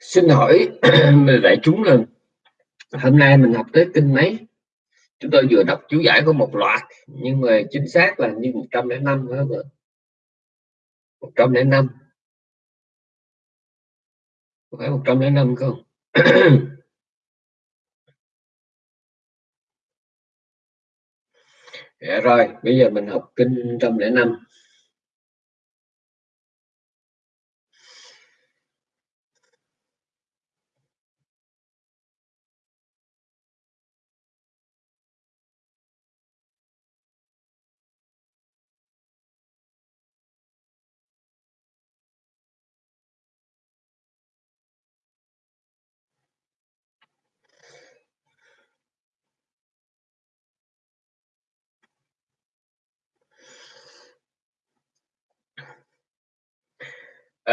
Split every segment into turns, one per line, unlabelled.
Xin hỏi đại chúng là hôm nay mình học tới kinh mấy? Chúng tôi vừa đọc chú giải của một loạt nhưng mà chính xác là như 105 phải không ạ? 105 phải 105 không? dạ rồi, bây giờ mình học kinh 105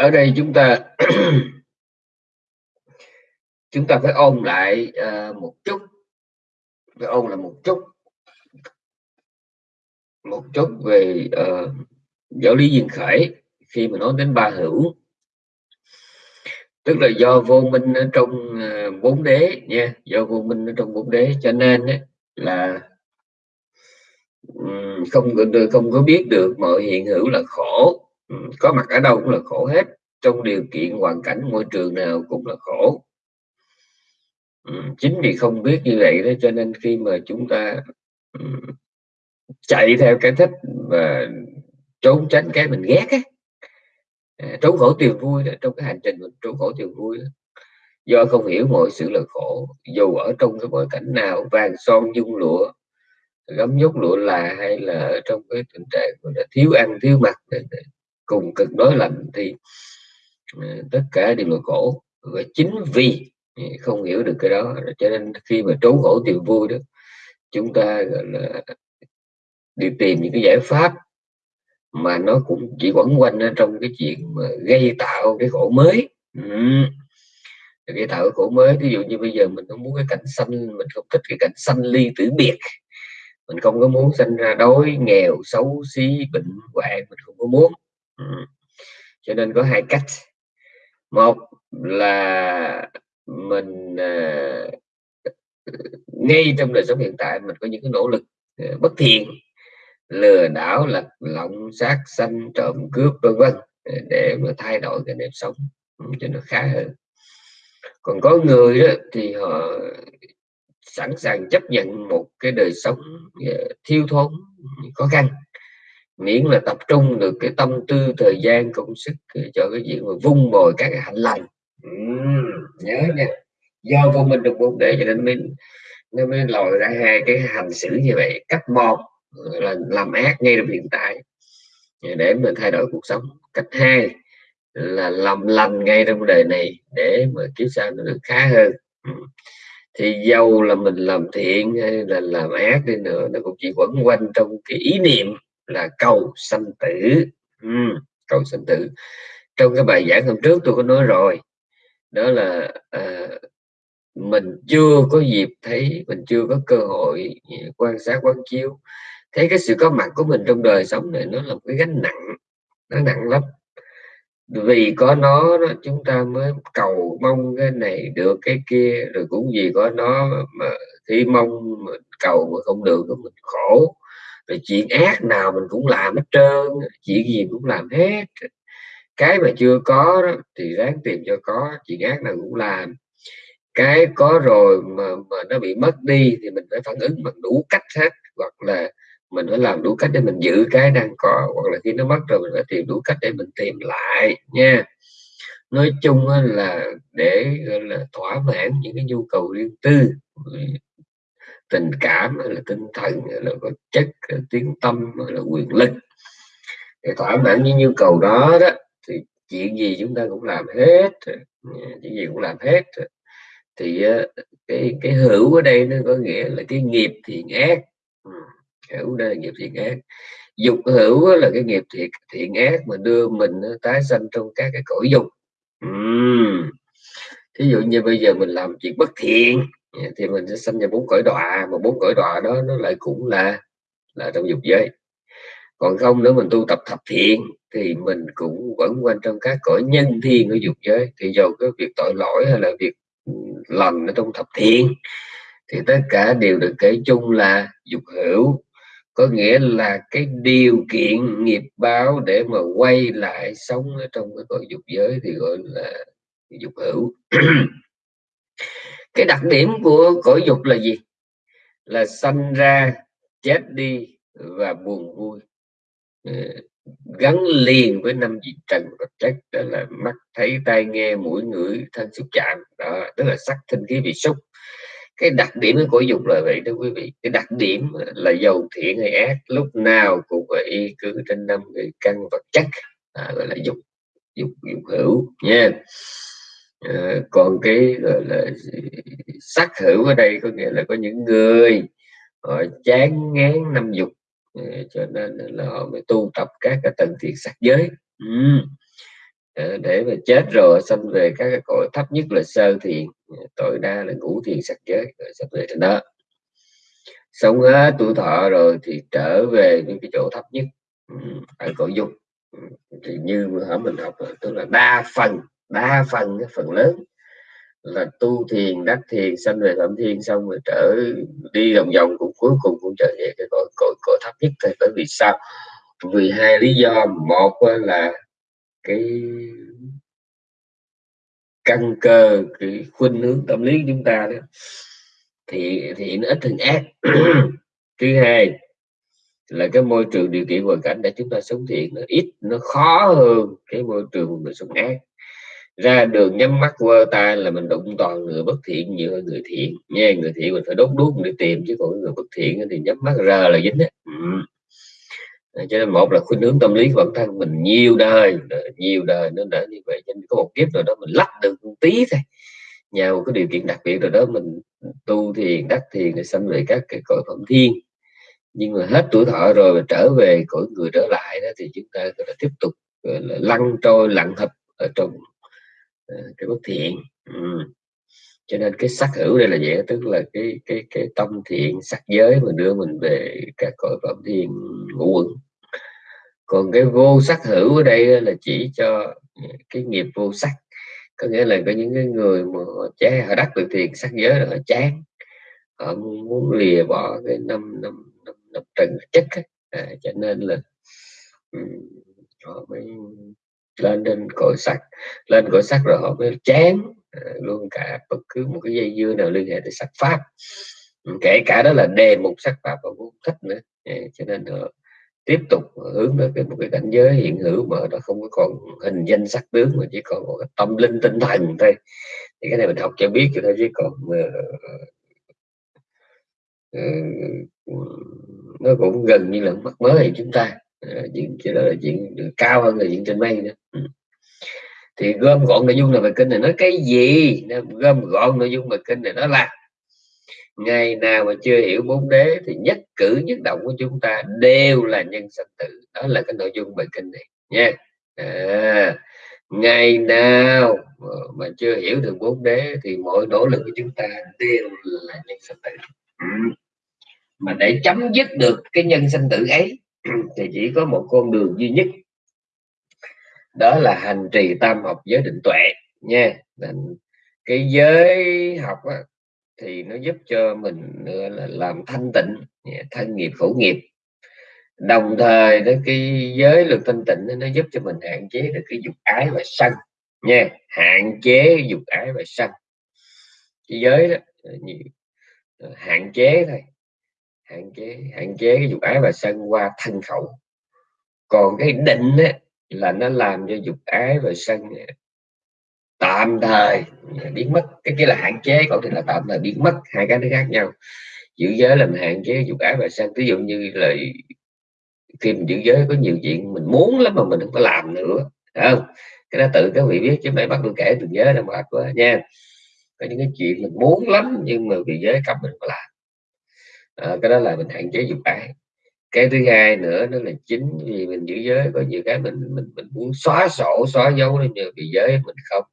ở đây chúng ta chúng ta phải ôn lại uh, một chút. Phải ôn là một chút. Một chút về uh, giáo lý duyên khởi khi mà nói đến ba hữu. Tức là do vô minh ở trong uh, bốn đế nha. Do vô minh ở trong bốn đế cho nên ấy, là um, không không có biết được mọi hiện hữu là khổ. Có mặt ở đâu cũng là khổ hết trong điều kiện hoàn cảnh môi trường nào cũng là khổ ừ, chính vì không biết như vậy đó cho nên khi mà chúng ta ừ, chạy theo cái thích và trốn tránh cái mình ghét á à, trốn khổ tìm vui đó, trong cái hành trình mình trốn khổ tìm vui đó. do không hiểu mọi sự là khổ dù ở trong cái bối cảnh nào vàng son dung lụa gấm nhốt lụa là hay là ở trong cái tình trạng là thiếu ăn thiếu mặc cùng cực đối lạnh thì Ờ, tất cả đều là khổ. Và chính vì không hiểu được cái đó cho nên khi mà trốn khổ tìm vui đó, chúng ta, gọi là, đi tìm những cái giải pháp mà nó cũng chỉ quẩn quanh trong cái chuyện mà gây tạo cái khổ mới. Ừ. gây tạo cái khổ mới, ví dụ như bây giờ mình không muốn cái cảnh xanh mình không thích cái cảnh xanh ly tử biệt. Mình không có muốn sinh ra đói, nghèo, xấu, xí, bệnh hoạn, mình không có muốn. Cho nên có hai cách một là mình uh, ngay trong đời sống hiện tại mình có những cái nỗ lực uh, bất thiện lừa đảo lật lọng sát sanh trộm cướp vân vân à, để mà thay đổi cái nếp sống cho nó khá hơn. Còn có người đó thì họ sẵn sàng chấp nhận một cái đời sống uh, thiếu thốn khó khăn miễn là tập trung được cái tâm tư thời gian công sức ờ, cho cái chuyện mà vung bồi các cái hạnh lành. Uhm, nhớ nha. Do vô mình được bốn để cho nên mình nên mới lòi ra hai cái hành xử như vậy. Cách một là làm ác ngay trong hiện tại ờ, để mình thay đổi cuộc sống. Cách hai là làm lành ngay trong đời này để mà kiếp sau nó được khá hơn. Thì dầu là mình làm thiện hay là làm ác đi nữa nó cũng chỉ quẩn quanh trong cái ý niệm là cầu sanh tử. Ừ, cầu sanh tử. Trong cái bài giảng hôm trước tôi có nói rồi. Đó là à, mình chưa có dịp thấy mình chưa có cơ hội quan sát quán chiếu. Thấy cái sự có mặt của mình trong đời sống này nó là một cái gánh nặng nó nặng lắm. Vì có nó đó, chúng ta mới cầu mong cái này được cái kia rồi cũng vì có nó mà khi mong mình cầu mà không được mình khổ rồi chuyện ác nào mình cũng làm hết trơn chuyện gì cũng làm hết. Cái mà chưa có đó, thì ráng tìm cho có chuyện ác nào cũng làm. Cái có rồi mà, mà nó bị mất đi thì mình phải phản ứng bằng đủ cách hết. Hoặc là mình phải làm đủ cách để mình giữ cái đang có hoặc là khi nó mất rồi mình phải tìm đủ cách để mình tìm lại nha. Nói chung là để là thỏa mãn những cái nhu cầu riêng tư tình cảm, hay là tinh thần, hay là vật chất, hay là tiếng tâm, hay là quyền lực. Để thỏa mãn những nhu cầu đó đó, thì chuyện gì chúng ta cũng làm hết chuyện gì cũng làm hết thì ờ, cái cái hữu ở đây nó có nghĩa là cái nghiệp thiện ác. Ừ, hữu đây là nghiệp thiện ác. Dục hữu là cái nghiệp thiện thiện ác mà đưa mình tái sanh trong các cái cõi dục. Uhm. thí dụ như bây giờ mình làm chuyện bất thiện Dạ, thì mình sẽ sinh ra bốn cõi đọa, mà bốn cõi đọa đó nó lại cũng là là trong dục giới. Còn không nữa mình tu tập thập thiện thì mình cũng vẫn quanh trong các cõi nhân thiên ở dục giới. Thì dầu cái việc tội lỗi hay là việc ừ, lành ở trong thập thiện, thì tất cả đều được kể chung là dục hữu. Có nghĩa là cái điều kiện nghiệp báo để mà quay lại sống ở trong cái cõi dục giới thì gọi là dục hữu. cái đặc điểm của cõi dục là gì? Là sanh ra chết đi và buồn vui. Ừ, gắn liền với năm vị trần vật chất đó là mắt thấy tai nghe mũi ngửi thân xúc chạm. Đó tức là sắc thinh khí vị xúc. Cái đặc điểm của dục là vậy đó quý vị. Cái đặc điểm là giàu thiện hay ác lúc nào cũng phải y cứ trên năm cái căn vật chất. À, gọi là dục dục dục hữu nha à, còn cái gọi là sắc hữu ở đây có nghĩa là có những người họ chán ngán năm dục ờ, cho nên là họ mới tu tập các cái tầng thiện sắc giới. Ừ. Ờ, để mà chết rồi sanh về các cái cõi thấp nhất là sơ thiện tối đa là ngũ thiện sắc giới rồi sắp về trên đó. Sống hết tuổi thọ rồi thì trở về những cái chỗ thấp nhất ừ, ở cõi dục. Ừ, thì như ở mình học tức là đa phần đa phần phần lớn là tu thiền, đắc thiền, sanh về phạm thiên, xong rồi trở đi vòng vòng cũng cuối cùng cũng trở về cái cõi cõi cõi thấp nhất thôi. Bởi vì sao? Vì hai lý do. Một là cái căn cơ, cái khuynh hướng tâm lý của chúng ta đó, thì thì nó ít hơn ác. Thứ hai là cái môi trường điều kiện hoàn cảnh để chúng ta sống thiện nó ít, nó khó hơn cái môi trường mình sống ác ra đường nhắm mắt vơ tay là mình đụng toàn người bất thiện nhiều hơn người thiện. Nha người thiện mình phải đốt đuốc để tìm, chứ còn người bất thiện thì nhắm mắt ra là dính đấy ừ. Ờ, cho nên một là khuynh hướng tâm lý của bản thân mình nhiều đời nhiều đời nó đã như vậy. Cho nên có một kiếp rồi đó mình lắp được một tí thôi. Nhờ một cái điều kiện đặc biệt rồi đó mình tu thiền, đắc thiền để sanh về các cái cõi phẩm thiên. Nhưng mà hết tuổi thọ rồi mà trở về cõi người trở lại đó thì chúng ta có thể tiếp tục lăn trôi lặng thập ở trong Ờ, cái bất thiện. Ừ. cho nên cái sắc hữu đây là vậy tức là cái cái cái tâm thiện sắc giới mà đưa mình về các cõi phẩm thiên ngũ quẩn. Còn cái vô sắc hữu ở đây là chỉ cho ờ, cái nghiệp vô sắc. Có nghĩa là có những cái người mà họ chán họ đắc được thiền sắc giới là họ chán. Họ muốn lìa bỏ cái năm năm năm, năm trần chất à, cho nên là um, họ mới lên trên cội sắc, lên cội sắc rồi họ mới chán ờ, luôn cả bất cứ một cái dây dưa nào liên hệ tới sắc pháp. Ừ, kể cả đó là đề mục sắc pháp họ cũng thích nữa. Ờ, cho nên họ tiếp tục hướng tới cái một cái cảnh giới hiện hữu mà nó không có còn hình danh sắc tướng mà chỉ còn một cái tâm linh tinh thần thôi. Thì cái này mình học cho biết cho thôi chứ còn uh, nó cũng gần như là mất mới chúng ta. Ờ, chuyện đó là chuyện cao hơn là chuyện trên mây nữa. Ừ. thì gom gọn nội dung là bài kinh này nói cái gì? Gom gọn nội dung bài kinh này nó là ngày nào mà chưa hiểu bốn đế thì nhất cử nhất động của chúng ta đều là nhân sanh tử. Đó là cái nội dung bài kinh này nha. À, ngày nào mà chưa hiểu được bốn đế thì mọi nỗ lực của chúng ta đều là nhân sanh tử. Ừ. mà để chấm dứt được cái nhân sanh tử ấy thì chỉ có một con đường duy nhất. Đó là hành trì tam học giới định tuệ nha. Cái giới học á, thì nó giúp cho mình là làm thanh tịnh dạ, thân nghiệp khẩu nghiệp. Đồng thời đó cái giới luật thanh tịnh nó giúp cho mình hạn chế được cái dục ái và sân nha. Hạn chế dục ái và sân. Cái giới đó ờ, hạn chế thôi hạn chế hạn chế cái dục ái và sân qua thân khẩu. Còn cái định á, là nó làm cho dục ái và sân tạm thời biến mất. Cái kia là hạn chế còn thì là tạm thời biến mất. Hai cái nó khác nhau. Giữ giới là mình hạn chế dục ái và sân. Ví dụ như là khi mình giữ giới có nhiều chuyện mình muốn lắm mà mình không có làm nữa. Không? Cái đó tự các vị biết chứ mày bắt tôi kể từng giới là mệt quá nha. Có những cái chuyện mình muốn lắm nhưng mà vì giới cấm mình phải làm à, cái đó là mình hạn chế dục ái cái thứ hai nữa đó là chính vì mình giữ giới có nhiều cái mình mình mình muốn xóa sổ xóa dấu nên nhờ vì giới mình không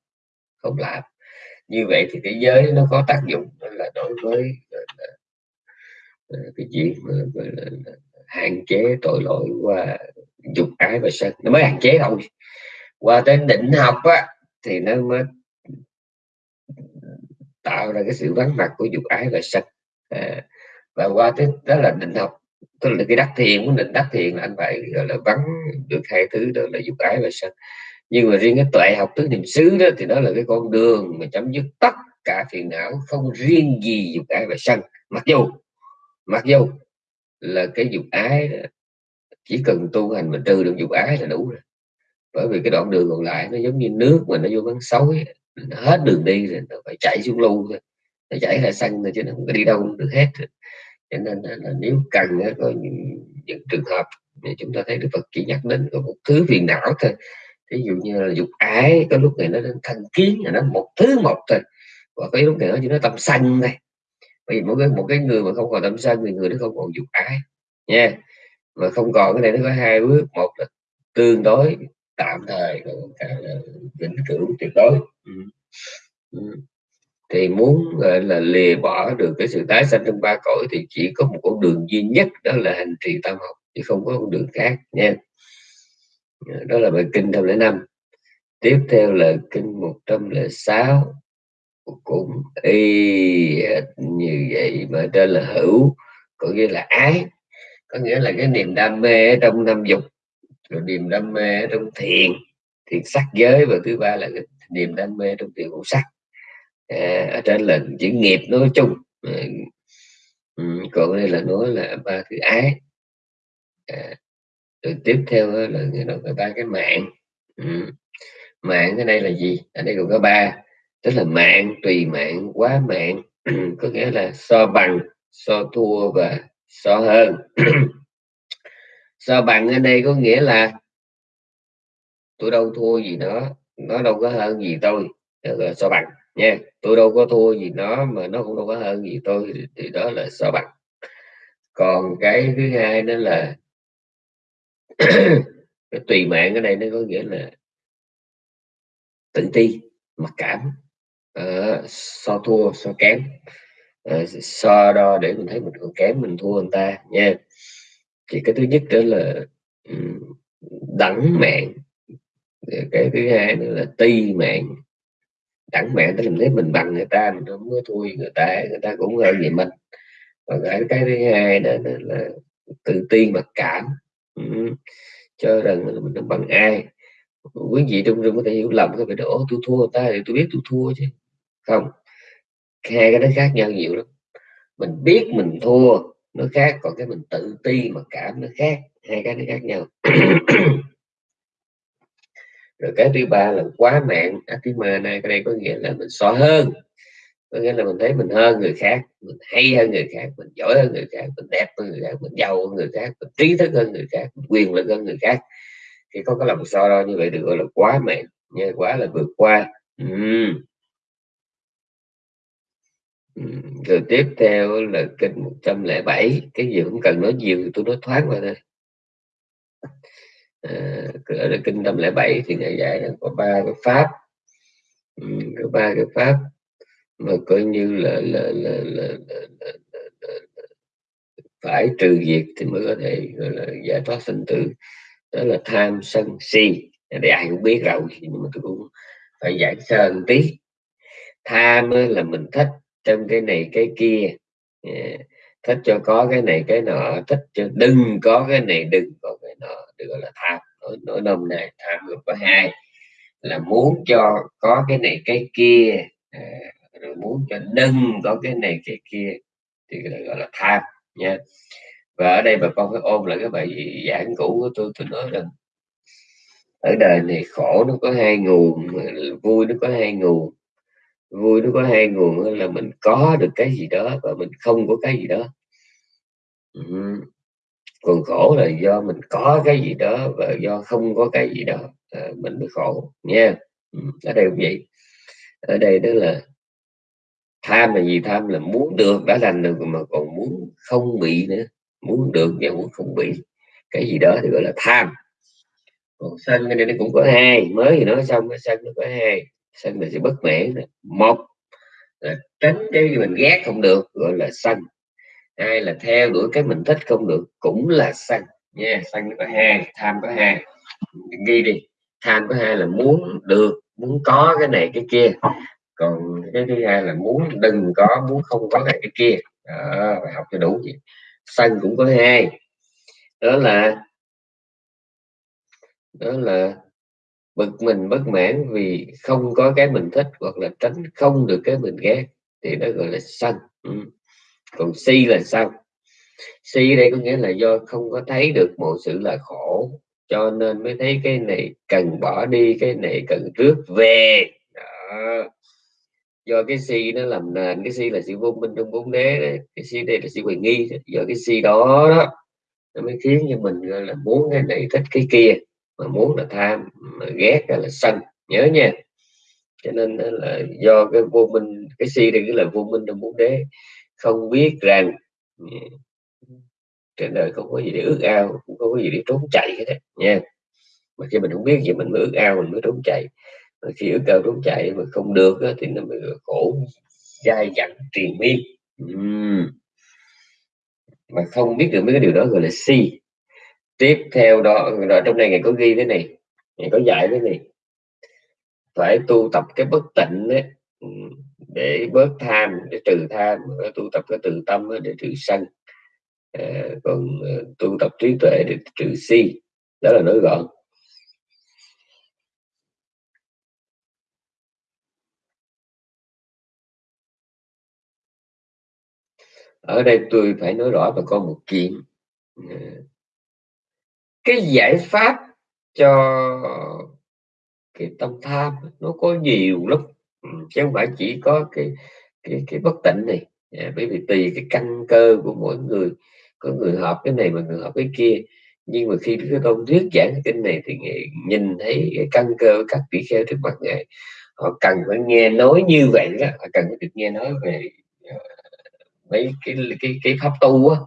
không làm. Như vậy thì cái giới nó có tác dụng là đối với ờ, là, là, cái chuyện là, là, hạn chế tội lỗi qua dục ái và sân. Nó mới hạn chế thôi. Qua tới định học á thì nó mới tạo ra cái sự vắng mặt của dục ái và sân. À, và qua tới đó là định học. Tức là cái đắc thiền của định đắc thiền là anh phải gọi là vắng được hai thứ đó là dục ái và sân nhưng mà riêng cái tuệ học tứ niệm xứ đó thì đó là cái con đường mà chấm dứt tất cả phiền não không riêng gì dục ái và sân mặc dù mặc dù là cái dục ái đó, chỉ cần tu hành mà trừ được dục ái là đủ rồi. Bởi vì cái đoạn đường còn lại nó giống như nước mà nó vô bắn sói nó hết đường đi rồi nó phải chạy xuống lưu thôi. Nó chảy ra sân thôi chứ nó không có đi đâu được hết cho nên là, là nếu cần có những, những trường hợp chúng ta thấy Đức Phật chỉ nhắc đến có một thứ phiền não thôi. Ví dụ như là dục ái có lúc này nó thành kiến là nó một thứ một thôi. Và cái lúc này nó chỉ nó tâm sân này bởi vì mỗi cái một cái người mà không còn tâm sân thì người đó không còn dục ái. Nha. Mà không còn cái này nó có hai bước. Một là tương đối tạm thời còn vĩnh cửu tuyệt đối. Ừ. Ừ thì muốn, gọi là, lìa bỏ được cái sự tái sanh trong ba cõi thì chỉ có một con đường duy nhất, đó là hành trì tam học, chứ không có con đường khác, nha. À, đó là bài kinh lễ năm. Tiếp theo là kinh 106 cũng y như vậy mà trên là hữu, có nghĩa là ái, có nghĩa là cái niềm đam mê trong năm dục, rồi niềm đam mê trong thiền thiền sắc giới, và thứ ba là cái niềm đam mê trong thiền ngũ sắc à, ở trên là chữ nghiệp nói chung. À, còn đây là nói là ba thứ ái. À, rồi tiếp theo là người nói ba cái mạng. Ừ. mạng ở đây là gì? Ở đây còn có ba tức là mạng tùy mạng quá mạng. Ừ, có nghĩa là so bằng so thua và so hơn. So bằng ở đây có nghĩa là tôi đâu thua gì nó nó đâu có hơn gì tôi là so bằng nha tôi đâu có thua gì nó mà nó cũng đâu có hơn gì tôi thì đó là so bằng. Còn cái thứ hai đó là cái tùy mạng ở đây nó có nghĩa là tự ti mặc cảm. Uh, so thua so kém. Uh, so đo để mình thấy mình còn kém mình thua người ta nha. Thì cái thứ nhất đó là đẳng mạng. Cái thứ hai nữa là ti mạng đẳng mạng tức là nếu mình bằng người ta mình không có thua người ta người ta cũng hơn về mình. Và cái cái thứ hai đó, đó là tự ti mặc cảm. Ừ. cho rằng mình bằng ai. Quý vị trong rừng có thể hiểu lầm cái việc đó tôi thua người ta thì tôi biết tôi thua chứ. Không. Hai cái nó khác nhau nhiều lắm. Mình biết mình thua nó khác còn cái mình tự ti mà cảm nó khác. Hai cái nó khác nhau. rồi cái thứ ba là quá mạng atima này cái đây có nghĩa là mình so hơn. Có nghĩa là mình thấy mình hơn người khác, mình hay hơn người khác, mình giỏi hơn người khác, mình đẹp hơn người khác, mình giàu hơn người khác, mình trí thức hơn người khác, mình quyền lực hơn người khác. Thì có cái lòng so đo như vậy được gọi là quá mạng nha, quá là vượt qua. Uhm rồi tiếp theo là kinh 107 cái gì cũng cần nói nhiều thì tôi nói thoáng qua thôi. Ờ, ở ở kinh 107 thì ngài dạy rằng có ba cái pháp. Ừ, có ba cái pháp mà coi như là là là, là, là, là, là, là, là phải trừ diệt thì mới có thể gọi là giải thoát sinh tử. Đó là tham sân si. Để ai cũng biết rồi nhưng mà tôi cũng phải giải sơ một tí. Tham là mình thích trong cái này cái kia. Ờ, thích cho có cái này cái nọ thích cho đừng có cái này đừng có cái nọ được gọi là tham nói, nói nôm này tham gồm có hai là muốn cho có cái này cái kia à, rồi muốn cho đừng có cái này cái kia thì gọi là tham nha. Và ở đây bà con phải ôm lại cái bài giảng cũ của tôi tôi nói rằng ở đời này khổ nó có hai nguồn vui nó có hai nguồn vui nó có hai nguồn là mình có được cái gì đó và mình không có cái gì đó còn khổ là do mình có cái gì đó và do không có cái gì đó à, mình mới khổ nha ừ, ở đây cũng vậy. Ở đây đó là tham là gì? Tham là muốn được đã lành được mà còn muốn không bị nữa. Muốn được và muốn không bị. Cái gì đó thì gọi là tham. Còn sân cái này nó cũng có hai mới thì nói xong cái sân nó có hai. Sân là sự bất mãn một là tránh cái mình ghét không được gọi là sân hai là theo đuổi cái mình thích không được cũng là sân nha yeah, sân có hai tham có hai. Ghi đi tham có hai là muốn được muốn có cái này cái kia. Còn cái thứ hai là muốn đừng có muốn không có cái, cái kia. Đó, phải học cho đủ vậy. Sân cũng có hai. Đó là đó là bực mình bất mãn vì không có cái mình thích hoặc là tránh không được cái mình ghét. Thì nó gọi là sân ừ còn si là sao si đây có nghĩa là do không có thấy được mọi sự là khổ, cho nên mới thấy cái này cần bỏ đi, cái này cần rước về đó. do cái si nó làm nền, cái si là sự vô minh trong bốn đế đấy. cái si đây là sự hoài nghi, do cái si đó đó, nó mới khiến cho mình là muốn cái này thích cái kia, mà muốn là tham, mà ghét là sân, nhớ nha cho nên là do cái vô minh, cái si đây là vô minh trong bốn đế không biết rằng ừ, trên đời không có gì để ước ao cũng không có gì để trốn chạy hết đấy nha. Mà khi mình không biết gì mình mới ước ao mình mới trốn chạy. Mà khi ước ao trốn chạy mà không được đó, thì nó mới khổ dai dẳng triền miên. Uhm. mà không biết được mấy cái điều đó gọi là si. Tiếp theo đó, đó trong này ngày có ghi thế này ngày có dạy thế này. Phải tu tập cái bất tịnh đấy để bớt tham để trừ tham tu tập cái từ tâm để trừ sân. À, còn ờ, tu tập trí tuệ để trừ si đó là nói gọn. Ở đây tôi phải nói rõ bà con một chuyện. Ờ, cái giải pháp cho cái tâm tham nó có nhiều lắm chứ không phải chỉ có cái cái cái bất tịnh này. À, bởi vì tùy cái căn cơ của mỗi người có người hợp cái này mà người hợp cái kia. Nhưng mà khi cái tôn thuyết giảng cái kinh này thì nhìn thấy cái căn cơ các vị kheo trước mặt ngài. Họ cần phải nghe nói như vậy đó. Họ cần phải được nghe nói về ờ, mấy cái cái cái pháp tu á.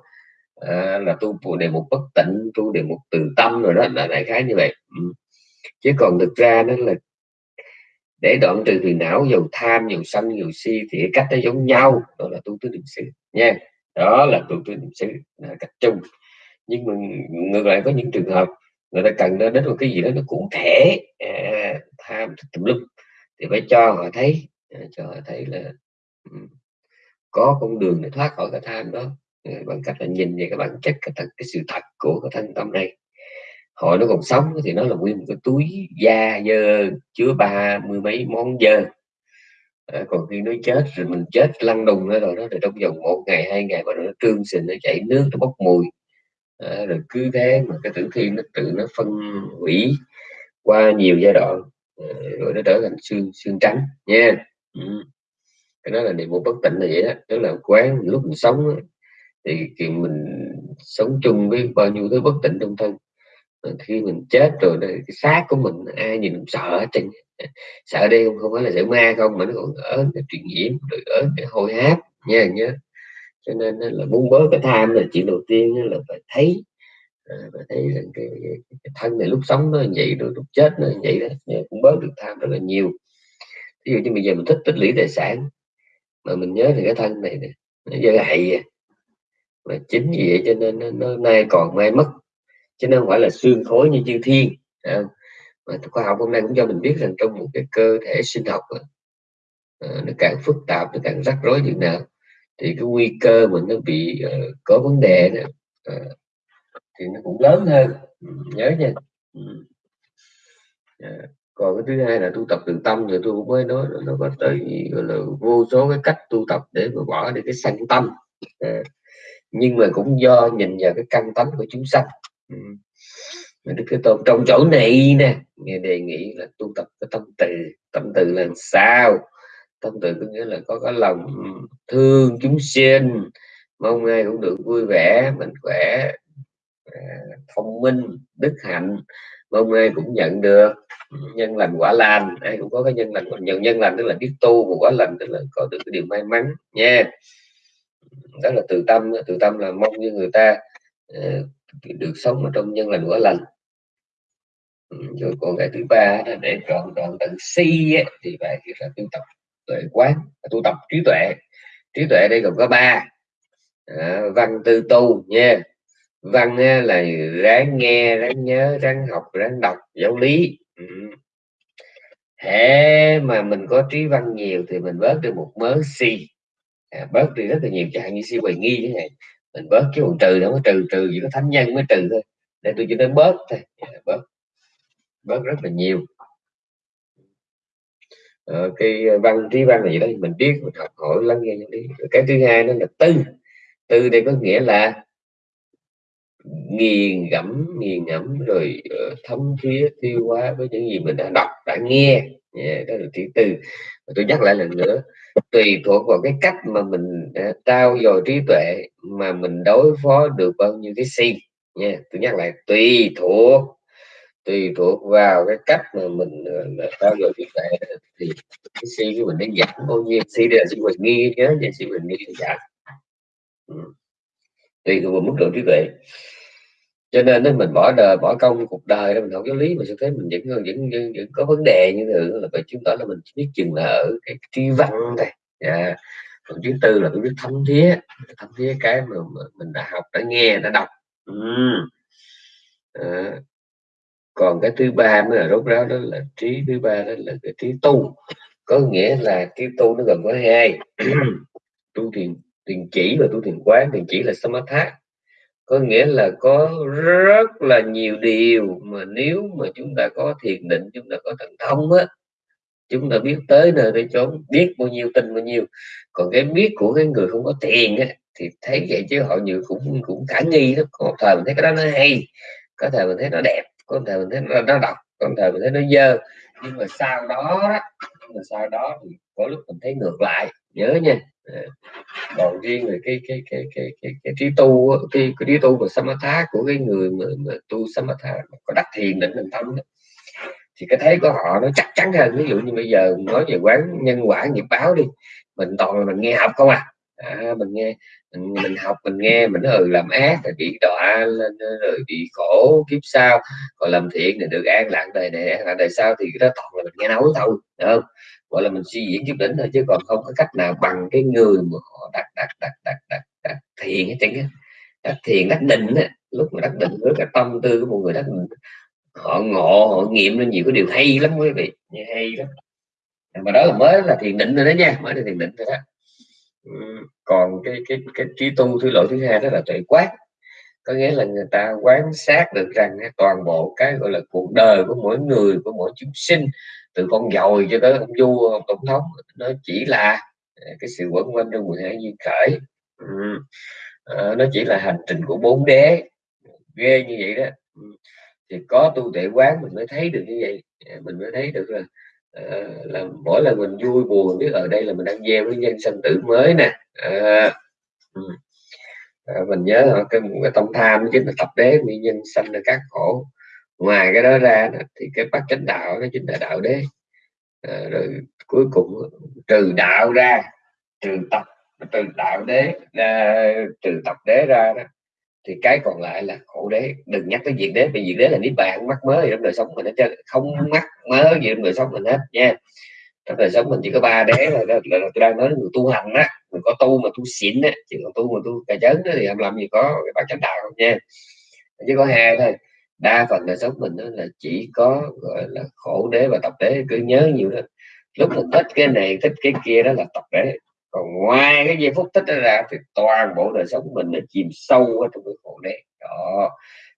À, là tu phụ đề một bất tịnh tu đề một từ tâm rồi đó là đại khái như vậy. Ừ. chứ còn thực ra nó là để đoạn trừ phiền não dầu tham dầu sân dầu si thì cách nó giống nhau đó là tu tứ niệm xứ nha. Đó là tu tứ niệm xứ là cách chung. Nhưng mà ngược lại có những trường hợp người ta cần đến một cái gì đó nó cụ thể à, tham tùm lum thì phải cho họ thấy à, cho họ thấy là ừ, có con đường để thoát khỏi cái tham đó. Ừ, bằng cách là nhìn về cái bản chất cái, thật, cái sự thật của cái thân tâm này hồi nó còn sống thì nó là nguyên một cái túi da dơ chứa ba mươi mấy món dơ. À, còn khi nó chết rồi mình chết lăn đùng rồi đó thì trong vòng một ngày hai ngày mà nó trương sình nó chảy nước nó bốc mùi. À, rồi cứ thế mà cái tử thi nó tự nó phân hủy qua nhiều giai đoạn à, rồi nó trở thành xương xương trắng nha. Ừ. cái đó là niệm một bất tịnh là vậy đó tức là quán lúc mình sống thì, thì mình sống chung với bao nhiêu thứ bất tịnh trong thân khi mình chết rồi cái xác của mình ai nhìn cũng sợ trên sợ đây không, không phải là sợ ma không mà nó còn ở cái truyền nhiễm rồi ở cái hôi háp nha nhớ. Cho nên là muốn bớt cái tham là chuyện đầu tiên là phải thấy à, phải thấy rằng cái, cái, cái thân này lúc sống nó vậy rồi lúc chết nó vậy đó cũng bớt được tham rất là nhiều. Ví dụ như bây giờ mình thích tích lũy tài sản mà mình nhớ thì cái thân này nè nó dơ hại à, mà chính vì vậy cho nên nó, nó nay còn mai mất chứ nó không phải là xương khối như chư thiên. À, mà khoa học hôm nay cũng cho mình biết rằng trong một cái cơ thể sinh học à, nó càng phức tạp nó càng rắc rối như nào thì cái nguy cơ mình nó bị uh, có vấn đề nữa uh, ờ, thì nó cũng lớn hơn. Ừ, nhớ nha. Uh, còn cái thứ hai là tu tập từ tâm rồi tôi cũng mới nói nó có tới gọi là vô số cái cách tu tập để mà bỏ đi cái sanh tâm. Uh, nhưng mà cũng do nhìn vào cái căn tánh của chúng sanh. Ừ. đức thế tôn trong chỗ này nè. Nghe đề nghị là tu tập cái tâm từ. Tâm từ là sao? Tâm từ có nghĩa là có cái lòng thương chúng sinh. Mong ai cũng được vui vẻ, mạnh khỏe à, thông minh, đức hạnh. Mong ai cũng nhận được nhân lành quả lành. Ai cũng có cái nhân lành còn nhận nhân lành tức là biết tu và quả lành tức là có được cái điều may mắn nha. Đó là từ tâm. Từ tâm là mong như người ta ờ, được sống ở trong nhân lành quả lành. Ừ, rồi còn cái thứ ba là để trọn trọn tận si ấy, thì phải là tu tập tuệ quán tu tập trí tuệ. Trí tuệ đây gồm có ba. À, văn tư tu nha. Văn là ráng nghe ráng nhớ ráng học ráng đọc giáo lý. Ừ. hệ mà mình có trí văn nhiều thì mình bớt được một mớ si. À, bớt đi rất là nhiều chẳng như si hoài nghi thế này mình bớt cái phần trừ đâu có trừ trừ chỉ có thánh nhân mới trừ thôi. Để tôi chỉ nói bớt thôi. Dạ, bớt. Bớt rất là nhiều. Ờ, cái ờ, văn trí văn này đây mình biết mình học hỏi lắng nghe đi cái thứ hai đó là tư. Tư đây có nghĩa là nghiền ngẫm nghiền ngẫm rồi ờ, thấm thía tiêu hóa với những gì mình đã đọc đã nghe. Yeah, đó là thứ tư. Tôi nhắc lại lần nữa tùy thuộc vào cái cách mà mình ờ, trao dồi trí tuệ mà mình đối phó được bao nhiêu cái si nha. Tôi nhắc lại, tùy thuộc tùy thuộc vào cái cách mà mình ờ, trao dồi trí tuệ thì cái si của mình nó giảm bao nhiêu. Si đây là si bình nghi nhớ nha si bình nghi giảm ừ. tùy thuộc vào mức độ trí tuệ cho nên đó mình bỏ đời bỏ công cuộc đời để mình học giáo lý mà sẽ thấy mình vẫn vẫn, vẫn, vẫn có vấn đề như thế là phải chứng tỏ là mình chỉ biết chừng là ở cái tri văn thôi. Yeah. còn thứ tư là cái biết thấm thía thấm thía cái mà, mình đã học đã nghe đã đọc. Ừ. à. còn cái thứ ba mới là rốt ráo đó là trí thứ ba đó là cái trí tu. Có nghĩa là trí tu nó gồm có hai. Tu thiền thiền chỉ và tu thiền quán. Thiền chỉ là samatha có nghĩa là có rất là nhiều điều mà nếu mà chúng ta có thiền định chúng ta có thần thông á chúng ta biết tới nơi tới chốn biết bao nhiêu tin bao nhiêu. Còn cái biết của cái người không có tiền á thì thấy vậy chứ họ nhiều cũng cũng khả nghi đó có thời mình thấy cái đó nó hay có thời mình thấy nó đẹp có thời mình thấy nó, nó độc có thời mình thấy nó dơ. Nhưng mà sau đó nhưng mà sau đó thì có lúc mình thấy ngược lại nhớ nha. Ờ. còn riêng về cái cái cái cái cái, cái trí tu cái, cái trí tu và samatha của cái người mà, mà tu samatha có đắc thiền định định tâm đó, thì cái thấy của họ nó chắc chắn hơn. Ví dụ như bây giờ nói về quán nhân quả nghiệp báo đi mình toàn là mình nghe học không à, à mình nghe mình, học mình nghe mình ừ làm ác thì bị đọa lên rồi bị khổ kiếp sau còn làm thiện thì được an lạc đời này an lạc đời sau thì đó toàn là mình nghe nói thôi được không? Gọi là mình suy diễn chút đỉnh thôi chứ còn không có cách nào bằng cái người mà họ đặt đặt đặt đặt đặt, đặt thiền hết trơn á. Đặt thiền đắc định á lúc mà đắc định với cái tâm tư của một người đắc định họ ngộ họ nghiệm lên nhiều cái điều hay lắm quý vị hay lắm. Mà đó là mới là thiền định rồi đó nha mới là thiền định rồi đó còn cái cái cái trí tu thứ loại thứ hai đó là tuệ quát có nghĩa là người ta quán sát được rằng toàn bộ cái gọi là cuộc đời của mỗi người của mỗi chúng sinh từ con dồi cho tới ông vua ông tổng thống nó chỉ là à, cái sự quẩn quanh trong 12 duyên khởi. Ừ. à, nó chỉ là hành trình của bốn đế. Ghê như vậy đó. Thì có tu tuệ quán mình mới thấy được như vậy. Mình mới thấy được là à, là mỗi lần mình vui buồn biết ở đây là mình đang gieo với nhân sinh tử mới nè. À, à, mình nhớ cái, cái tâm tham chính là tập đế nguyên nhân sanh là các khổ. Ngoài cái đó ra thì cái bát chánh đạo nó chính là đạo đế. À, rồi cuối cùng trừ đạo ra trừ tập trừ đạo đế à, trừ tập đế ra đó thì cái còn lại là khổ đế. Đừng nhắc tới diệt đế vì diệt đế là niết bàn mắc mới trong đời sống mình hết không mắc mới gì trong đời sống mình hết nha. Trong đời sống mình chỉ có ba đế là, là, là, là tôi đang nói người tu hành á. Mình có tu mà tu xịn á. Chỉ còn tu mà tu cà chớn đó thì làm làm gì có cái bát chánh đạo không nha. Chỉ có hai thôi. Đa phần đời sống mình đó là chỉ có gọi là khổ đế và tập đế. Cứ nhớ nhiều đó. Lúc mình thích cái này thích cái kia đó là tập đế còn ngoài cái giây phút tích ra thì toàn bộ đời sống mình là chìm sâu ở trong cái khổ đấy, đó.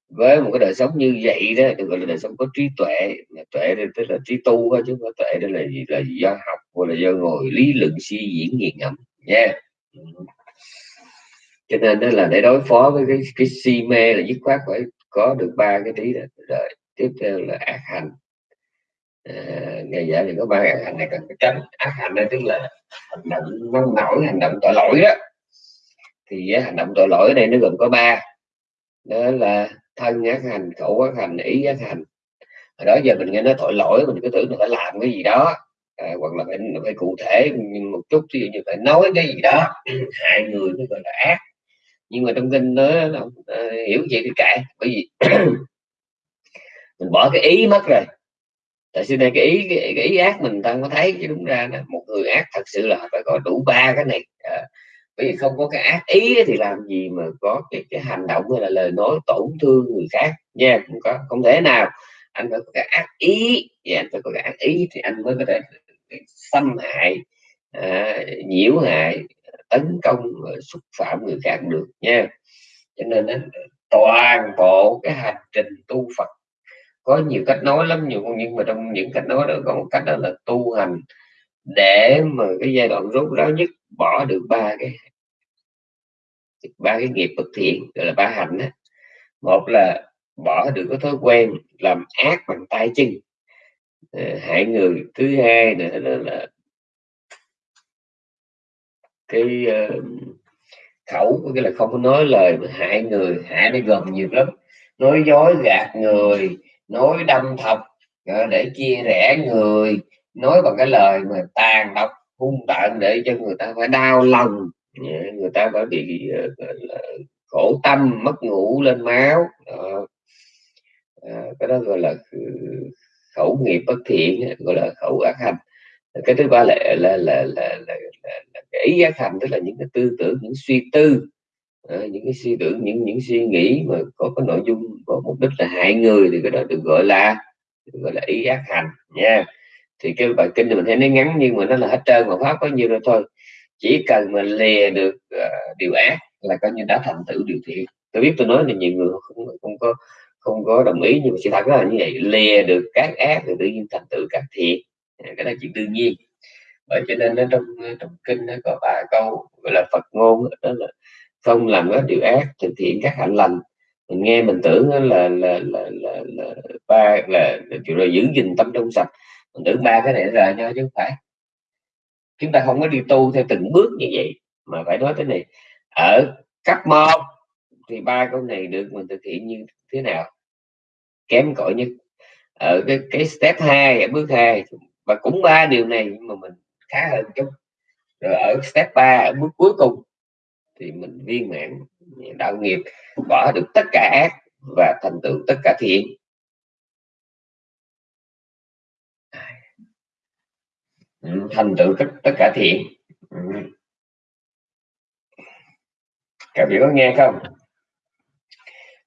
Với một cái đời sống như vậy đó được gọi là đời sống có trí tuệ tuệ đây tức là trí tu thôi chứ không có tuệ đây là gì là do học hoặc là do ngồi lý luận suy diễn nghiền ngẫm nha. Yeah. cho nên đó là để đối phó với cái cái si mê là dứt khoát phải có được ba cái trí đó. Rồi tiếp theo là ác hành Ờ, ngày dạy thì có ba ác hành này cần phải tránh. Ác hành này tức là hành động nông nổi hành động tội lỗi đó. Thì hành động tội lỗi này nó gồm có ba. Đó là thân ác hành khẩu ác hành ý ác hành. Hồi đó giờ mình nghe nói tội lỗi mình cứ tưởng là phải làm cái gì đó. À, hoặc là phải, phải cụ thể một chút ví dụ như phải nói cái gì đó. Hại người mới gọi là ác. Nhưng mà trong kinh nó là, uh, hiểu gì thì kệ bởi vì mình bỏ cái ý mất rồi tại xưa đây cái ý cái, cái ý ác mình ta có thấy chứ đúng ra đó một người ác thật sự là phải có đủ ba cái này. À, bởi vì không có cái ác ý thì làm gì mà có cái cái hành động hay là lời nói tổn thương người khác. Nha không có không thể nào. Anh phải có cái ác ý. Và anh phải có cái ác ý thì anh mới có thể xâm hại à, nhiễu hại tấn công xúc phạm người khác được nha. Cho nên đó, toàn bộ cái hành trình tu Phật có nhiều cách nói lắm nhiều nhưng mà trong những cách nói đó có một cách đó là tu hành để mà cái giai đoạn rốt ráo nhất bỏ được ba cái ba cái nghiệp bất thiện gọi là ba hạnh đó một là bỏ được cái thói quen làm ác bằng tay chân. Ờ, hại người. Thứ hai nữa đó là cái uh, khẩu có nghĩa là không có nói lời mà hại người. Hại nó gần nhiều lắm. Nói dối gạt người nói đâm thọc ờ, để chia rẽ người. Nói bằng cái lời mà tàn độc hung tợn để cho người ta phải đau lòng. Ờ, người ta phải bị ờ, khổ tâm mất ngủ lên máu. Đó. Cái đó gọi là khẩu nghiệp bất thiện gọi là khẩu ác hành. Cái thứ ba là là là là, là, là, là cái ý ác hành tức là những cái tư tưởng những suy tư à, những cái suy tưởng những những suy nghĩ mà có cái nội dung có mục đích là hại người thì cái đó được gọi là được gọi là ý ác hành nha. Thì cái bài kinh thì mình thấy nó ngắn nhưng mà nó là hết trơn mà pháp có nhiêu rồi thôi. Chỉ cần mà lìa được uh, điều ác là coi như đã thành tựu điều thiện. Tôi biết tôi nói là nhiều người không không có không có đồng ý nhưng mà sự thật là như vậy. Lìa được các ác thì tự nhiên thành tựu các thiện. À, cái đó chuyện đương nhiên. Bởi cho nên nó trong trong kinh nó có ba câu gọi là Phật ngôn đó là không làm các điều ác thực hiện các hạnh lành. Mình nghe mình tưởng là là là là, là, là ba là, là kiểu là giữ gìn tâm trong sạch. Mình tưởng ba cái này là nhau chứ không phải. Chúng ta không có đi tu theo từng bước như vậy mà phải nói thế này. Ở cấp một thì ba câu này được mình thực hiện như thế nào? Kém cỏi nhất. Ở cái cái step 2 ở bước 2 và cũng ba điều này nhưng mà mình khá hơn chút. Rồi ở step 3 ở bước cuối cùng thì mình viên mãn đạo nghiệp bỏ được tất cả ác và thành tựu tất cả thiện. Ừ, thành tựu tất tất cả thiện. Các vị có nghe không?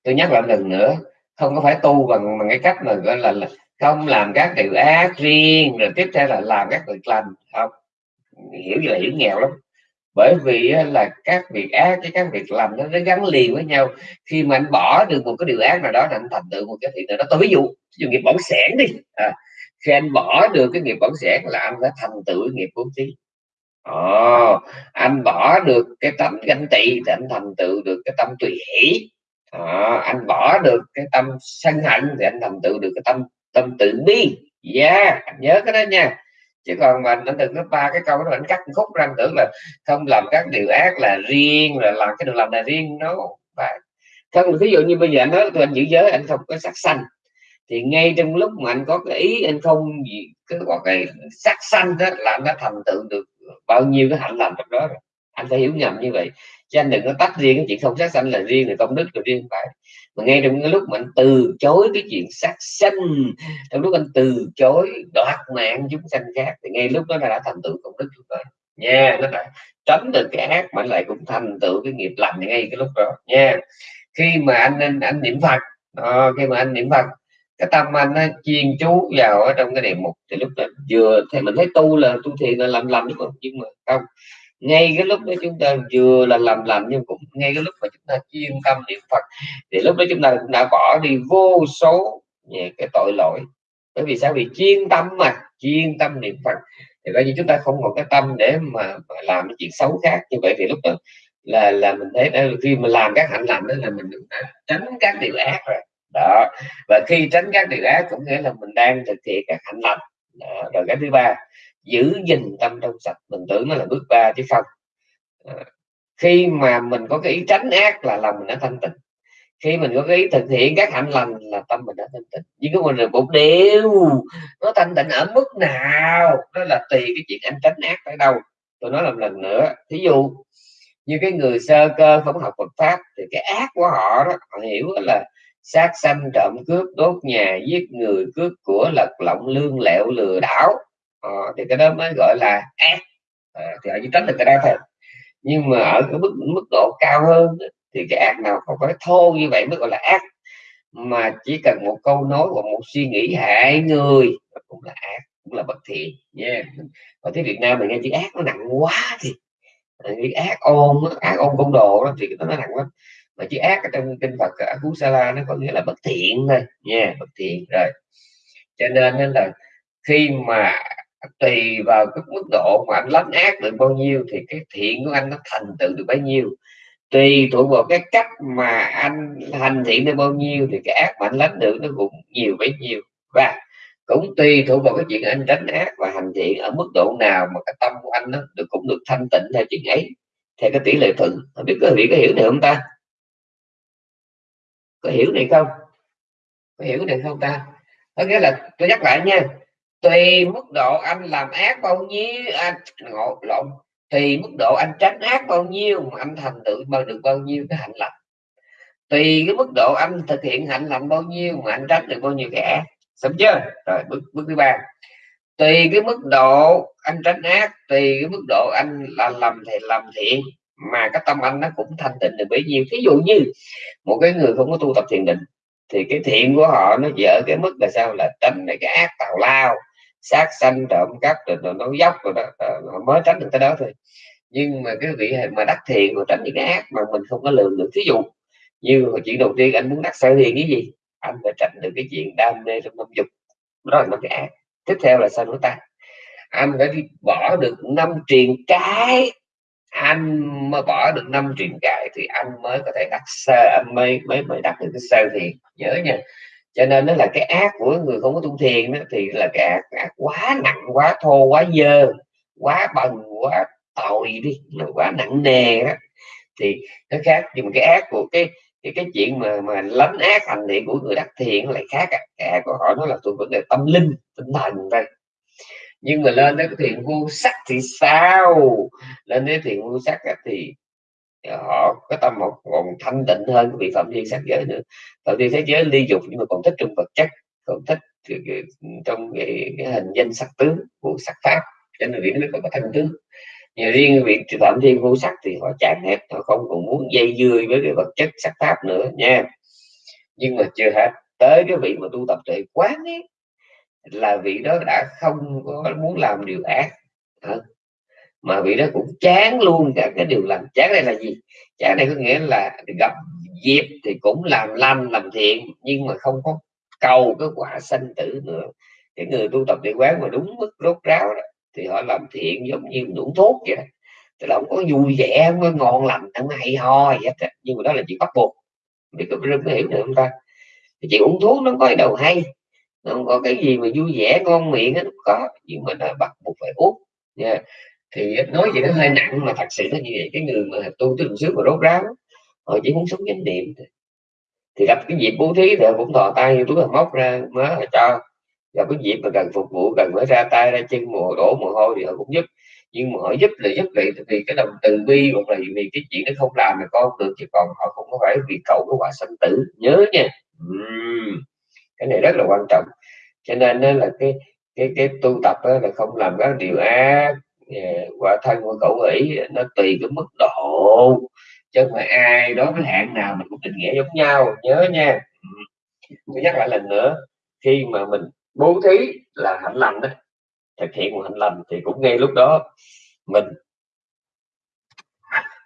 Tôi nhắc lại lần nữa không có phải tu bằng bằng cái cách mà gọi là, là không làm các điều ác riêng rồi tiếp theo là làm các việc lành. Không. Hiểu như là hiểu nghèo lắm bởi vì là các việc ác với các việc lành nó, nó gắn liền với nhau. Khi mà anh bỏ được một cái điều ác nào đó anh thành tựu một cái thiện nào đó. Tôi ví dụ ví dụ nghiệp bỏng sẻn đi. À, khi anh bỏ được cái nghiệp bỏng sẻn là anh đã thành tựu nghiệp bố thí Ồ, anh bỏ được cái tâm ganh tị thì anh thành tựu được cái tâm tùy hỷ. À, anh bỏ được cái tâm sân hận thì anh thành tựu được cái tâm tâm tự bi. Yeah nhớ cái đó nha chứ còn mà nó từng lớp ba cái câu đó ảnh cắt khúc răng tưởng là không làm các điều ác là riêng, là làm cái điều làm là riêng nó phải không ví dụ như bây giờ anh nói tôi anh giữ giới, anh không có sắc xanh thì ngay trong lúc mà anh có cái ý, anh không gì, cứ có cái sắc xanh đó là anh đã thành tựu được bao nhiêu cái hạnh lành trong đó rồi anh phải hiểu nhầm như vậy. Chứ anh đừng có tách riêng cái chuyện không sát sanh là riêng là công đức là riêng phải. Mà ngay trong cái lúc mà anh từ chối cái chuyện sát sanh trong lúc anh từ chối đoạt mạng chúng sanh khác thì ngay lúc đó đã thành tựu công đức rồi. Nha nó đã tránh được cái ác mà lại cũng thành tựu cái nghiệp lành ngay cái lúc đó. Nha khi mà anh anh, anh niệm phật à, khi mà anh niệm phật cái tâm anh nó chuyên chú vào ở trong cái đề mục thì lúc đó vừa thì mình thấy tu là tu thiền là làm làm đúng không? Nhưng mà không ngay cái lúc đó chúng ta vừa là làm làm nhưng cũng ngay cái lúc mà chúng ta chuyên tâm niệm Phật thì lúc đó chúng ta cũng đã bỏ đi vô số cái tội lỗi. Bởi vì sao? Vì chuyên tâm mà chuyên tâm niệm Phật. Thì coi như chúng ta không còn cái tâm để mà, mà làm cái chuyện xấu khác như vậy. Thì lúc đó là là mình thấy đó, khi mà làm các hạnh lành đó là mình đã tránh các điều ác rồi. Đó. Và khi tránh các điều ác cũng nghĩa là mình đang thực hiện các hạnh lành. Đó. rồi cái thứ ba giữ gìn tâm trong sạch. Mình tưởng nó là bước ba chứ không. À, khi mà mình có cái ý tránh ác là lòng mình đã thanh tịnh. Khi mình có cái ý thực hiện các hạnh lành là tâm mình đã thanh tịnh. Nhưng cái mình là một điều nó thanh tịnh ở mức nào đó là tùy cái chuyện anh tránh ác ở đâu. Tôi nói làm lần nữa thí dụ như cái người sơ cơ không học Phật pháp thì cái ác của họ đó họ hiểu là sát sanh trộm cướp đốt nhà giết người cướp của lật lọng lương lẹo lừa đảo. Ờ, thì cái đó mới gọi là ác. À, thì họ chỉ tránh được cái đó thôi. Nhưng mà ở cái mức mức độ cao hơn thì cái ác nào không phải thô như vậy mới gọi là ác. Mà chỉ cần một câu nói hoặc một suy nghĩ hại người cũng là ác cũng là bất thiện nha. Yeah. ở tiếng Việt Nam mình nghe chữ ác nó nặng quá thì nghĩ ờ, ác ôn ác ôn công đồ đó thì nó nặng lắm. Mà chữ ác ở trong kinh Phật cú sa la nó có nghĩa là bất thiện thôi nha yeah, bất thiện rồi. Cho nên nên là khi mà tùy vào cái mức độ mà anh lánh ác được bao nhiêu thì cái thiện của anh nó thành tựu được bấy nhiêu. Tùy thuộc vào cái cách mà anh hành thiện được bao nhiêu thì cái ác mà anh lánh được nó cũng nhiều bấy nhiêu. Và cũng tùy thuộc vào cái chuyện anh tránh ác và hành thiện ở mức độ nào mà cái tâm của anh nó được, cũng được thanh tịnh theo chuyện ấy, theo cái tỷ lệ thuận. Không biết có vị có hiểu này không ta? Có hiểu này không? Có hiểu này không ta? Có nghĩa là tôi nhắc lại nha tùy mức độ anh làm ác bao nhiêu, anh ngộ lộn tùy mức độ anh tránh ác bao nhiêu mà anh thành tựu bao, được bao nhiêu cái hạnh lành. Tùy cái mức độ anh thực hiện hạnh lành bao nhiêu mà anh tránh được bao nhiêu cái ác. Xong chưa? Rồi, bước bước thứ ba. Tùy cái mức độ anh tránh ác, tùy cái mức độ anh là làm thì làm thiện, mà cái tâm anh nó cũng thanh tịnh được bấy nhiêu. Ví dụ như một cái người không có tu tập thiền định, thì cái thiện của họ nó dở cái mức là sao? Là tránh cái ác tào lao sát sanh trộm cắp rồi, rồi nó dốc rồi đó. Ờ, họ mới tránh được cái đó thôi. Nhưng mà cái vị mà đắc thiện mà tránh những cái ác mà mình không có lường được ví dụ như chuyện đầu tiên anh muốn đắc sở thiện cái gì? Anh phải tránh được cái chuyện đam mê trong năm dục. Đó là năm cái ác. Tiếp theo là sao nữa ta? Anh phải đi bỏ được năm truyền cái. Anh mà bỏ được năm truyền cái thì anh mới có thể đắc sơ anh mới mới mới đắc được cái sơ thiện nhớ nha cho nên nó là cái ác của người không có tu thiền đó, thì là cái ác, ác quá nặng quá thô quá dơ quá bần quá tội đi nó quá nặng nề đó. Thì nó khác nhưng mà cái ác của cái cái cái chuyện mà mà lấn ác hành thiện của người đắc thiện lại khác à. cái ác của họ nó là thuộc vấn đề tâm linh tinh thần thôi. Nhưng mà lên đến cái thiện vô sắc thì sao? Lên đến thiện vô sắc thì họ có tâm một còn thanh tịnh hơn vị phạm thiên sắc giới nữa. Phạm thiên sắc giới ly dục nhưng mà còn thích trong vật chất còn thích ừ, trong cái, cái hình danh sắc tướng của sắc pháp. Cho nên vị nó có thanh tướng. Nhưng riêng vị phạm thiên vô sắc thì họ chán hết họ không còn muốn dây dưa với cái vật chất sắc pháp nữa nha. Nhưng mà chưa hết tới cái vị mà tu tập tuệ quán ấy là vị đó đã không có muốn làm điều ác mà vị đó cũng chán luôn, cả cái điều lành. Chán đây là gì? Chán đây có nghĩa là gặp dịp thì cũng làm lành, làm thiện, nhưng mà không có cầu cái quả sanh tử nữa. Cái người tu tập địa quán mà đúng mức rốt ráo đó, thì họ làm thiện giống như uống thuốc vậy đó. Tức là không có vui vẻ, không có ngon lành, không hay ho gì hết nhưng mà đó là chuyện bắt buộc. Biết có rất hiểu được không ta? Thì chuyện uống thuốc nó có cái đầu hay, nó không có cái gì mà vui vẻ, ngon miệng nó có. Nhưng mà nó bắt buộc phải uống yeah thì nói gì nó hơi nặng, mà thật sự nó như vậy. Cái người mà tu tới xứ mà rốt ráo, họ chỉ muốn sống chánh niệm thì gặp cái dịp bố thí thì cũng thò tay túi là móc ra mớ là cho. Gặp cái dịp mà cần phục vụ, cần phải ra tay, ra chân mùa đổ mồ hôi thì họ cũng giúp. Nhưng mà họ giúp là giúp vậy vì cái đồng từ bi hoặc là vì cái chuyện nó không làm là con được, chứ còn họ không có phải vì cậu của quả sanh tử. Nhớ nha. Uhm. cái này rất là quan trọng. Cho nên là cái cái cái tu tập là không làm các điều ác quả thân của cậu ấy nó tùy cái mức độ, chứ mà ai đó cái hạn nào mình cũng định nghĩa giống nhau, nhớ nha. Tôi nhắc lại lần nữa, khi mà mình bố thí là hạnh lành đó, thực hiện một hạnh lành thì cũng ngay lúc đó mình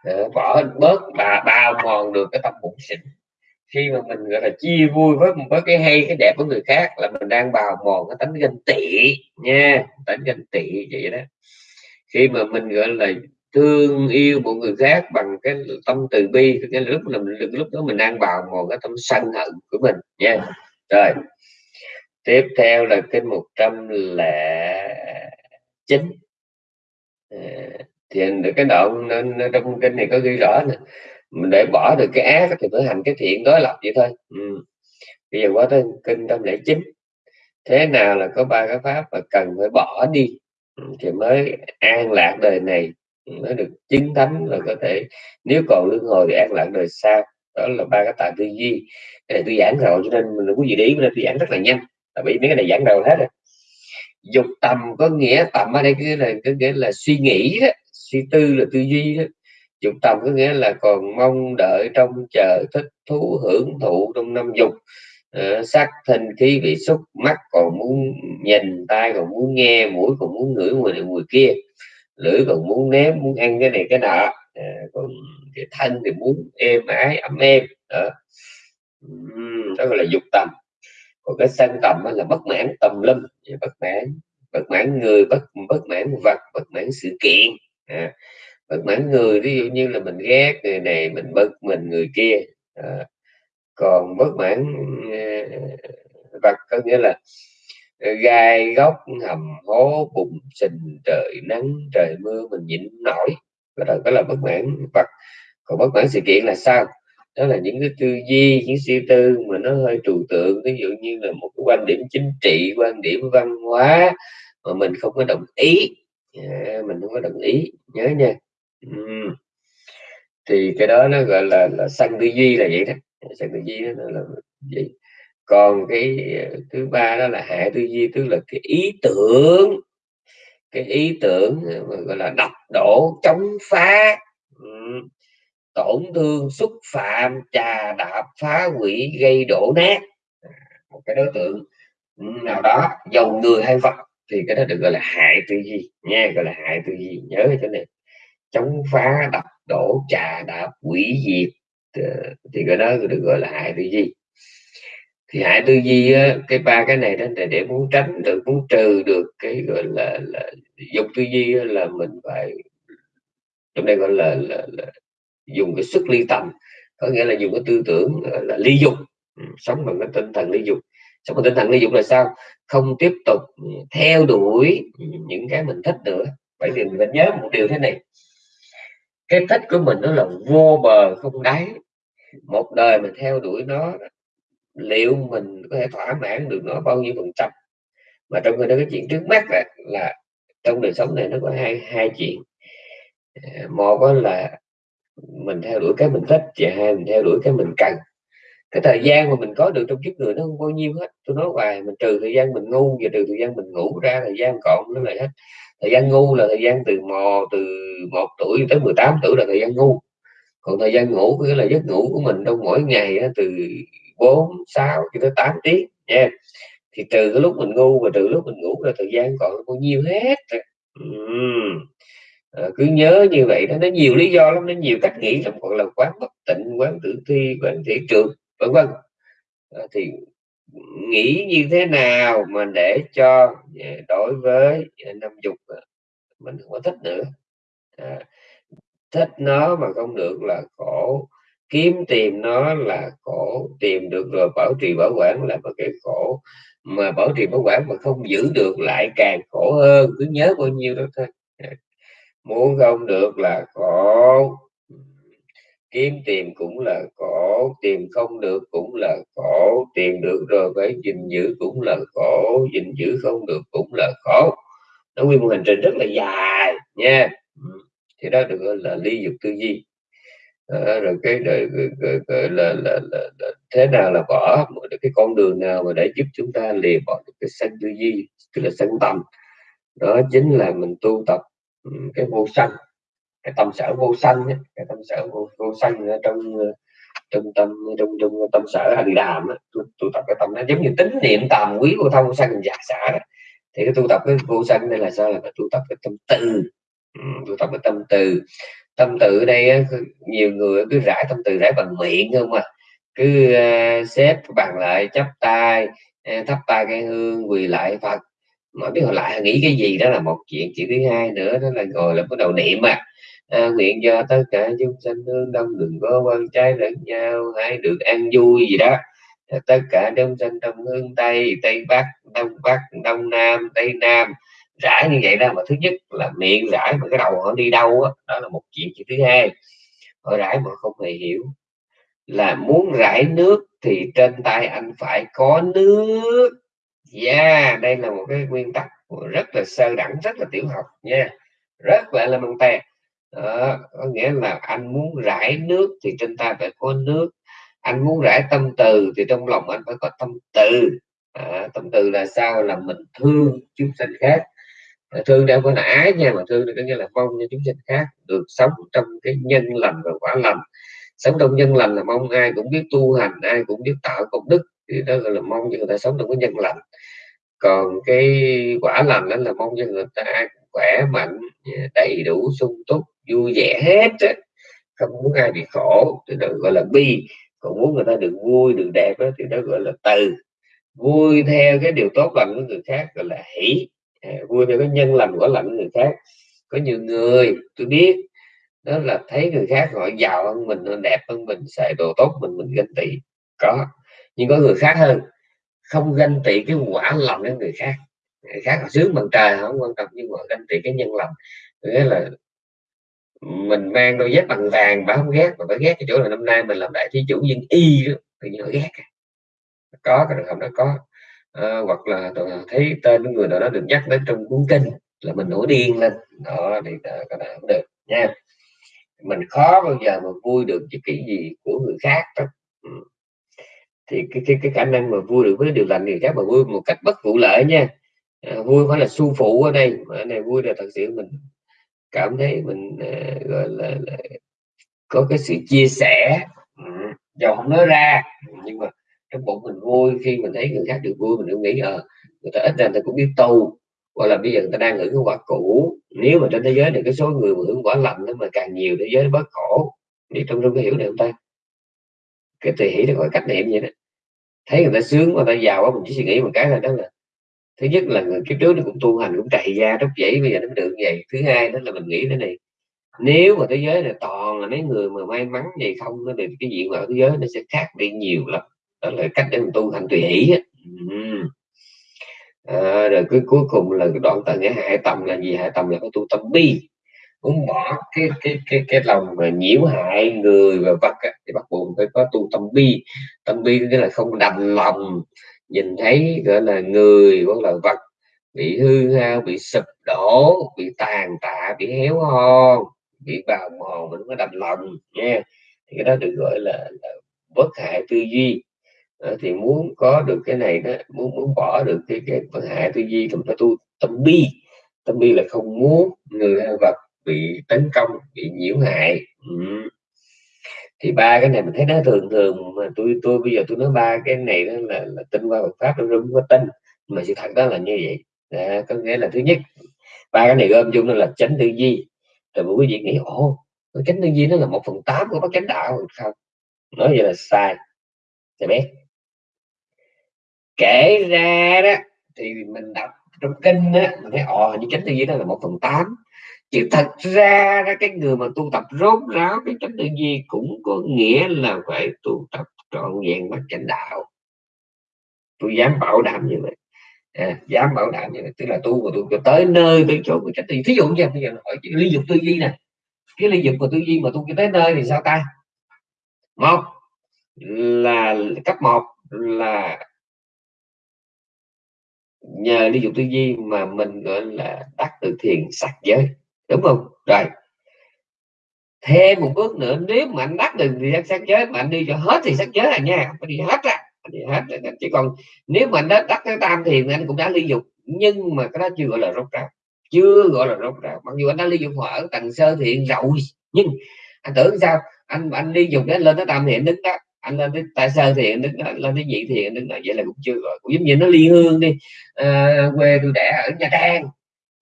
ờ, bỏ bớt và bao mòn được cái tâm bụng xịn. Khi mà mình, gọi là, chia vui với với cái hay, cái đẹp của người khác là mình đang bào mòn cái tánh ganh tị nha, tánh ganh tị vậy đó khi mà mình gọi là thương yêu một người khác bằng cái tâm từ bi cái lúc là mình lúc đó mình đang vào một cái tâm sân hận của mình nha. Rồi tiếp theo là cái một trăm là chín. Ờ, thì cái đoạn trong kinh này có ghi rõ nè. Mình để bỏ được cái ác thì phải hành cái thiện đối lập vậy thôi. Ừ. bây giờ qua tới kinh trăm lẻ chín. Thế nào là có ba cái pháp mà cần phải bỏ đi? Thì mới an lạc đời này mới được chứng thánh là có thể nếu còn luân hồi thì an lạc đời sau. Đó là ba cái tài tư duy. Cái này tôi giảng rồi cho nên mình đừng có gì để nên tôi giảng rất là nhanh. Tại vì mấy cái này giảng đầu hết rồi. Dục tầm có nghĩa tầm ở đây cái là cái nghĩa là suy nghĩ đó, suy tư là tư duy đó. Dục tầm có nghĩa là còn mong đợi trong chờ thích thú hưởng thụ trong năm dục uh, sắc thân khí vị xúc mắt còn muốn nhìn tai còn muốn nghe mũi còn muốn ngửi mùi này mùi kia. Lưỡi còn muốn nếm muốn ăn cái này cái nọ. À, còn cái thân thì muốn êm ái ấm êm. Đó, đó gọi là dục tầm. Còn cái sân tầm là bất mãn tầm lâm bất mãn bất mãn người bất bất mãn vật bất mãn sự kiện. À, bất mãn người ví dụ như là mình ghét người này mình bực mình người kia. À, còn bất mãn ờ, vật có nghĩa là gai góc hầm hố bụng sình trời nắng trời mưa mình nhịn nổi. Cái đó đó là bất mãn. Vật còn bất mãn sự kiện là sao? Đó là những cái tư duy những suy tư mà nó hơi trừu tượng. Ví dụ như là một cái quan điểm chính trị quan điểm văn hóa mà mình không có đồng ý. À, mình không có đồng ý. Nhớ nha. Uhm. thì cái đó nó gọi là là sân tư duy là vậy đó sân tư duy đó là gì? Còn cái ờ, thứ ba đó là hệ tư duy, tức là cái ý tưởng. Cái ý tưởng ờ, gọi là đập đổ, chống phá ừ, tổn thương, xúc phạm, trà đạp, phá hủy, gây đổ nát. À, một cái đối tượng ừ, nào đó dầu người hay vật, thì cái đó được gọi là hại tư duy, nha, gọi là hại tư duy. Nhớ cái này. Chống phá, đập đổ, trà đạp, hủy diệt Ờ, thì cái đó được gọi là hại tư duy. Thì hại tư duy cái ba cái này đó là để muốn tránh được muốn trừ được cái gọi là, là dục tư duy là mình phải trong đây gọi là, là, là dùng cái sức ly tâm có nghĩa là dùng cái tư tưởng là ly dục. Ừ, sống bằng cái tinh thần ly dục. Sống bằng tinh thần ly dục là sao? Không tiếp tục theo đuổi những cái mình thích nữa. Vậy thì mình nhớ một điều thế này. Cái thích của mình nó là vô bờ không đáy một đời mình theo đuổi nó liệu mình có thể thỏa mãn được nó bao nhiêu phần trăm? Mà trong khi đó cái chuyện trước mắt là, là trong đời sống này nó có hai hai chuyện. À, một là mình theo đuổi cái mình thích và hai mình theo đuổi cái mình cần. Cái thời gian mà mình có được trong kiếp người nó không bao nhiêu hết. Tôi nói hoài mình trừ thời gian mình ngu và trừ thời gian mình ngủ ra thời gian còn nó lại hết. Thời gian ngu là thời gian từ mò từ một tuổi tới 18 tuổi là thời gian ngu còn thời gian ngủ nghĩa là giấc ngủ của mình trong mỗi ngày từ 4 6 cho tới 8 tiếng nha. Thì từ cái lúc mình ngu và từ lúc mình ngủ là thời gian còn bao nhiêu hết uhm à, cứ nhớ như vậy đó nó nhiều lý do lắm nó nhiều cách nghĩ lắm còn là quán bất tịnh quán tử thi quán thị trường vân vân. À, thì nghĩ như thế nào mà để cho à, đối với à, năm dục à, mình không có thích nữa. À, thích nó mà không được là khổ. Kiếm tìm nó là khổ. Tìm được rồi bảo trì bảo quản là một cái khổ. Mà bảo trì bảo quản mà không giữ được lại càng khổ hơn. Cứ nhớ bao nhiêu đó thôi. Muốn không được là khổ. Kiếm tìm cũng là khổ. Tìm không được cũng là khổ. Tìm được rồi phải gìn giữ cũng là khổ. Gìn giữ không được cũng là khổ. Nó nguyên một hành trình rất là dài nha thì đó được gọi là ly dục tư duy. À, rồi cái rồi, rồi, rồi, rồi là, là, là, là thế nào là bỏ được cái con đường nào mà để giúp chúng ta lìa bỏ được cái sân tư duy tức là sân tâm. Đó chính là mình tu tập cái vô sanh cái tâm sở vô sanh cái tâm sở vô, vô sanh trong ờ, trong tâm trong trong tâm sở hành đàm tu, tu tập cái tâm nó giống như tính niệm tàm quý vô thông sanh giả xả đó. thì cái tu tập cái vô sanh đây là sao? Là tu tập cái tâm từ tu tập cái tâm từ. Tâm từ ở đây nhiều người cứ rải tâm từ rải bằng miệng không à. Cứ uh, xếp bàn lại chắp tay ờ, thắp tay cái hương quỳ lại phật. Mà biết hồi lại nghĩ cái gì đó là một chuyện. Chuyện thứ hai nữa đó là ngồi là bắt đầu niệm mà à, nguyện cho tất cả chúng sanh hương đông đừng có quan trái lẫn nhau hãy được ăn vui gì đó. Tất cả chúng sanh trong hương tây tây bắc đông bắc đông nam tây nam rải như vậy đó mà thứ nhất là miệng rải mà cái đầu họ đi đâu đó, đó là một chuyện chuyện thứ hai. Họ rải mà không hề hiểu là muốn rải nước thì trên tay anh phải có nước. Yeah đây là một cái nguyên tắc rất là sơ đẳng rất là tiểu học nha rất là elementary. Đó, có nghĩa là anh muốn rải nước thì trên tay phải có nước. Anh muốn rải tâm từ thì trong lòng anh phải có tâm từ. À, tâm từ là sao? Là mình thương chúng sinh khác thương đâu có là ái nha mà thương có nghĩa là mong cho chúng sinh khác được sống trong cái nhân lành và quả lành. Sống trong nhân lành là mong ai cũng biết tu hành ai cũng biết tạo công đức thì đó gọi là mong cho người ta sống trong cái nhân lành. Còn cái quả lành đó là mong cho người ta ai khỏe mạnh đầy đủ sung túc vui vẻ hết không muốn ai bị khổ thì đó gọi là bi. Còn muốn người ta được vui được đẹp đó, thì đó gọi là từ. Vui theo cái điều tốt lành của người khác gọi là hỷ. Ờ, vui cho cái nhân lành của lành người khác. Có nhiều người, tôi biết, đó là thấy người khác họ giàu hơn mình, họ đẹp hơn mình, xài đồ tốt mình mình ganh tị. Có, nhưng có người khác hơn, không ganh tị cái quả lành của người khác. Người khác họ sướng bằng trời không quan trọng, nhưng mà ganh tị cái nhân lành. Nghĩa là mình mang đôi dép bằng vàng bà không ghét, mà bà ghét cái chỗ là năm nay mình làm đại thí chủ nhưng y đó. Thì họ ghét. Có cái trường hợp đó có à, hoặc là thấy tên của người nào đó được nhắc đến trong cuốn kinh là mình nổi điên lên đó thì ờ, các bạn không được nha mình khó bao giờ mà vui được với cái gì của người khác đó. Ừ. thì cái, cái cái khả năng mà vui được với điều lành người khác mà vui một cách bất vụ lợi nha à, vui phải là su phụ ở đây mà này vui là thật sự mình cảm thấy mình à, gọi là, là có cái sự chia sẻ ừ. dầu không nói ra nhưng mà trong bụng mình vui khi mình thấy người khác được vui mình cũng nghĩ ờ à, người ta ít ra người ta cũng biết tu. Hoặc là bây giờ người ta đang hưởng cái quả cũ nếu mà trên thế giới này cái số người mà hưởng quả lành nó mà càng nhiều thế giới bớt khổ thì trong trong cái hiểu này không ta? Cái tùy hỷ nó gọi cách niệm vậy đó. Thấy người ta sướng người ta giàu quá mình chỉ suy nghĩ một cái là đó là thứ nhất là người kiếp trước nó cũng tu hành cũng trầy ra rất dãy bây giờ nó được vậy. Thứ hai đó là mình nghĩ thế này nếu mà thế giới này toàn là mấy người mà may mắn vậy không nó thì cái diện mạo thế giới nó sẽ khác đi nhiều lắm đó là cách để mình tu hành tùy hỷ á. À, rồi cái cuối cùng là cái đoạn tận nghĩa hại tầm là gì? Hại tầm là cái tu tâm bi. Muốn bỏ cái cái cái cái lòng mà nhiễu hại người và vật á, thì bắt buộc phải có tu tâm bi. Tâm bi nghĩa là không đành lòng nhìn thấy gọi là người hoặc là vật bị hư hao bị sụp đổ bị tàn tạ bị héo hon bị bào mòn mình có đành lòng nha thì cái đó được gọi là, là bất hại tư duy Ờ, thì muốn có được cái này đó muốn muốn bỏ được cái cái phần hại tư duy thì phải tu tâm bi. Tâm bi là không muốn người hay vật bị tấn công bị nhiễu hại. Ừ. thì ba cái này mình thấy nó thường thường mà tôi tôi bây giờ tôi nói ba cái này đó là, là tin qua Phật pháp nó không có tin mà sự thật đó là như vậy. À, có nghĩa là thứ nhất ba cái này gom chung nó là chánh tư duy. Rồi quý vị nghĩ ồ chánh tư duy nó là một phần tám của bác chánh đạo không? Nói vậy là sai. Thì biết kể ra đó thì mình đọc trong kinh á mình thấy ờ, ồ như chánh tư duy đó là một phần tám. Chứ thật ra đó, cái người mà tu tập rốt ráo cái chánh tư duy cũng có nghĩa là phải tu tập trọn vẹn bát chánh đạo. Tôi dám bảo đảm như vậy. À, dám bảo đảm như vậy. Tức là tu mà tôi tới nơi tới chỗ của chánh tư duy. Thí dụ như bây giờ hỏi ly dục tư duy nè. Cái ly dục của tư duy mà tu tới nơi thì sao ta? Một là cấp một là nhờ đi dục tư duy mà mình, gọi là, đắc được thiền sắc giới. Đúng không? Rồi. Thêm một bước nữa, nếu mà anh đắc được thì sắc giới mà anh đi cho hết thì sắc giới là nha phải đi hết ra đi hết ra. chỉ còn nếu mà anh đã đắc cái tam thiền thì anh cũng đã ly dục. Nhưng mà cái đó chưa gọi là rốt ráo, chưa gọi là rốt ráo. Mặc dù anh đã ly dục ở tầng sơ thiện rồi, nhưng anh tưởng sao? Anh anh đi dục đến lên tới tam thiện đứng đó anh lên tới tại sơ thiện đứng nói, lên tới vị thiện đứng nói vậy là cũng chưa gọi. Cũng giống như nó ly hương đi. À, quê tôi đẻ ở nha trang.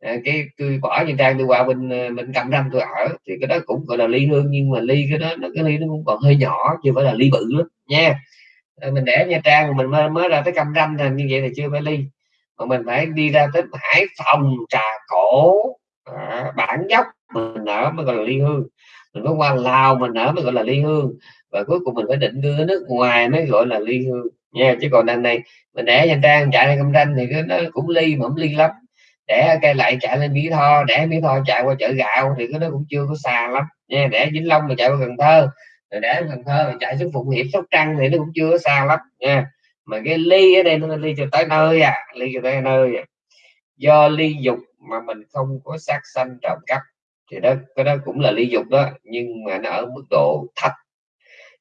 À, cái tôi bỏ nha trang tôi qua bên ờ, bên cam ranh tôi ở. Thì cái đó cũng gọi là ly hương nhưng mà ly cái đó nó cái ly nó cũng còn hơi nhỏ chưa phải là ly bự lắm nha. À, mình để nha trang mình mới, mới ra tới cam ranh thì như vậy thì chưa phải ly. Mà mình phải đi ra tới hải phòng trà cổ à, bản dốc mình ở mới gọi là ly hương. Mình có qua lào mình ở mới gọi là ly hương và cuối cùng mình phải định đưa nước ngoài, mới gọi là ly hương. Nha, chứ còn đằng này mình để nha trang chạy lên cam tranh thì nó cũng ly mà không ly lắm. Để cây lại chạy lên mỹ tho, để mỹ tho chạy qua chợ gạo thì cái nó cũng chưa có xa lắm. Nha, để vĩnh long mà chạy qua cần thơ, rồi để cần thơ mà chạy xuống phụng hiệp, sóc trăng thì nó cũng chưa có xa lắm, nha. Mà cái ly ở đây nó ly cho tới nơi à ly cho tới nơi à. do ly dục mà mình không có sát sanh trộm cắp thì đó, cái đó cũng là ly dục đó, nhưng mà nó ở mức độ thấp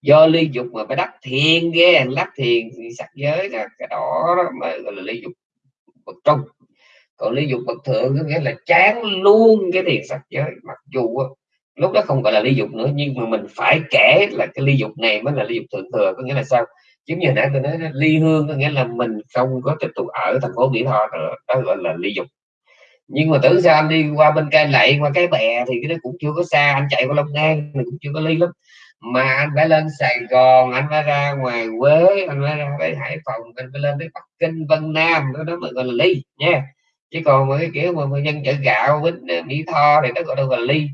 do ly dục mà phải đắc thiền ghê đắc thiền thì sắc giới là cái đó, đó mà gọi là ly dục bậc trung. Còn ly dục bậc thượng có nghĩa là chán luôn cái thiền sắc giới mặc dù lúc đó không gọi là ly dục nữa nhưng mà mình phải kể là cái ly dục này mới là ly dục thượng thừa. Có nghĩa là sao? Giống như nãy tôi nói ly hương có nghĩa là mình không có tiếp tục ở thành phố mỹ tho nữa đó gọi là ly dục. Nhưng mà tưởng sao anh đi qua bên cây lậy qua cái bè thì cái đó cũng chưa có xa anh chạy qua long an thì cũng chưa có ly lắm mà anh phải lên Sài Gòn anh phải ra ngoài Quế anh phải ra tới Hải Phòng anh phải lên tới Bắc Kinh Vân Nam đó, đó mới gọi là ly nha. Chứ còn mà cái kiểu mà, mà dân chợ gạo bánh à, Mỹ Tho thì nó gọi là ly.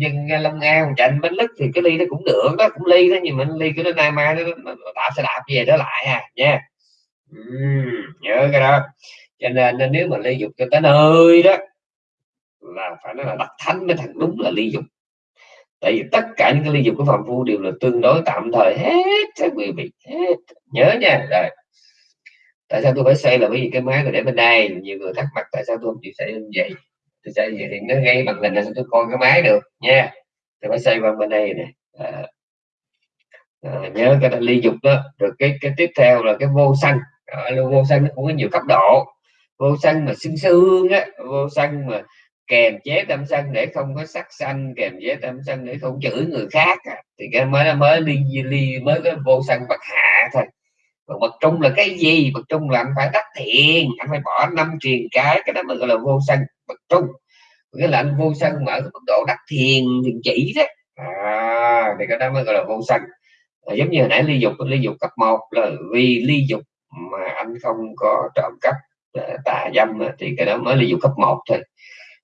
Dân à, Long An Trịnh bánh lứt thì cái ly nó cũng được đó cũng ly đó nhưng mà ly cái nó nay mai nó, nó, nó đạp xe đạp về đó lại à nha. Uhm, nhớ cái đó. Cho nên, nên nếu mà ly dục cho tới nơi đó là phải nói là đắc thánh mới thằng đúng là ly dục tại vì tất cả những cái ly dục của phạm phu đều là tương đối tạm thời hết các quý vị hết. Nhớ nha rồi. Tại sao tôi phải xây là bởi vì cái máy tôi để bên đây nhiều người thắc mắc tại sao tôi không chịu xây như vậy. Tôi xây vậy thì nó gây bằng hình là sao tôi coi cái máy được nha. Tôi phải xây bằng bên đây này à, à, nhớ cái ly dục đó. Rồi cái cái tiếp theo là cái vô sanh. À, vô sanh nó cũng có nhiều cấp độ. Vô sanh mà xương xương á vô sanh mà kèm chế tâm sân để không có sắc sanh kèm chế tâm sân để không chửi người khác à. thì cái mới mới ly ly mới cái vô sân bậc hạ thôi. Còn bậc trung là cái gì? Bậc trung là anh phải đắc thiền anh phải bỏ năm truyền cái cái đó mới gọi là vô sân bậc trung. Nghĩa là anh vô sân mà ở mức độ đắc thiền thiền chỉ đó. À, thì cái đó mới gọi là vô sân à, giống như hồi nãy ly dục ly dục cấp 1 là vì ly dục mà anh không có trộm cắp à, tà dâm thì cái đó mới ly dục cấp 1 thôi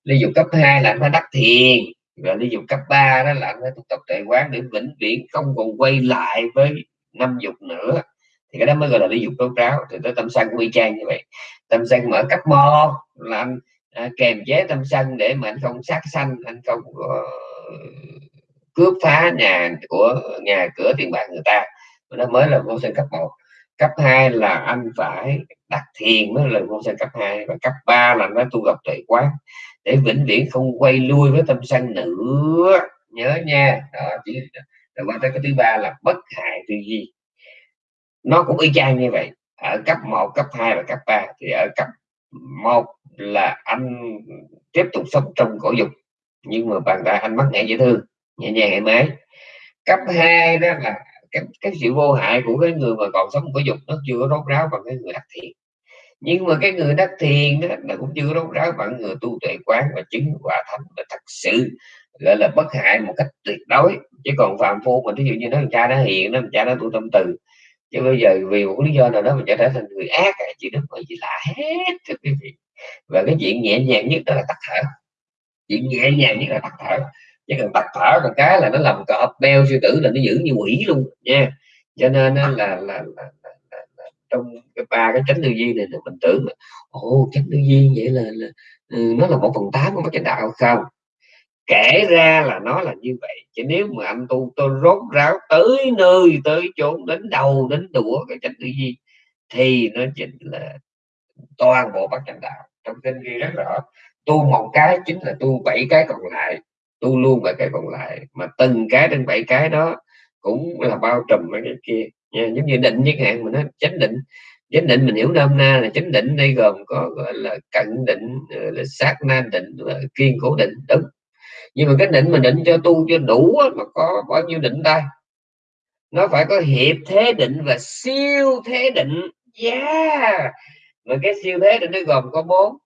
ly dục cấp 2 là anh phải đắc thiền. Và ly dục cấp 3 đó là anh phải tu tập tuệ quán để vĩnh viễn không còn quay lại với năm dục nữa. Thì cái đó mới gọi là ly dục tốt ráo thì tới tâm sân quy trang như vậy. Tâm sân mở cấp mo là anh à, kèm chế tâm sân để mà anh không sát sanh anh không có cướp phá nhà của nhà cửa tiền bạc người ta. Nó mới là vô sinh cấp 1 cấp 2 là anh phải đặt thiền mới là vô sanh cấp 2 và cấp 3 là nó tu gặp tuệ quán. Để vĩnh viễn không quay lui với tâm sân nữa. Nhớ nha. Đó chỉ rồi qua tới cái thứ ba là bất hại tư duy. Nó cũng y chang như vậy. Ở cấp 1, cấp 2 và cấp 3 thì ở cấp 1 là anh tiếp tục sống trong cổ dục. Nhưng mà bàn tay anh mắc ngại dễ thương nhẹ nhàng thoải mái. Cấp 2 đó là cái, cái sự vô hại của cái người mà còn sống cổ dục nó chưa có rốt ráo bằng cái người đặc thiện nhưng mà cái người đắc thiền đó cũng chưa rốt ráo bằng người tu tuệ quán và chứng quả thánh là thật sự gọi là bất hại một cách tuyệt đối. Chứ còn phàm phu mà ví dụ như nó cha nó hiền nó cha nó tu tâm từ chứ bây giờ vì một lý do nào đó mình trở thành người ác chị đức mà gì lạ hết thưa quý vị. Và cái chuyện nhẹ nhàng nhất đó là tắt thở. Chuyện nhẹ nhàng nhất là tắt thở. Chứ cần tắt thở là cái là nó làm cọp beo sư tử là nó giữ như quỷ luôn nha. Cho nên là, là, là, là, là trong cái ba cái chánh tư duy này là mình tưởng là ồ chánh tư duy vậy là, là ừ, nó là một phần tám của chánh đạo không? Kể ra là nó là như vậy. Chứ nếu mà anh tu tôi rốt ráo tới nơi tới chốn đến đầu đến đũa cái chánh tư duy thì nó chính là toàn bộ bát chánh đạo. Trong kinh ghi rất rõ tu một cái chính là tu bảy cái còn lại tu luôn bảy cái còn lại. Mà từng cái trên bảy cái đó cũng là bao trùm mấy cái kia. Dạ, giống như định chẳng hạn mình nói, chánh định. Chánh định mình hiểu nôm na là chánh định, đây gồm có, gọi là cận định ờ, là sát na định, là kiên cố định, đúng. Nhưng mà cái định mình định cho tu cho đủ mà có bao nhiêu định đây nó phải có hiệp thế định và siêu thế định. Dạ! Yeah mà cái siêu thế định nó gồm có bốn.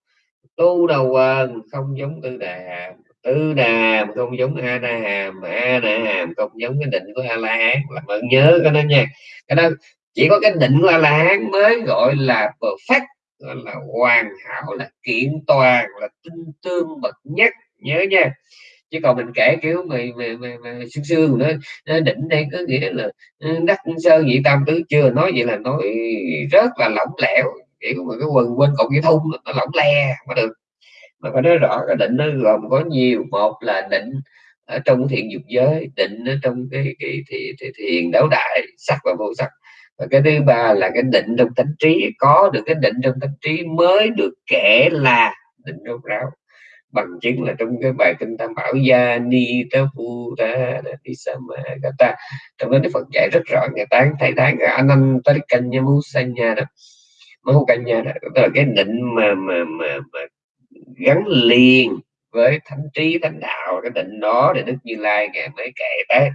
Tu đầu quần, không giống tư đà tứ tư đà hàm không giống a na hàm a na hàm không giống cái định của a la hán. Làm ơn nhớ cái đó nha. Cái đó chỉ có cái định của a la hán mới gọi là perfect gọi là hoàn hảo là kiện toàn là tinh tương bậc nhất. Nhớ nha. Chứ còn mình kể kiểu mày mày mày, mày sương sương nữa định đây có nghĩa là ừ, đắc sơ nhị tam tứ chưa nói vậy là nói rất là lỏng lẻo. Kiểu mà cái quần quên cột cái thun nó lỏng le mà được mà phải nói rõ cái định nó gồm có nhiều một là định ở trong thiện dục giới định ở trong cái, cái thì, thì thiền đấu đại sắc và vô sắc. Và cái thứ ba là cái định trong tánh trí có được cái định trong tánh trí mới được kể là định rốt ráo. Bằng chứng là trong cái bài kinh tam bảo gia ni ta phu ta đi sama ta. Trong đó đức phật dạy rất rõ ngày tán thầy tán anh anh tới canh nha mu sanh nha đó. Mu canh nha đó tức là cái định mà mà mà, mà gắn liền với thánh trí, thánh đạo, cái định đó để đức như lai ngài mới kể tới.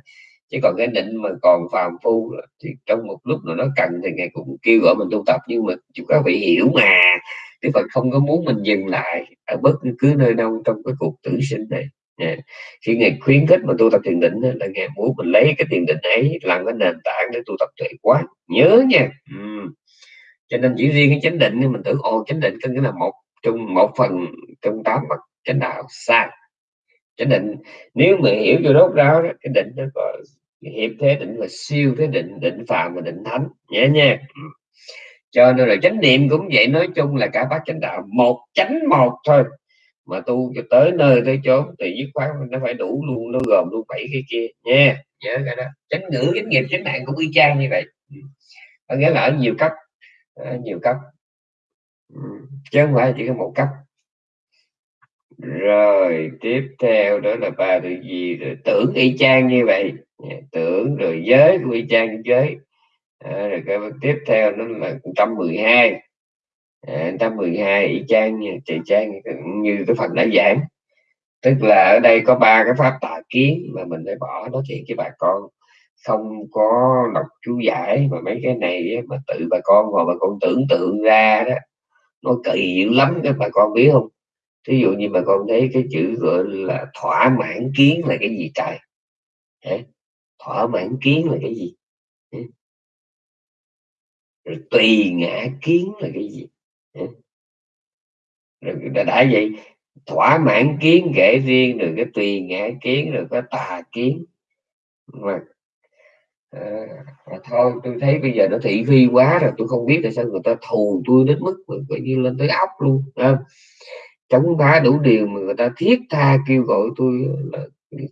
Chứ còn cái định mà còn phàm phu thì trong một lúc nào nó cần thì ngài cũng kêu gọi mình tu tập. Nhưng mà chúng các vị hiểu mà, Đức Phật không có muốn mình dừng lại ở bất cứ nơi đâu trong cái cuộc tử sinh này. Yeah. khi ngài khuyến khích mà tu tập thiền định là ngài muốn mình lấy cái thiền định ấy làm cái nền tảng để tu tập tuệ quán. Nhớ nha. Ừ. cho nên chỉ riêng cái chánh định mình tưởng, ồ, chánh định có nghĩa là một trong một phần trong tám mặt chánh đạo sai chánh định nếu mà hiểu cho đốt ráo đó, cái định nó có hiệp thế định là siêu thế định định phàm và định thánh. Nhé nha ừ. cho nên là chánh niệm cũng vậy nói chung là cả bát chánh đạo một chánh một thôi. Mà tu cho tới nơi tới chốn thì dứt khoát nó phải đủ luôn nó gồm luôn bảy cái kia. Nha nhớ cái đó. Chánh ngữ chánh nghiệp chánh mạng cũng y chang như vậy. Ừ. Có nghĩa là ở nhiều cấp ở nhiều cấp chứ không phải chỉ có một cấp. Rồi tiếp theo đó là ba từ gì rồi tưởng y chang như vậy. Dạ, tưởng rồi giới cũng y chang giới. À, rồi cái tiếp theo nó là 112 à, 112 y chang như chị trang như cái phần đã giảng. Tức là ở đây có ba cái pháp tà kiến mà mình phải bỏ nói chuyện với bà con. Không có đọc chú giải mà mấy cái này mà tự bà con hoặc bà con tưởng tượng ra đó nó kỳ dữ lắm các bà con biết không? Thí dụ như bà con thấy cái chữ gọi là thỏa mãn kiến là cái gì trời? Thỏa mãn kiến là cái gì? Rồi tùy ngã kiến là cái gì? Rồi đã, đã vậy thỏa mãn kiến kể riêng rồi cái tùy ngã kiến rồi có tà kiến. Mà à, thôi tôi thấy bây giờ nó thị phi quá rồi tôi không biết tại sao người ta thù tôi đến mức coi như lên tới óc luôn à, chống phá đủ điều mà người ta thiết tha kêu gọi tôi là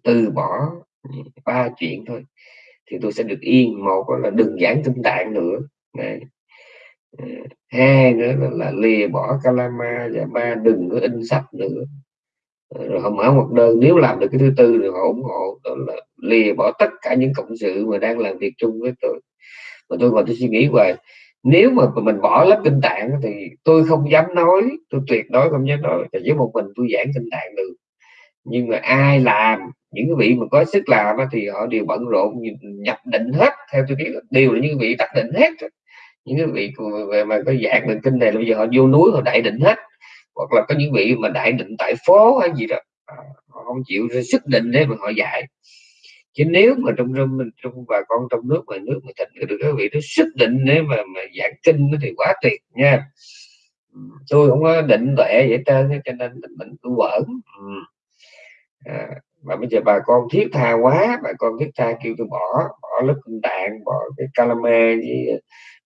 từ bỏ ba chuyện thôi thì tôi sẽ được yên. Một là đừng giảng kinh tạng nữa này ờ, hai nữa là, là lìa bỏ calama và ba đừng có in sách nữa rồi họ mở một đơn, nếu làm được cái thứ tư thì họ ủng hộ, đó là lìa bỏ tất cả những cộng sự mà đang làm việc chung với tôi. Mà tôi còn tôi suy nghĩ hoài, nếu mà mình bỏ lớp kinh tạng thì tôi không dám nói, tôi tuyệt đối không dám nói. Là với một mình tôi giảng kinh tạng được. Nhưng mà ai làm, những cái vị mà có sức làm thì họ đều bận rộn nhập định hết. Theo tôi biết đều là những vị đặt định hết. Những cái vị về mà có dạng định kinh này, bây giờ họ vô núi họ đại định hết hoặc là có những vị mà đại định tại phố hay gì đó à, họ không chịu sức định đấy mà họ dạy. Chứ nếu mà trong trong trong bà con trong nước ngoài nước mà thịnh được các vị nó sức định nếu mà mà giảng kinh thì quá tuyệt nha. Tôi không có định tuệ vậy trên cho nên mình tôi quẩn. À, mà bây giờ bà con thiết tha quá bà con thiết tha kêu tôi bỏ bỏ lớp kinh tạng bỏ cái calame gì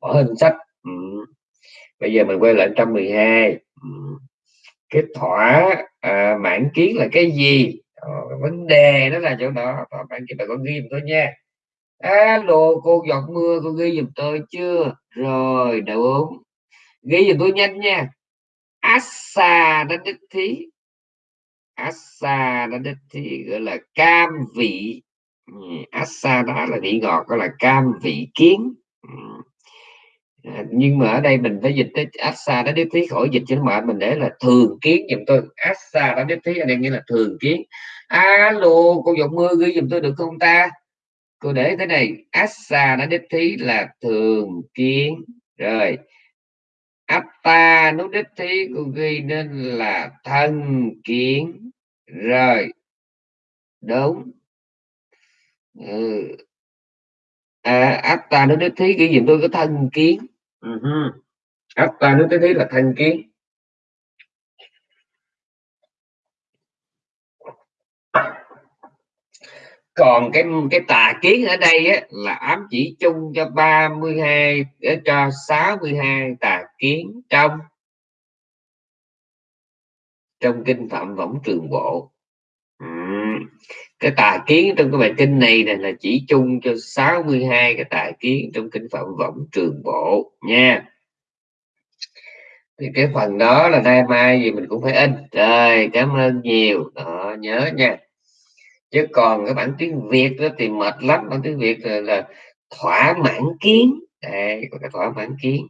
bỏ hình sách. Ừ. bây giờ mình quay lại 112 ừ cái thỏa à, mãn kiến là cái gì? Ờ, vấn đề đó là chỗ đó. Thỏa mãn kiến bà con ghi giùm tôi nha. Alo cô giọt mưa cô ghi giùm tôi chưa? Rồi đúng ghi giùm tôi nhanh nha. Assa đã đích thí. Assa đã đích thí gọi là cam vị. Ừ, Assa đó là vị ngọt gọi là cam vị kiến. Ừ. À, nhưng mà ở đây mình phải dịch tới asa đó đế thí khỏi dịch cho nó mệt. Mình để là thường kiến giùm tôi. Asa đó đế thí ở đây nghĩa là thường kiến. Alo cô giọng mưa ghi giùm tôi được không ta? Cô để thế này asa đã đế thí là thường kiến. Rồi atta nó đích thí cô ghi nên là thân kiến. Rồi đúng. Ừ. à, atta nó đích thí ghi giùm tôi có thân kiến uh-huh. atta nước đích thí là thanh kiến còn cái cái tà kiến ở đây á, là ám chỉ chung cho 32 cho 62 tà kiến trong trong kinh phạm võng trường bộ cái tà kiến trong cái bài kinh này này là chỉ chung cho 62 cái tà kiến trong kinh phạm võng trường bộ nha. Thì cái phần đó là nay mai gì mình cũng phải in. Rồi cảm ơn nhiều. Đó nhớ nha. Chứ còn cái bản tiếng việt đó thì mệt lắm. Bản tiếng việt là, là thỏa mãn kiến. Đây có cái thỏa mãn kiến.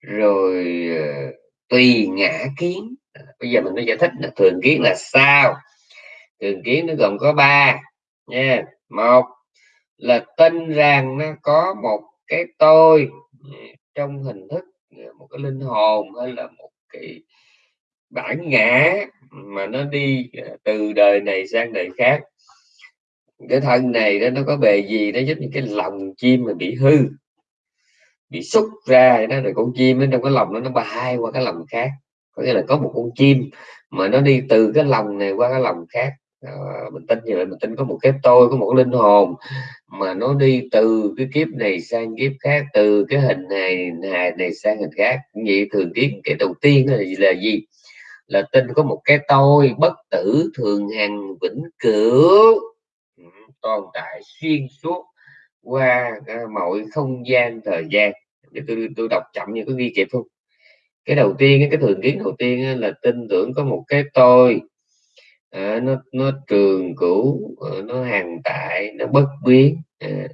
Rồi uh, tùy ngã kiến. Bây giờ mình mới giải thích là thường kiến là sao thường kiến nó gồm có ba, nha. Một là tin rằng nó có một cái tôi ừ, trong hình thức ừ, một cái linh hồn hay là một cái bản ngã mà nó đi ờ, từ đời này sang đời khác. Cái thân này đó, nó có bề gì? Nó giống như cái lòng chim mà bị hư, bị xúc ra đó. Rồi con chim nó trong cái lòng nó nó bay qua cái lòng khác. Có nghĩa là có một con chim mà nó đi từ cái lòng này qua cái lòng khác à, mình tin như vậy mình tin có một cái tôi có một cái linh hồn mà nó đi từ cái kiếp này sang kiếp khác từ cái hình này này, này sang hình khác. Vậy thường kiến cái đầu tiên là, gì? Là gì? Là tin có một cái tôi bất tử thường hằng vĩnh cửu. Ừ, Tồn tại xuyên suốt qua à, mọi không gian thời gian. Để tôi tôi đọc chậm như có ghi kịp không cái đầu tiên cái thường kiến đầu tiên là tin tưởng có một cái tôi à, nó nó trường cửu ờ, nó hàng tại nó bất biến à,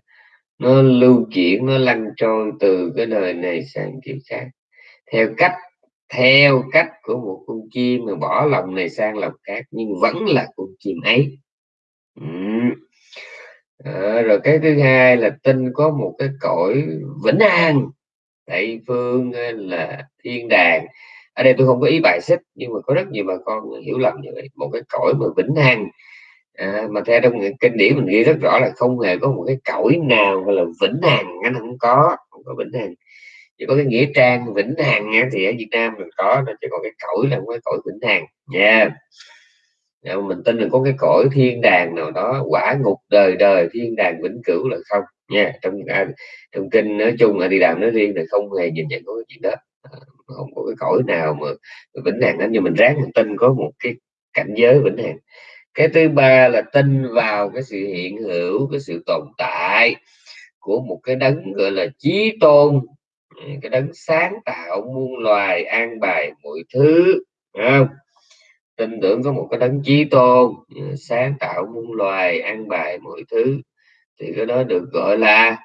nó lưu chuyển nó lăn trôi từ cái đời này sang kiếp khác. Theo cách theo cách của một con chim mà bỏ lòng này sang lòng khác nhưng vẫn là con chim ấy. Ừ. à, rồi cái thứ hai là tin có một cái cõi vĩnh an. Tây phương là thiên đàng ở đây tôi không có ý bài xích nhưng mà có rất nhiều bà con hiểu lầm như vậy. Một cái cõi mà vĩnh hằng à, mà theo trong kinh điển mình ghi rất rõ là không hề có một cái cõi nào gọi là vĩnh hằng nó không có không có vĩnh hằng. Chỉ có cái nghĩa trang vĩnh hằng thì ở Việt Nam mình có nó chỉ còn cái cõi là cái cõi vĩnh hằng. Nha yeah. mình tin là có cái cõi thiên đàng nào đó quả ngục đời đời thiên đàng vĩnh cửu là không. Nha trong à, trong kinh nói chung là đi đàm nói riêng là không hề nhìn nhận có cái chuyện đó. không có cái cõi nào mà vĩnh hằng đó nhưng mình ráng mình tin có một cái cảnh giới vĩnh hằng. Cái thứ ba là tin vào cái sự hiện hữu, cái sự tồn tại của một cái đấng gọi là chí tôn. Ừ, cái đấng sáng tạo, muôn loài, an bài mọi thứ không? tin tưởng có một cái đấng chí tôn ừ, sáng tạo, muôn loài, an bài mọi thứ. Thì cái đó được gọi là,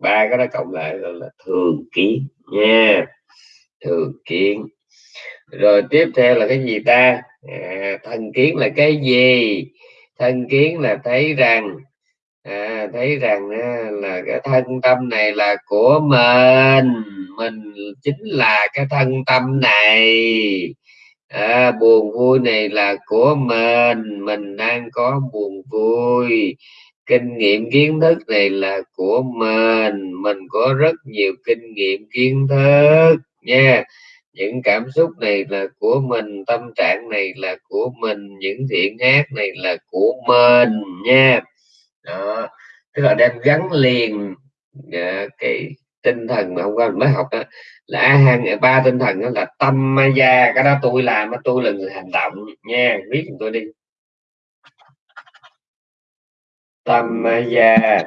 ba cái đó cộng lại gọi là thường kiến nha thường kiến. Rồi tiếp theo là cái gì ta? À, thân kiến là cái gì? Thân kiến là thấy rằng à, thấy rằng à, là cái thân tâm này là của mình. Mình chính là cái thân tâm này. À, buồn vui này là của mình. Mình đang có buồn vui. Kinh nghiệm kiến thức này là của mình. Mình có rất nhiều kinh nghiệm kiến thức nha. Những cảm xúc này là của mình, tâm trạng này là của mình, những thiện ác này là của mình nha. Đó, tức là đem gắn liền dạ, cái tinh thần mà hôm qua mình mới học đó, là hàng à, ba tinh thần đó là tâm ma gia cái đó tôi làm tôi là người hành động nha. Viết chúng tôi đi. Tâm gia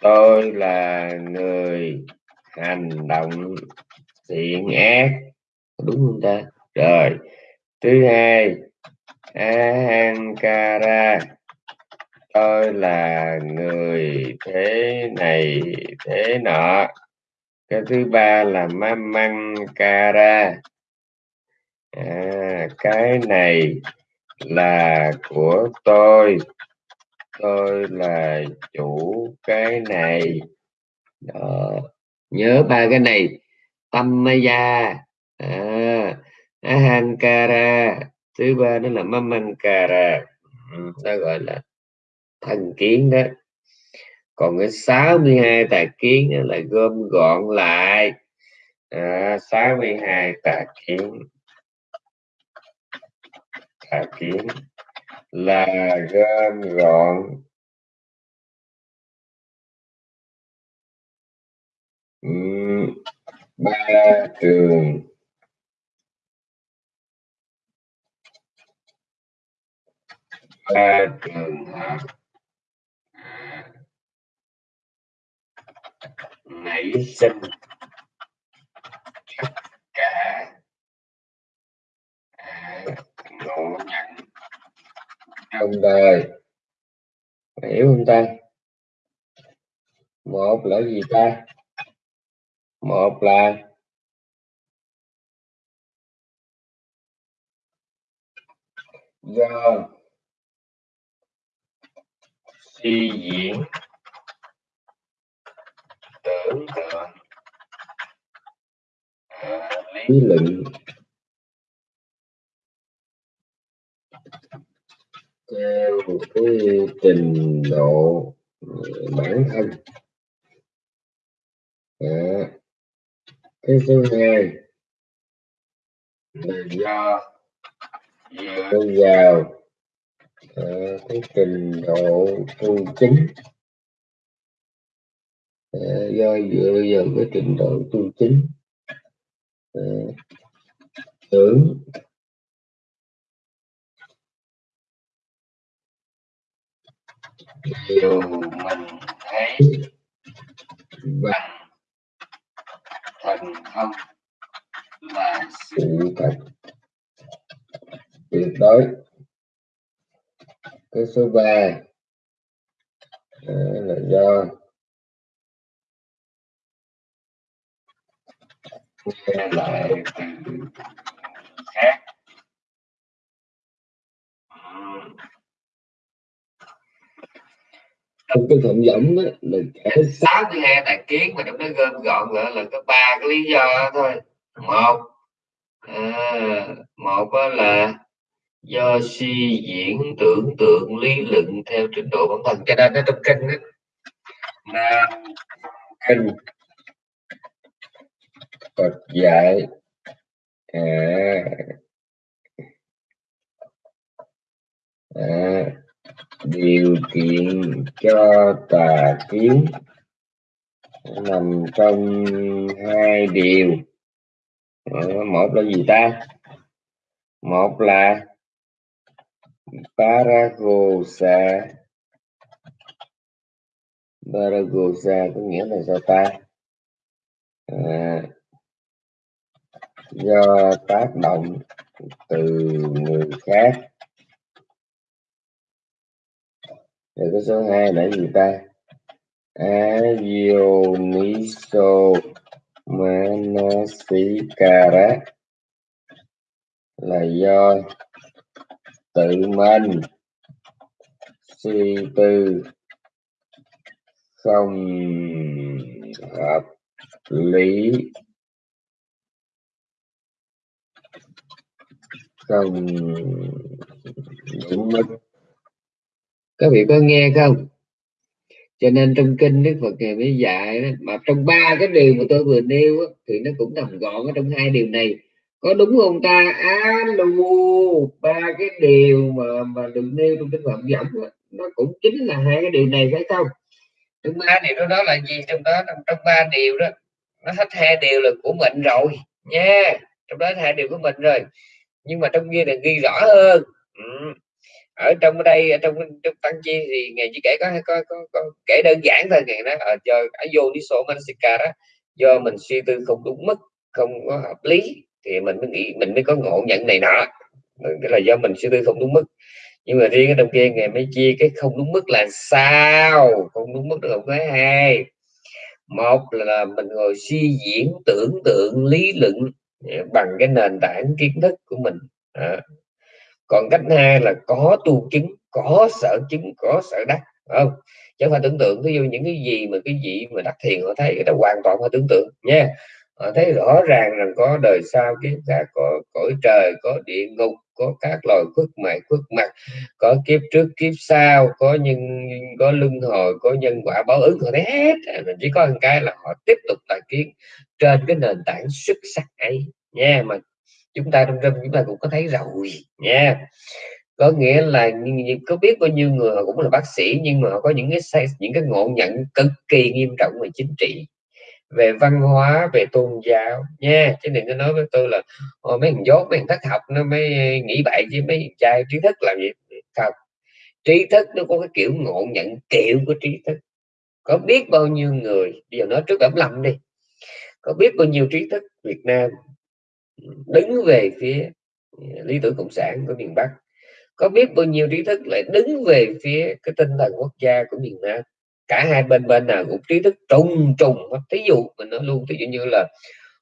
tôi là người hành động thiện ác. Đúng không ta? Rồi thứ hai ahankara. Tôi là người thế này thế nọ. Cái thứ ba là mamankara. À, cái này là của tôi. Tôi là chủ cái này. Đó nhớ ba cái này. Tâm maya à, ahankara. Thứ ba đó là mamankara. Ừ, đó gọi là thần kiến đó. Còn cái 62 tà kiến là gom gọn lại. À, 62 tà kiến. Tà kiến là gom gọn ba trường ba trường hợp nảy sinh tất cả ngộ nhận trong đời. Hiểu không ta? Một là gì ta? Một là do suy diễn tưởng tượng à, lý luận. theo cái trình độ bản thân. À, cái thứ hai là do dựa vào à, cái trình độ tu chính. Ờ, do dựa vào cái trình độ tu chính ờ, tưởng. Điều mình thấy bằng thần thông là sự thật. Tuyệt đối. Cái số 3 là do nghe lại từ khác trong cái thuận giống đó là kể sáu cái hai tài kiến mà trong đó gom gọn lại là có ba cái lý do thôi. Một à, một là do suy diễn tưởng tượng lý luận theo trình độ bản thân cho nên nó trong kinh đó, mà kinh Phật dạy à, à, điều kiện cho tà kiến nằm trong hai điều. Ờ, một là gì ta? Một là Paragosa. Paragosa có nghĩa là sao ta? À, do tác động từ người khác rồi cái số 2 là gì ta? Ayoniso Manasikara là do tự mình suy tư không hợp lý, không đúng mức các vị có nghe không? Cho nên trong kinh đức phật ngày mới dạy đó, mà trong ba cái điều mà tôi vừa nêu đó, thì nó cũng nằm gọn ở trong hai điều này. Có đúng không ta? Alo ba cái điều mà mà được nêu trong kinh phật giọng nó cũng chính là hai cái điều này phải không? Trong ba điều đó, đó là gì? Trong đó trong, trong ba điều đó nó hết hai điều là của mình rồi nha. Trong đó hai điều của mình rồi. Nhưng mà trong kia là ghi rõ hơn. Ừ ở trong đây ở trong, trong tăng chi thì ngày chỉ kể có có, có, có kể đơn giản thôi ngày đó ở do ở vô đi số manasika đó do mình suy tư không đúng mức không có hợp lý thì mình mới nghĩ mình mới có ngộ nhận này nọ. Ừ, cái là do mình suy tư không đúng mức. Nhưng mà riêng ở trong kia ngày mới chia cái không đúng mức là sao? Không đúng mức được cái hai. Một là mình ngồi suy diễn tưởng tượng lý luận ờ, bằng cái nền tảng kiến thức của mình. À còn cách hai là có tu chứng, có sở chứng, có sở đắc không? Chứ phải tưởng tượng ví dụ những cái gì mà cái gì mà đắc thiền, họ thấy cái đó hoàn toàn phải tưởng tượng, nha. Họ thấy rõ ràng rằng có đời sau kiếp khác, có cõi trời, có địa ngục, có các loài khuất mày, khuất mặt, có kiếp trước, kiếp sau, có nhân, có luân hồi, có nhân quả báo ứng, họ thấy hết. Mình chỉ có một cái là họ tiếp tục tài kiến trên cái nền tảng xuất sắc ấy, nha. Mà chúng ta trong râm chúng ta cũng có thấy rồi nha, có nghĩa là có biết bao nhiêu người họ cũng là bác sĩ, nhưng mà họ có những cái những cái ngộ nhận cực kỳ nghiêm trọng về chính trị, về văn hóa, về tôn giáo, nha. Chứ đừng có nói với tôi là mấy thằng dốt, mấy thằng thất học nó mới nghĩ bậy chứ mấy trai trí thức làm gì? Thật trí thức nó có cái kiểu ngộ nhận kiểu của trí thức. Có biết bao nhiêu người, bây giờ nói trước ẩm lầm đi, có biết bao nhiêu trí thức Việt Nam đứng về phía à, lý tưởng cộng sản của miền Bắc. Có biết bao nhiêu trí thức lại đứng về phía cái tinh thần quốc gia của miền Nam? Cả hai bên bên nào cũng trí thức trùng trùng thí dụ mình nói luôn ví dụ như là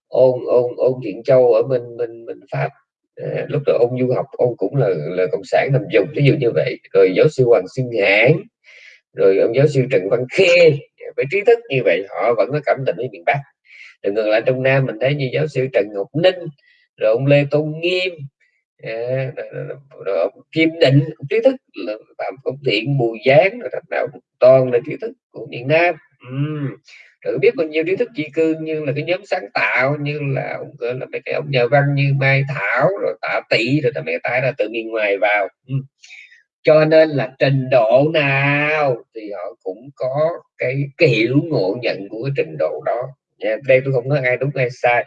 ôn ôn ôn thiện châu ở bên bên bên pháp à, lúc đó ông du học ông cũng là là cộng sản nằm dùng ví dụ như vậy. Rồi giáo sư hoàng xuân hãn rồi ông giáo sư trần văn khê. Với trí thức như vậy họ vẫn có cảm tình với miền bắc rồi ngược lại trong nam mình thấy như giáo sư trần ngọc ninh rồi ông lê tôn nghiêm à, rồi ông kim định trí thức là phạm công thiện bùi giáng rồi nào toàn là trí thức của miền nam uhm. rồi biết bao nhiêu trí thức di cư như là cái nhóm sáng tạo như là ông là mấy cái ông nhà văn như mai thảo rồi tạ tỷ rồi thằng mẹ tái là từ miền ngoài vào uhm cho nên là trình độ nào thì họ cũng có cái, cái hiểu ngộ nhận của cái trình độ đó Dạ, đây tôi không nói ai đúng, ai sai,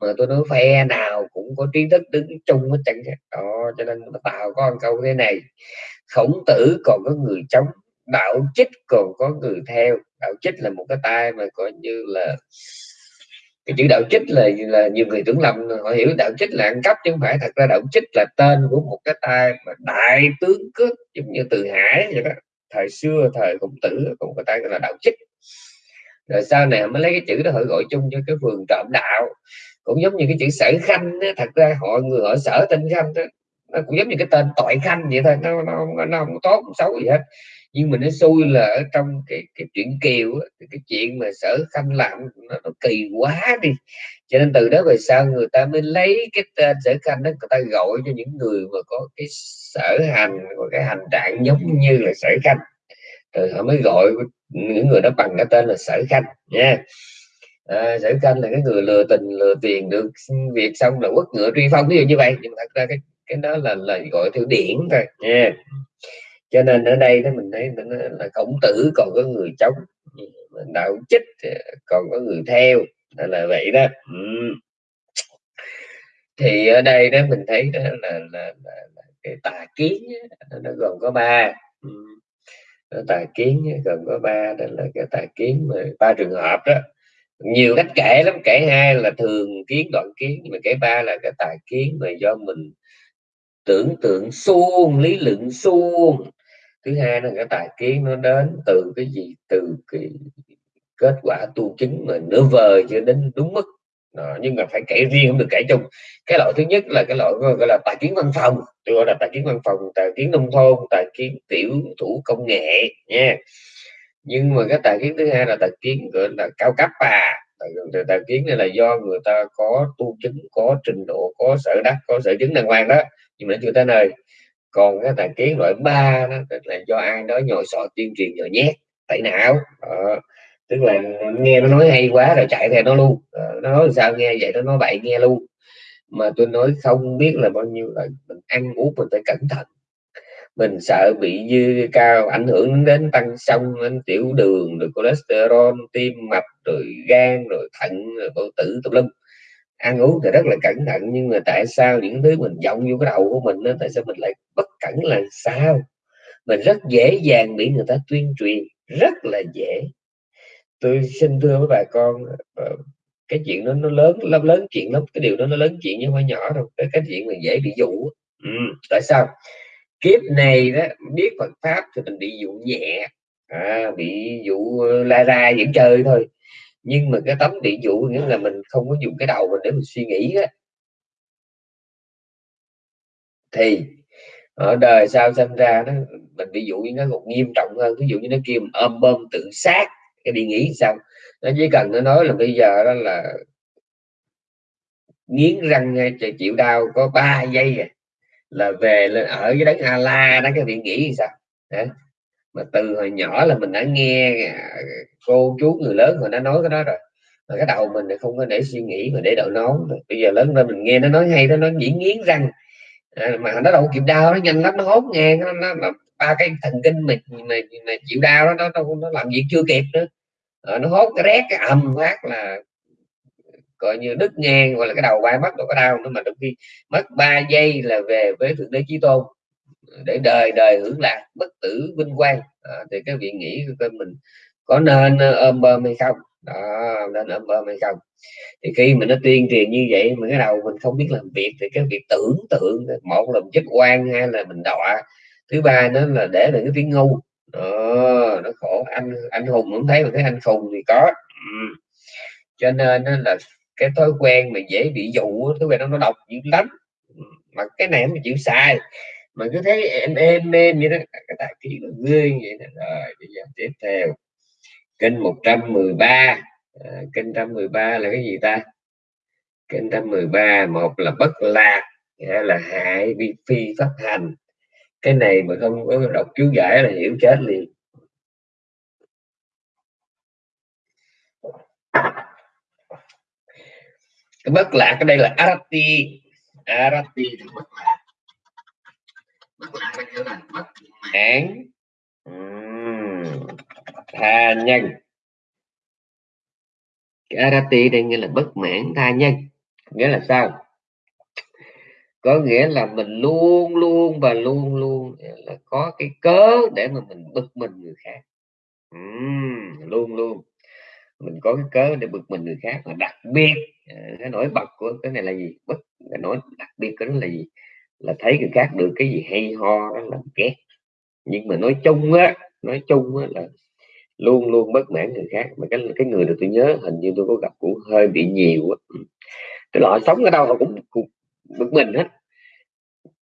mà tôi nói phe nào cũng có trí thức đứng chung hết chẳng đó, cho nên nó tạo có một câu thế này, khổng tử còn có người chống, đạo chích còn có người theo. Đạo chích là một cái tay mà coi như là, cái chữ đạo chích là là nhiều người tưởng lầm, họ hiểu đạo chích là ăn cắp chứ không phải. Thật ra đạo chích là tên của một cái tay mà đại tướng cướp, giống như từ hải vậy đó. Thời xưa thời khổng tử cũng có tay gọi là đạo chích rồi sau này mới lấy cái chữ đó họ gọi chung cho cái phường trộm đạo. Cũng giống như cái chữ sở khanh đó thật ra họ người họ sở tên khanh đó, nó cũng giống như cái tên tội khanh vậy thôi nó nó, nó, nó không tốt không xấu gì hết. Nhưng mà nó xui là ở trong cái cái chuyện kiều cái chuyện mà sở khanh làm nó, nó kỳ quá đi. Cho nên từ đó về sau người ta mới lấy cái tên sở khanh đó người ta gọi cho những người mà có cái sở hành có cái hành trạng giống như là sở khanh. Rồi họ mới gọi những người đó bằng cái tên là sở khanh nha. À, sở khanh là cái người lừa tình lừa tiền được việc xong là quất ngựa truy phong ví dụ như vậy. Nhưng mà thật ra cái cái đó là lời gọi theo điển thôi nha. Cho nên ở đây đó mình thấy là khổng tử còn có người chống đạo chích à, còn có người theo là vậy đó. Ừ. thì ở đây đó mình thấy đó là, là, là, là cái tà kiến nó gồm có ba. Ừ tà kiến gồm có ba, đó là cái tà kiến mà ba trường hợp đó. Nhiều cách kể lắm, kể hai là thường kiến, đoạn kiến, nhưng mà kể ba là cái tà kiến mà do mình tưởng tượng suông, lý luận suông. Thứ hai là cái tài kiến nó đến từ cái gì? Từ cái kết quả tu chứng mà nửa vời chưa đến đúng mức đó, nhưng mà phải kể riêng không được kể chung. Cái loại thứ nhất là cái loại gọi là tài kiến văn phòng tôi gọi là tài kiến văn phòng tài kiến nông thôn tài kiến tiểu thủ công nghệ nha. Nhưng mà cái tài kiến thứ hai là tài kiến gọi là cao cấp à. Tài, tài kiến này là do người ta có tu chứng có trình độ có sở đắc có sở chứng đàng hoàng đó. Nhưng mà nó chưa tới nơi. Còn cái tài kiến loại ba đó tức là do ai đó nhồi sọ tuyên truyền nhồi nhét tẩy não. Đó tức là nghe nó nói hay quá rồi chạy theo nó luôn. Ờ, nó nói sao nghe vậy nó nói bậy nghe luôn. Mà tôi nói không biết là bao nhiêu là mình ăn uống mình phải cẩn thận. Mình sợ bị dư cao ảnh hưởng đến tăng sông đến tiểu đường rồi cholesterol tim mạch rồi gan rồi thận rồi bao tử tùm lum. Ăn uống thì rất là cẩn thận nhưng mà tại sao những thứ mình vọng vô cái đầu của mình đó, tại sao mình lại bất cẩn là sao? Mình rất dễ dàng bị người ta tuyên truyền rất là dễ tôi xin thưa với bà con ờ, cái chuyện đó nó lớn lắm lớn chuyện lắm. Cái điều đó nó lớn chuyện nhưng không nhỏ đâu cái, cái chuyện mình dễ bị dụ. Ừ. tại sao? Kiếp này đó biết Phật pháp thì mình bị dụ nhẹ. À, bị dụ ờ, la ra dẫn chơi thôi. Nhưng mà cái tấm bị dụ nghĩa là mình không có dùng cái đầu mình để mình suy nghĩ đó. thì ở đời sau sinh ra nó mình bị dụ nó còn nghiêm trọng hơn. Ví dụ như nó kêu ôm bơm tự sát cái đi nghỉ sao? Nó chỉ cần nó nói là bây giờ đó là nghiến răng ờ, chịu đau có 3 giây à, là về lên ở với đấng a la đó cái vị nghĩ sao? Đấy. mà từ hồi nhỏ là mình đã nghe ờ, cô chú người lớn họ đã nói cái đó rồi. Mà cái đầu mình không có để suy nghĩ mà để đợi nón bây giờ lớn lên mình nghe nó nói hay nó nói nghiến răng à, mà nó đâu kịp đau nó nhanh lắm nó hốt ngang nó, nó, nó ba cái thần kinh mình mà, mà chịu đau đó nó, nó, nó làm việc chưa kịp nữa. À, nó hốt cái rét cái ầm phát là coi như đứt ngang hoặc là cái đầu vai mất đâu có đau nữa mà trong khi mất 3 giây là về với thượng đế chí tôn ờ, để đời đời hưởng lạc bất tử vinh quang. À, thì cái vị nghĩ coi mình có nên ôm bơm hay không? Đó nên ôm bơm hay không? Thì khi mà nó tuyên truyền như vậy mà cái đầu mình không biết làm việc thì cái việc tưởng tượng một là chết quan hay là mình đọa thứ ba nó là để là cái tiếng ngu đó, ờ, nó khổ. Anh anh hùng cũng thấy mà thấy anh khùng thì có. Ừ. cho nên là cái thói quen mà dễ bị dụ thói quen nó nó độc dữ lắm. Ừ, mà cái này không chịu sai mà cứ thấy em em em vậy đó. Cái tài kỳ là gương vậy đó. rồi bây giờ tiếp theo. Kênh 113 à, kênh 113 là cái gì ta? Kênh 113 một là bất lạc hay là hại vi phi pháp hành cái này mà không có đọc chú giải là hiểu chết liền. Cái bất lạc ở đây là arati. Arati thì bất lạc. Bất lạc là nghĩa là bất mãn tha nhân. Cái arati đây nghĩa là bất mãn tha nhân. Nghĩa là sao có nghĩa là mình luôn luôn và luôn luôn là có cái cớ để mà mình bực mình người khác. Uhm, luôn luôn. Mình có cái cớ để bực mình người khác và đặc biệt à, cái nổi bật của cái này là gì? Bất cái nổi đặc biệt của nó là gì? Là thấy người khác được cái gì hay ho đó là ghét. Nhưng mà nói chung á nói chung á là luôn luôn bất mãn người khác. Mà cái cái người được tôi nhớ hình như tôi có gặp cũng hơi bị nhiều á. Cái loại sống ở đâu họ cũng, cũng bực mình hết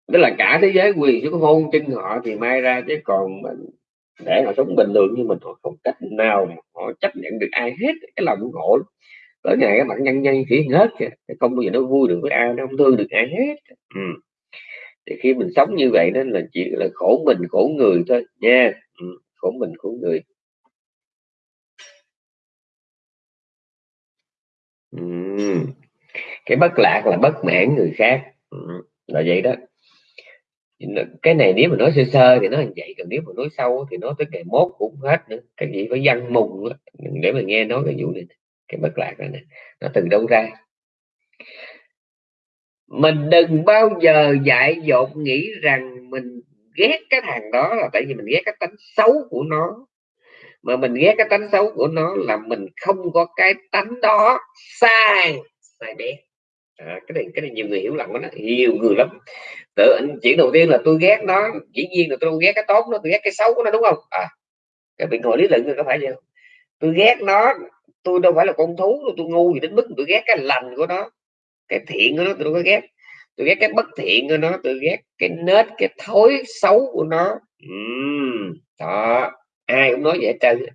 đó là cả thế giới quyền xuống hôn chân họ thì may ra chứ còn mình để họ sống bình thường như mình họ không cách nào họ chấp nhận được ai hết, cái lòng ngộ tới ngày các bạn nhân nhân chỉ hết kìa không bao giờ nó vui được với ai, nó không thương được ai hết ừ. thì khi mình sống như vậy nên là chỉ là khổ mình, khổ người thôi nha ừ. khổ mình, khổ người ừ cái bất lạc là bất mãn người khác. Ừ. là vậy đó. Cái này nếu mà nói sơ sơ thì nó là vậy, còn nếu mà nói sâu thì nó tới ngày mốt cũng hết nữa. Cái gì phải văn mùng để mà nghe nói cái vụ này cái bất lạc này nè, nó từ đâu ra? Mình đừng bao giờ dại dột nghĩ rằng mình ghét cái thằng đó là tại vì mình ghét cái tánh xấu của nó. Mà mình ghét cái tánh xấu của nó là mình không có cái tánh đó sai sai bé. À, cái này cái này nhiều người hiểu lầm đó nhiều người lắm. Tự chuyện đầu tiên là tôi ghét nó dĩ nhiên là tôi ghét cái tốt nó tôi ghét cái xấu của nó đúng không? À cái bị ngồi lý luận có phải vậy không? Tôi ghét nó tôi đâu phải là con thú đâu tôi ngu gì đến mức tôi ghét cái lành của nó cái thiện của nó tôi đâu có ghét. Tôi ghét cái bất thiện của nó tôi ghét cái nết cái thối xấu của nó. Uhm, đó ai cũng nói vậy trơn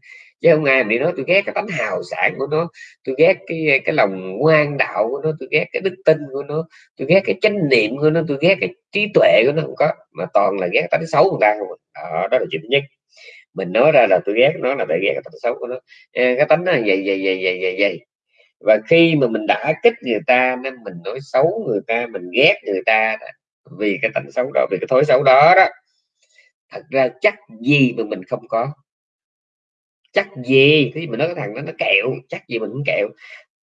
chứ không ai bị nói tôi ghét cái tánh hào sản của nó tôi ghét cái cái lòng ngoan đạo của nó tôi ghét cái đức tin của nó tôi ghét cái chánh niệm của nó tôi ghét cái trí tuệ của nó không có mà toàn là ghét tánh xấu người ta không à. đó, đó là chuyện nhất. Mình nói ra là tôi ghét nó là tại ghét cái tánh xấu của nó. Cái tánh nó vậy vậy vậy vậy vậy vậy. Và khi mà mình đã kích người ta nên mình nói xấu người ta mình ghét người ta vì cái tánh xấu đó vì cái thói xấu đó đó. Thật ra chắc gì mà mình không có chắc gì? Thế mình nói cái thằng đó nó kẹo, chắc gì mình cũng kẹo.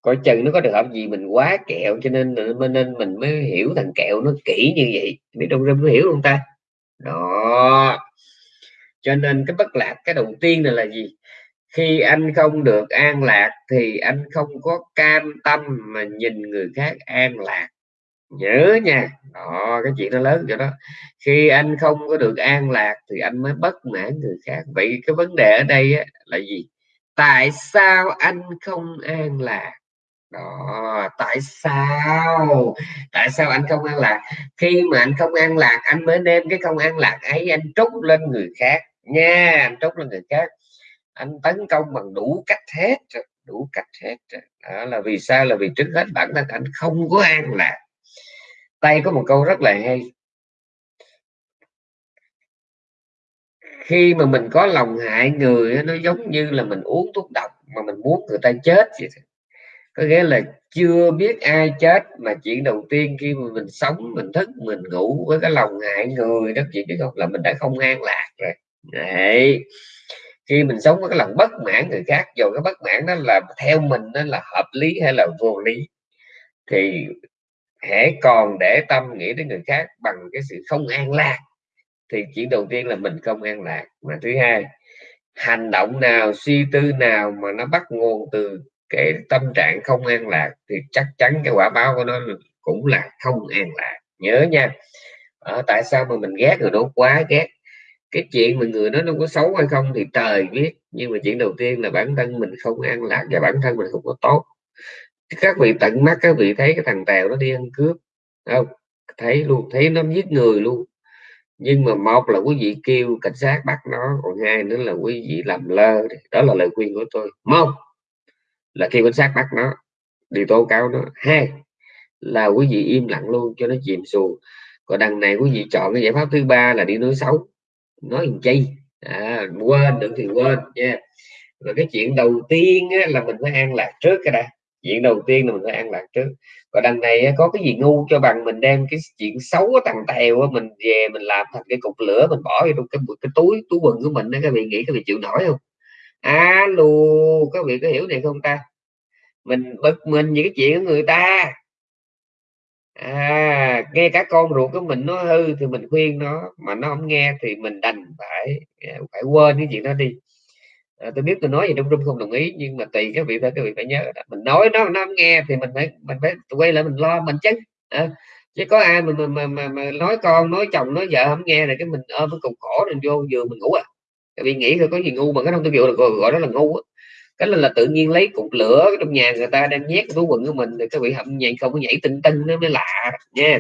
Coi chừng nó có được hợp gì mình quá kẹo, cho nên nên mình mới hiểu thằng kẹo nó kỹ như vậy. Biết đâu ra mới hiểu không ta? Đó. Cho nên cái bất lạc cái đầu tiên này là gì? Khi anh không được an lạc thì anh không có cam tâm mà nhìn người khác an lạc nhớ nha. Đó cái chuyện nó lớn cho đó. Khi anh không có được an lạc thì anh mới bất mãn người khác. Vậy cái vấn đề ở đây á, là gì? Tại sao anh không an lạc? Đó tại sao? Tại sao anh không an lạc? Khi mà anh không an lạc anh mới đem cái không an lạc ấy anh trút lên người khác. Nha anh trút lên người khác. Anh tấn công bằng đủ cách hết đủ cách hết đó là vì sao? Là vì trước hết bản thân anh không có an lạc tay có một câu rất là hay. Khi mà mình có lòng hại người nó giống như là mình uống thuốc độc mà mình muốn người ta chết vậy có nghĩa là chưa biết ai chết mà chuyện đầu tiên khi mà mình sống, mình thức, mình ngủ với cái lòng hại người đó, chị biết không? Là mình đã không an lạc rồi. Đấy. khi mình sống với cái lòng bất mãn người khác, dù cái bất mãn đó là theo mình nó là hợp lý hay là vô lý, thì hãy còn để tâm nghĩ đến người khác bằng cái sự không an lạc, thì chuyện đầu tiên là mình không an lạc. Mà thứ hai, hành động nào, suy tư nào mà nó bắt nguồn từ cái tâm trạng không an lạc thì chắc chắn cái quả báo của nó cũng là không an lạc. Nhớ nha, ở tại sao mà mình ghét người đó quá ghét? Cái chuyện mà người đó nó có xấu hay không thì trời biết, nhưng mà chuyện đầu tiên là bản thân mình không an lạc và bản thân mình không có tốt các vị tận mắt các vị thấy cái thằng tèo nó đi ăn cướp không? Thấy luôn thấy nó giết người luôn. Nhưng mà một là quý vị kêu cảnh sát bắt nó còn hai nữa là quý vị làm lơ đó là lời khuyên của tôi. Một là kêu cảnh sát bắt nó đi tố cáo nó. Hai là quý vị im lặng luôn cho nó chìm xuồng. Còn đằng này quý vị chọn cái giải pháp thứ ba là đi nói xấu. Nói làm chi? À, quên được thì quên nha. Yeah. rồi cái chuyện đầu tiên á, là mình phải an lạc trước cái đã chuyện đầu tiên là mình phải an lạc trước. Còn đằng này có cái gì ngu cho bằng mình đem cái chuyện xấu ở thằng tèo mình về mình làm thành cái cục lửa mình bỏ vô cái, cái túi túi quần của mình đó các vị nghĩ các vị chịu nổi không? Alo các vị có hiểu này không ta? Mình bực mình những cái chuyện của người ta. À nghe cả con ruột của mình nó hư thì mình khuyên nó mà nó không nghe thì mình đành phải à, phải quên cái chuyện đó đi à, tôi biết tôi nói gì trong trung không đồng ý nhưng mà tùy các vị thôi các vị phải nhớ đó. mình nói nó nó không nghe thì mình phải mình phải quay lại mình lo mình chứ à, chứ có ai mà mà, mà, mà, mà nói con nói chồng nói vợ không nghe rồi cái mình ôm cái cục cổ rồi vô giường mình ngủ à. Các vị nghĩ thôi có gì ngu mà cái không tôi gọi, gọi, gọi đó là ngu á. Cái là, là tự nhiên lấy cục lửa trong nhà người ta đang nhét túi quần của mình thì các vị hậm nhảy không có nhảy tinh tinh nó mới lạ nha.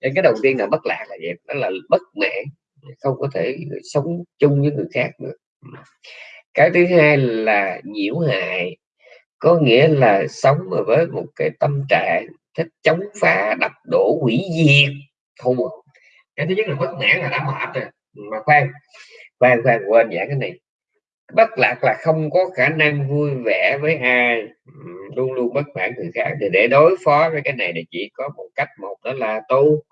Nên cái đầu tiên là bất lạc là vậy đó là bất mãn không có thể sống chung với người khác nữa cái thứ hai là nhiễu hại, có nghĩa là sống với một cái tâm trạng thích chống phá, đập đổ hủy diệt. Thù à. cái thứ nhất là bất mãn là đã mệt rồi. Mà khoan khoan khoan, quên giảng cái này. Bất lạc là không có khả năng vui vẻ với ai. Luôn luôn bất mãn người khác. Thì để đối phó với cái này thì chỉ có một cách. Một đó là tu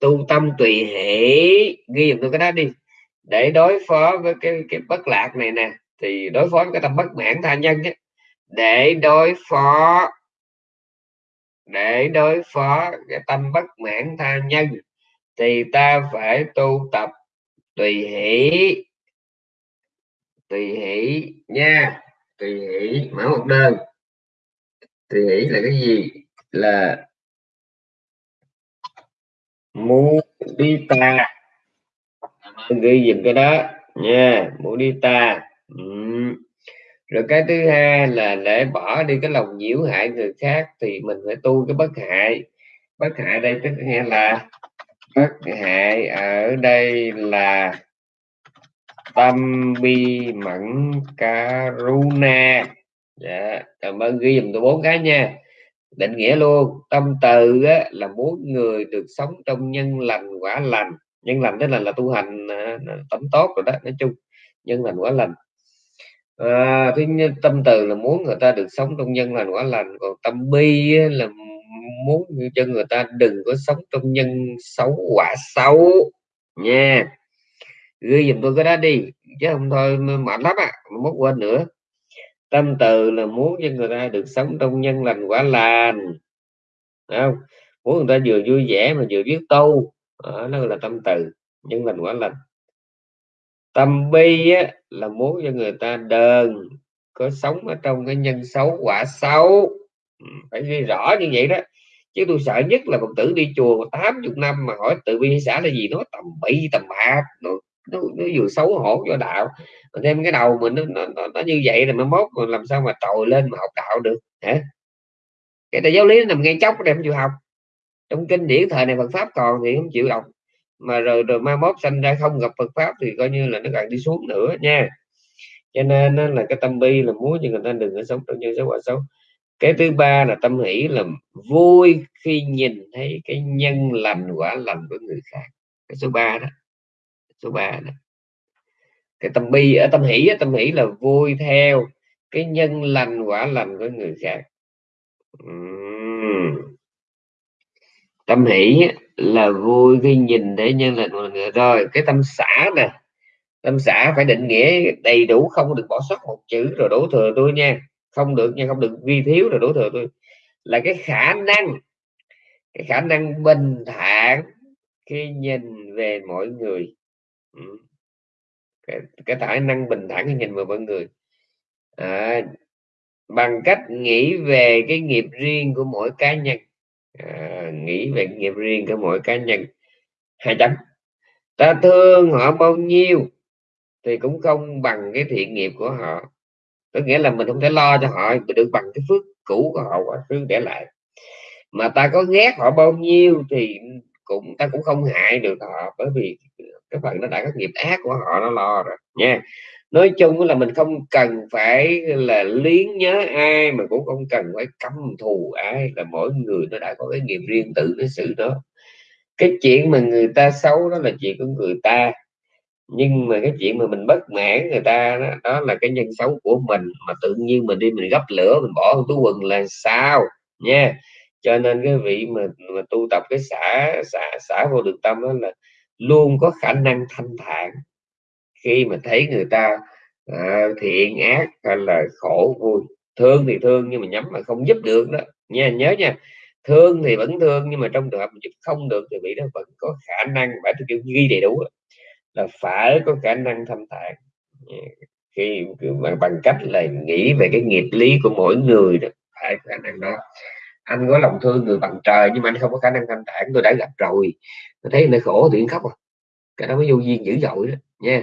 tu tâm tùy hỷ ghi dùm tôi cái đó đi. Để đối phó với cái cái bất lạc này nè thì đối phó với cái tâm bất mãn tha nhân ấy, để đối phó để đối phó cái tâm bất mãn tha nhân thì ta phải tu tập tùy hỷ tùy hỷ nha tùy hỷ mở một đơn. Tùy hỷ là cái gì? Là mu đi ta. Ghi dùm cái đó nha mu rồi cái thứ hai là để bỏ đi cái lòng nhiễu hại người khác thì mình phải tu cái bất hại. Bất hại đây tức nghĩa là bất hại ở đây là tâm bi mẫn karuna. Dạ cảm ơn ghi dùm tôi bốn cái nha. Định nghĩa luôn tâm từ á, là muốn người được sống trong nhân lành quả lành. Nhân lành tức là là tu hành à, tấm tốt rồi đó nói chung. Nhân lành quả lành à, thứ nhất tâm từ là muốn người ta được sống trong nhân lành quả lành còn tâm bi á, là muốn cho người ta đừng có sống trong nhân xấu quả xấu nha. Ghi dùm tôi cái đó đi chứ không thôi mệt lắm à mất quên nữa. Tâm từ là muốn cho người ta được sống trong nhân lành quả lành không? Muốn người ta vừa vui vẻ mà vừa biết tu đó, nó là tâm từ nhân lành quả lành tâm bi á, là muốn cho người ta đờn có sống ở trong cái nhân xấu quả xấu. Ừ, phải ghi rõ như vậy đó. Chứ tôi sợ nhất là phật tử đi chùa 80 năm mà hỏi tự bi xã là gì nó tầm bậy tầm bạc nó, nó, nó vừa xấu hổ cho đạo. Mà thêm cái đầu mình nó, nó, nó, nó như vậy rồi mới mốt mà làm sao mà trồi lên mà học đạo được hả? Cái đại giáo lý nằm ngay chốc đem chịu học. Trong kinh điển thời này Phật pháp còn thì không chịu đọc mà rồi rồi mai mốt sanh ra không gặp Phật pháp thì coi như là nó càng đi xuống nữa nha. Cho nên là cái tâm bi là muốn cho người ta đừng có sống trong như xấu quả xấu. Cái thứ ba là tâm hỷ là vui khi nhìn thấy cái nhân lành quả lành của người khác. Cái số 3 đó, số 3 đó. Cái tâm bi ở tâm hỷ tâm hỷ là vui theo cái nhân lành quả lành của người khác. Uhm. tâm hỷ là vui khi nhìn thấy nhân lành mọi người. Rồi cái tâm xã nè. Tâm xã phải định nghĩa đầy đủ không được bỏ sót một chữ rồi đổ thừa tôi nha. Không được nha không được vi thiếu rồi đổ thừa tôi. Là cái khả năng cái khả năng bình thản khi nhìn về mọi người. Ừ. Cái, cái khả năng bình thản khi nhìn về mọi người. À, bằng cách nghĩ về cái nghiệp riêng của mỗi cá nhân à, nghĩ về nghiệp riêng của mỗi cá nhân. Hai chấm. Ta thương họ bao nhiêu thì cũng không bằng cái thiện nghiệp của họ. Có nghĩa là mình không thể lo cho họ được bằng cái phước cũ của họ quá khứ để lại. Mà ta có ghét họ bao nhiêu thì cũng ta cũng không hại được họ bởi vì cái phần nó đã có nghiệp ác của họ nó lo rồi nha nói chung là mình không cần phải là liếng nhớ ai mà cũng không cần phải căm thù ai là mỗi người nó đã có cái nghiệp riêng tự nó xử đó. Cái chuyện mà người ta xấu đó là chuyện của người ta nhưng mà cái chuyện mà mình bất mãn người ta đó, đó là cái nhân xấu của mình mà tự nhiên mình đi mình gấp lửa mình bỏ túi quần là sao nha. Cho nên cái vị mà, mà tu tập cái xã xã xã vô được tâm đó là luôn có khả năng thanh thản khi mà thấy người ta à, thiện ác hay là khổ vui thương thì thương nhưng mà nhắm mà không giúp được đó. Nha nhớ nha thương thì vẫn thương nhưng mà trong trường hợp giúp không được thì vị đó vẫn có khả năng phải tôi kêu ghi đầy đủ là phải có khả năng thâm thản khi bằng, bằng cách là nghĩ về cái nghiệp lý của mỗi người đó phải khả năng đó. Anh có lòng thương người bằng trời nhưng mà anh không có khả năng thanh thản tôi đã gặp rồi tôi thấy người khổ thì khóc à. Cái đó mới vô duyên dữ dội đó nha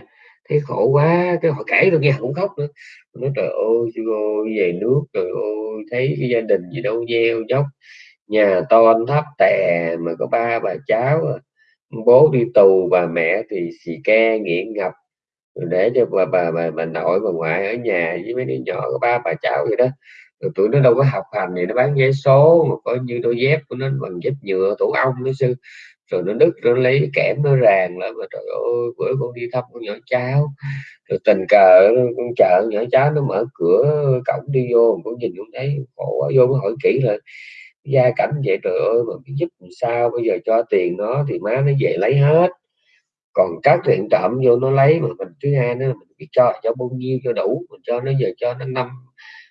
thấy khổ quá cái họ kể tôi nghe cũng khóc nữa. Nói trời ơi chú ơi về nước trời ơi thấy cái gia đình gì đâu gieo dốc nhà to thấp tè mà có ba bà cháu à. bố đi tù bà mẹ thì xì ke nghiện ngập. Để cho bà bà bà, bà nội bà ngoại ở nhà với mấy đứa nhỏ có ba bà cháu vậy đó. Rồi tụi nó đâu có học hành thì nó bán vé số mà có như đôi dép của nó bằng dép nhựa tổ ong nó sư rồi nó đứt, nó lấy kẽm nó ràng lại, mà trời ơi, bữa con đi thăm con nhỏ cháu. Rồi tình cờ con chợ nhỏ cháu nó mở cửa, cổng đi vô, con nhìn cũng thấy khổ quá, vô mới hỏi kỹ là gia cảnh vậy, trời ơi, mà biết giúp làm sao, bây giờ cho tiền nó thì má nó về lấy hết. Còn các thiện trộm vô nó lấy, mà mình, thứ hai nữa mình biết cho cho bao nhiêu cho đủ, mình cho nó giờ cho nó năm,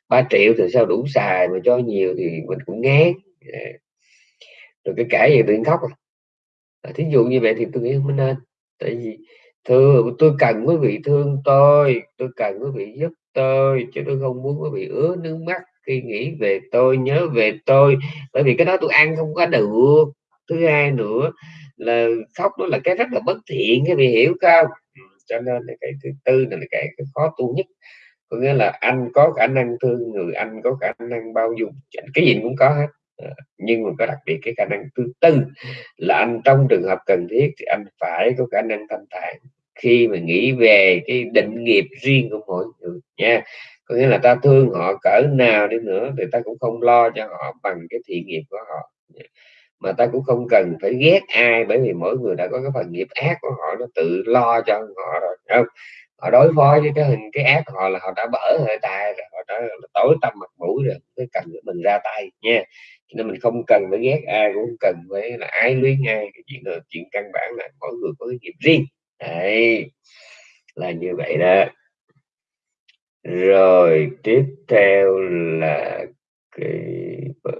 ba triệu thì sao đủ xài, mà cho nhiều thì mình cũng ngán. Dạ. Rồi cái kể gì tự khóc à à. thí dụ như vậy thì tôi nghĩ không nên tại vì thưa tôi cần quý vị thương tôi tôi cần quý vị giúp tôi chứ tôi không muốn quý vị ứa nước mắt khi nghĩ về tôi nhớ về tôi. Bởi vì cái đó tôi ăn không có được. Thứ hai nữa là khóc đó là cái rất là bất thiện cái vị hiểu không? Ừ, cho nên là cái thứ tư là cái, cái khó tu nhất. Có nghĩa là anh có khả năng thương người anh có khả năng bao dung cái gì cũng có hết nhưng mà có đặc biệt cái khả năng thứ tư là anh trong trường hợp cần thiết thì anh phải có khả năng thanh thản. Khi mà nghĩ về cái định nghiệp riêng của mỗi người nha, có nghĩa là ta thương họ cỡ nào đi nữa thì ta cũng không lo cho họ bằng cái thiện nghiệp của họ. Mà ta cũng không cần phải ghét ai bởi vì mỗi người đã có cái phần nghiệp ác của họ, nó tự lo cho họ rồi không? Họ đối phó với cái hình, cái ác họ là họ đã bở hơi tay rồi, họ đã tối tâm mặt mũi rồi, cái cần mình ra tay nha nên mình không cần phải ghét ai cũng cần phải là ai luyến ai cái chuyện là chuyện căn bản là mỗi người có cái nghiệp riêng. Đấy là như vậy đó. Rồi tiếp theo là cái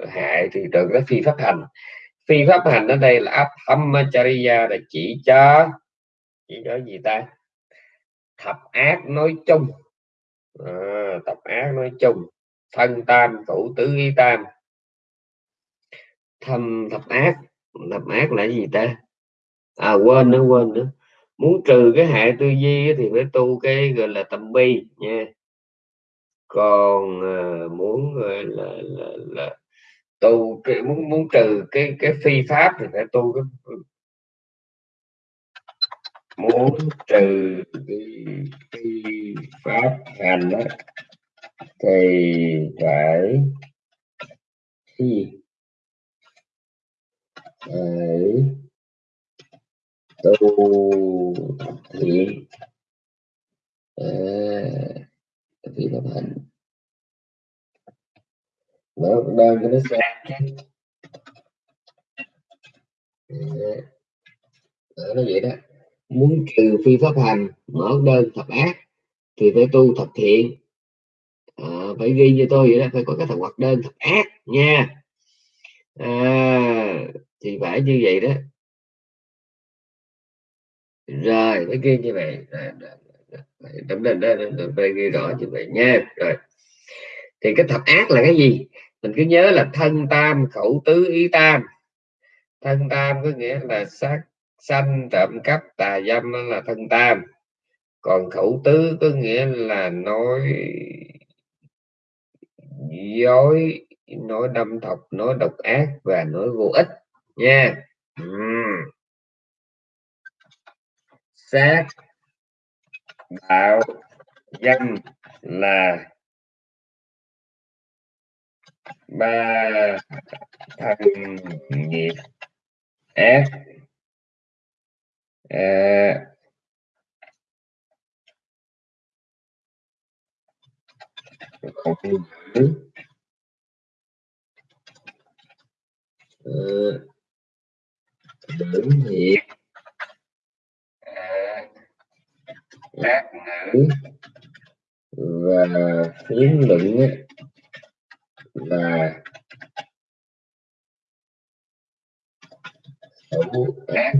hại thì từ cái phi pháp hành. Phi pháp hành ở đây là áp Abhamachariya là chỉ cho chỉ cho gì ta? Thập ác nói chung. À, thập ác nói chung. Thân tam thủ tứ y tam thâm thập ác. Thập ác là gì ta? À quên nữa quên nữa. Muốn trừ cái hại tư duy thì phải tu cái gọi là tâm bi nha. Còn à, muốn gọi là là, là tu cái muốn muốn trừ cái cái phi pháp thì phải tu cái muốn trừ cái, phi pháp hành đó thì phải cái gì? Phải tu thiện à, phi pháp hạnh mở đang cho nó sang đó, nó vậy đó. Muốn trừ phi pháp hành mở đơn thập ác thì phải tu thập thiện. À, phải ghi như tôi vậy đó phải có cái thập hoạt đơn thập ác nha. À, thì phải như vậy đó. Rồi mới ghi như vậy. Tấm lên đó, phải ghi rõ như vậy nha. Rồi. Thì cái thập ác là cái gì? Mình cứ nhớ là thân tam, khẩu tứ, ý tam. Thân tam có nghĩa là sát, sanh, trộm cắp, tà dâm đó là thân tam. Còn khẩu tứ có nghĩa là nói dối, nói đâm thọc, nói độc ác và nói vô ích nha uhm. xác đạo danh là ba thân nghiệp. Ác à, ờ. không giữ lưỡng thiệt à, lát ngữ. Và phiến luận là xấu ác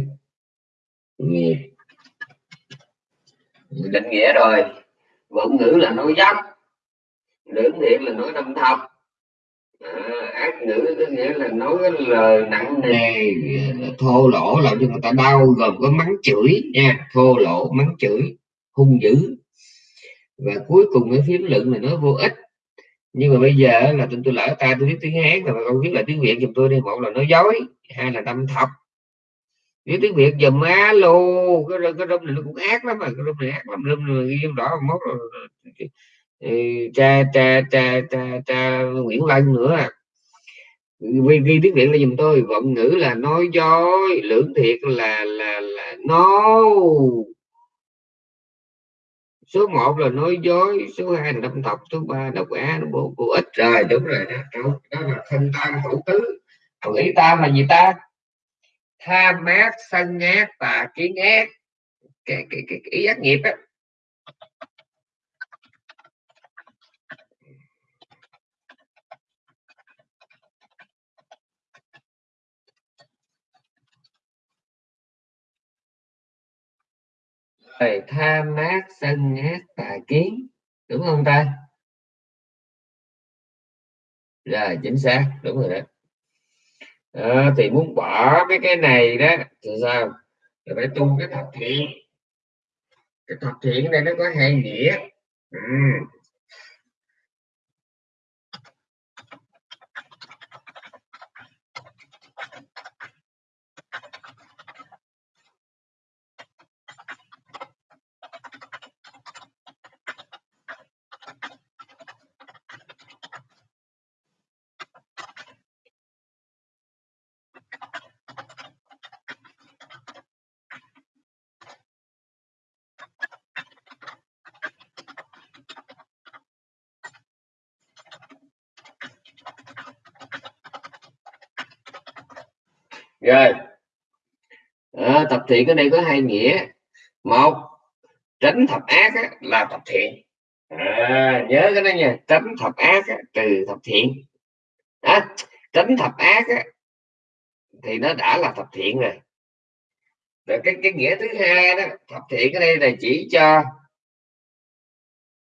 nghiệp định nghĩa rồi. Vựng ngữ là nói dốc lưỡng thiện là nói đâm thọc à, ác ngữ có nghĩa là nói cái lời nặng nề, thô lỗ làm cho người ta đau gồm có mắng chửi nha, thô lỗ, mắng chửi, hung dữ. Và cuối cùng cái phím luận là nó vô ích. Nhưng mà bây giờ là tôi tôi lỡ ta, tôi biết tiếng hán mà không biết là tiếng việt giùm tôi đi, một là nói dối, hai là đâm thọc. Nếu tiếng việt giùm alo cái cái rung này nó cũng ác lắm mà, cái rung này ác lắm, rung này ghi đỏ mốt rồi cha cha cha cha cha, Nguyễn Lân nữa à vì ghi tiếng Việt là dùm tôi vận ngữ là nói dối lưỡng thiệt là là là no. Số 1 là nói dối số 2 là đâm thọc số 3 độc á nó bố cô ít rồi đúng rồi đó, đó là thân tam thủ tứ. Còn ý tam là gì ta? Tham mát sân ác và kiến ác. Cái, cái, cái, cái ý ác nghiệp á. Rồi tham mát sân ác tà kiến. Đúng không ta? Là chính xác. Đúng rồi đó. À, thì muốn bỏ cái cái này đó thì sao? Thì phải tu cái thập thiện. Cái thập thiện này nó có hai nghĩa. Ừ. rồi à, tập thiện ở đây có hai nghĩa. Một tránh thập ác á, là thập thiện. À, nhớ cái đó nha tránh thập ác á, từ thập thiện. À, tránh thập ác á, thì nó đã là thập thiện rồi. Rồi cái cái nghĩa thứ hai đó thập thiện ở đây là chỉ cho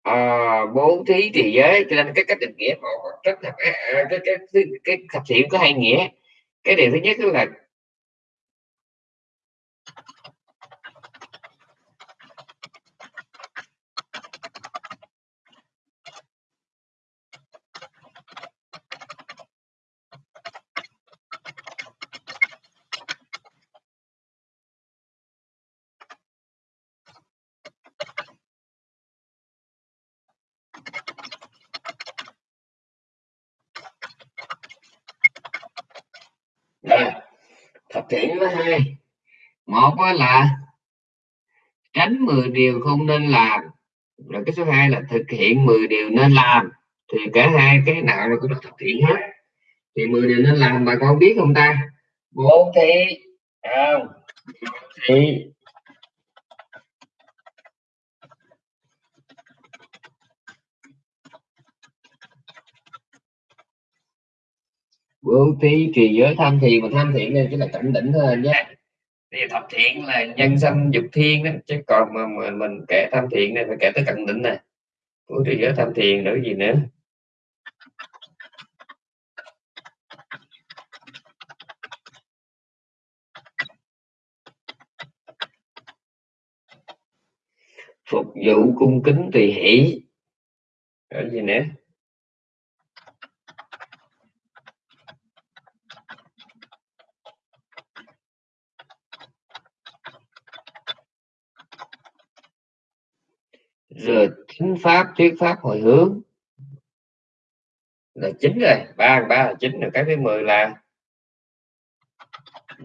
à, bố thí thì giới. Cho nên cái cách định nghĩa một tránh thập ác, à, cái, cái, cái, cái thập thiện có hai nghĩa. Cái điều thứ nhất là thập thiện có hai một là tránh 10 điều không nên làm. Rồi cái số 2 là thực hiện 10 điều nên làm. Thì cả hai cái nào nó cũng được thực hiện hết. Thì 10 điều nên làm, bà con biết không ta? Bố thí. Không thì bố thí trì giới tham thiền mà tham thiện này chỉ là cảnh đỉnh thôi nhé thì thập thiện là nhân sanh dục thiên đó chứ còn mà, mà mình kể tham thiện này phải kể tới cận định này. Của trí giới tham thiền nữa gì nữa? Phục vụ cung kính tùy hỷ ở gì nữa rồi thính pháp, thuyết pháp, hồi hướng. Là chín rồi. Ba ba là chín rồi. Cái thứ mười là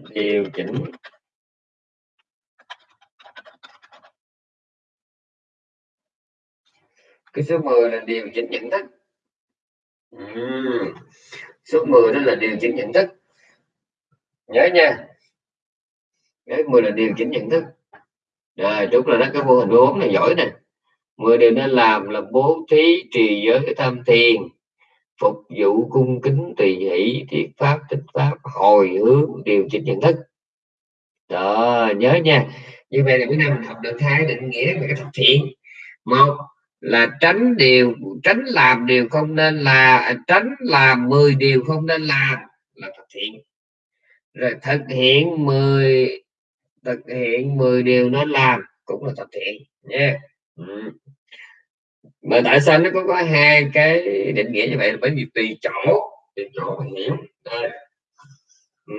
điều chỉnh. Cái số 10 là điều chỉnh nhận thức. Uhm. số 10 đó là điều chỉnh nhận thức. Nhớ nha. Cái 10 là điều chỉnh nhận thức. Rồi, đúng là đó. Cái mô hình bốn này giỏi nè. 10 điều nên làm là bố thí trì giới tham thiền, phục vụ cung kính tùy hỷ, thiết pháp, tích pháp, hồi hướng, điều chỉnh nhận thức. Đó, nhớ nha. Như vậy là bữa nay mình học được hai định nghĩa về cái thực thiện. Một là tránh điều, tránh làm điều không nên là à, tránh làm 10 điều không nên làm là thực thiện. Rồi thực hiện 10 thực hiện 10 điều nên làm cũng là thực thiện nha ừ. mà tại sao nó có có hai cái định nghĩa như vậy là bởi vì tùy chỗ tùy chỗ mình hiểu đây. Ừ.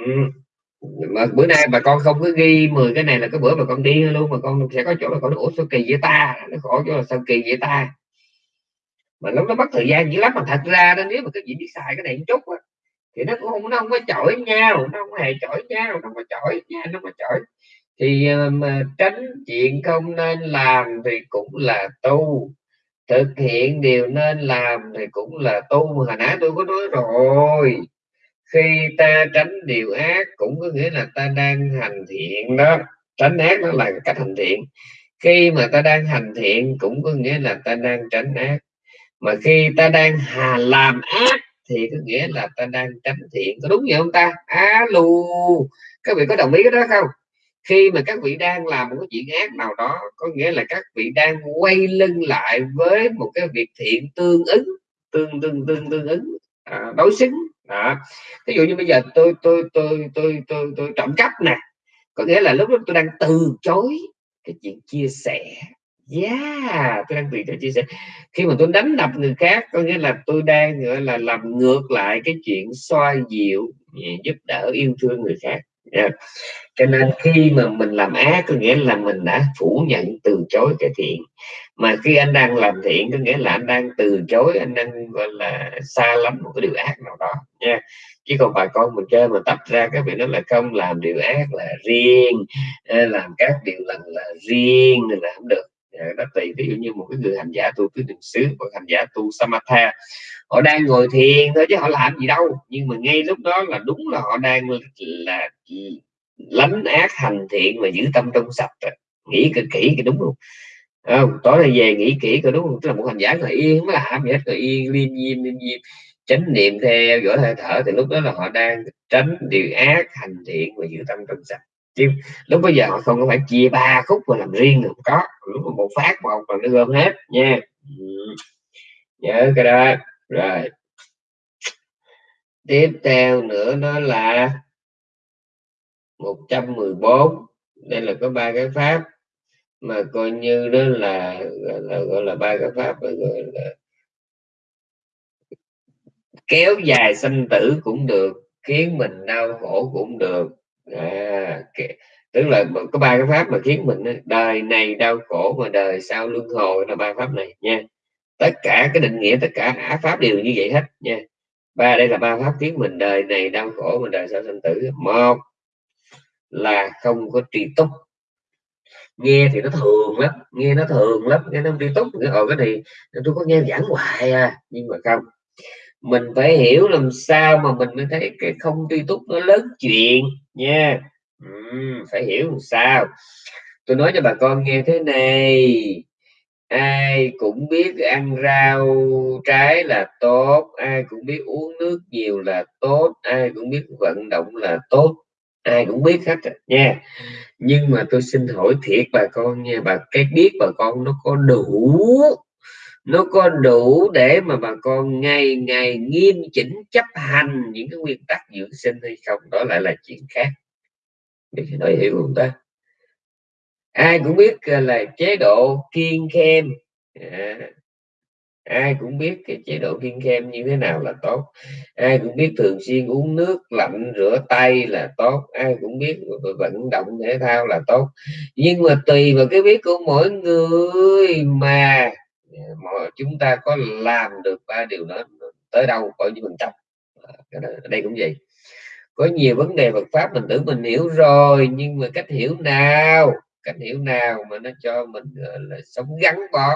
mà bữa nay bà con không có ghi 10 cái này là cái bữa mà con đi luôn mà con sẽ có chỗ là con ủa sao kỳ vậy ta nó khổ chỗ là sao kỳ vậy ta mà lúc nó mất thời gian dữ lắm mà thật ra đó nếu mà cái gì biết xài cái này một chút á, thì nó cũng không nó không có chọi nhau nó không hề chọi nhau nó không có chọi nha nó không có chọi thì mà tránh chuyện không nên làm thì cũng là tu. Thực hiện điều nên làm thì cũng là tu. Hồi nãy tôi có nói rồi, khi ta tránh điều ác cũng có nghĩa là ta đang hành thiện đó. Tránh ác nó là cách hành thiện. Khi mà ta đang hành thiện cũng có nghĩa là ta đang tránh ác. Mà khi ta đang hà làm ác thì có nghĩa là ta đang tránh thiện. Có đúng vậy không ta? Alo các vị có đồng ý cái đó không? Khi mà các vị đang làm một cái chuyện ác nào đó có nghĩa là các vị đang quay lưng lại với một cái việc thiện tương ứng tương tương tương tương ứng à, đối xứng. À, ví dụ như bây giờ tôi tôi tôi tôi tôi tôi trộm cắp nè. Có nghĩa là lúc đó tôi đang từ chối cái chuyện chia sẻ. Yeah tôi đang từ chối chia sẻ. Khi mà tôi đánh đập người khác có nghĩa là tôi đang gọi là làm ngược lại cái chuyện xoa dịu giúp đỡ yêu thương người khác yeah cho nên khi mà mình làm ác có nghĩa là mình đã phủ nhận từ chối cái thiện. Mà khi anh đang làm thiện có nghĩa là anh đang từ chối, anh đang, gọi là, xa lắm một cái điều ác nào đó. Nha. Chứ còn bà con mình chơi mà tập ra các vị nó là không làm điều ác là riêng làm các điều lành là riêng là không được. Ờ, đó tùy, ví dụ như một cái người hành giả tu tứ niệm xứ hoặc hành giả tu samatha, họ đang ngồi thiền thôi chứ họ làm gì đâu. Nhưng mà ngay lúc đó là đúng là họ đang là lánh ác hành thiện và giữ tâm trong sạch rồi. nghĩ cực kỹ cái đúng không không? Tối nay về nghĩ kỹ coi đúng không? Tức là một hành giả ngồi yên mới làm gì hết rồi yên, liêm diêm liêm diêm, chánh niệm theo dõi hơi thở. Thì lúc đó là họ đang tránh điều ác, hành thiện và giữ tâm trong sạch chứ lúc bây giờ họ không có phải chia ba khúc mà làm riêng được. Có lúc một phát một là nó gom hết nha. Nhớ cái đó. Rồi. Tiếp theo nữa đó là 114 đây là có ba cái pháp mà coi như đó là gọi là, gọi là ba cái pháp gọi là kéo dài sanh tử cũng được khiến mình đau khổ cũng được à, tức là có ba cái pháp mà khiến mình đời này đau khổ mà đời sau luân hồi là ba pháp này nha. Tất cả cái định nghĩa tất cả á pháp đều như vậy hết nha. Ba đây là ba pháp khiến mình đời này đau khổ mà đời sau sanh tử. Một là không có tri túc. Nghe thì nó thường lắm nghe nó thường lắm nghe nó tri túc rồi cái này tôi có nghe giảng hoài à nhưng mà không mình phải hiểu làm sao mà mình mới thấy cái không tri túc nó lớn chuyện nha. Uhm, phải hiểu làm sao. Tôi nói cho bà con nghe thế này. Ai cũng biết ăn rau trái là tốt ai cũng biết uống nước nhiều là tốt ai cũng biết vận động là tốt ai cũng biết hết nha. Nhưng mà tôi xin hỏi thiệt bà con nha bà cái biết bà con nó có đủ nó có đủ để mà bà con ngày ngày nghiêm chỉnh chấp hành những cái nguyên tắc dưỡng sinh hay không đó lại là chuyện khác. Để nói hiểu không ta? Ai cũng biết là chế độ kiên khem. À, ai cũng biết cái chế độ kiêng khem như thế nào là tốt. Ai cũng biết thường xuyên uống nước lạnh rửa tay là tốt. Ai cũng biết vận động thể thao là tốt. Nhưng mà tùy vào cái biết của mỗi người mà mọi chúng ta có làm được ba điều đó tới đâu coi như mình trăm ở ờ, đây cũng vậy. Có nhiều vấn đề Phật pháp mình tưởng mình hiểu rồi, nhưng mà cách hiểu nào? Cách hiểu nào mà nó cho mình ờ, là sống gắn bó,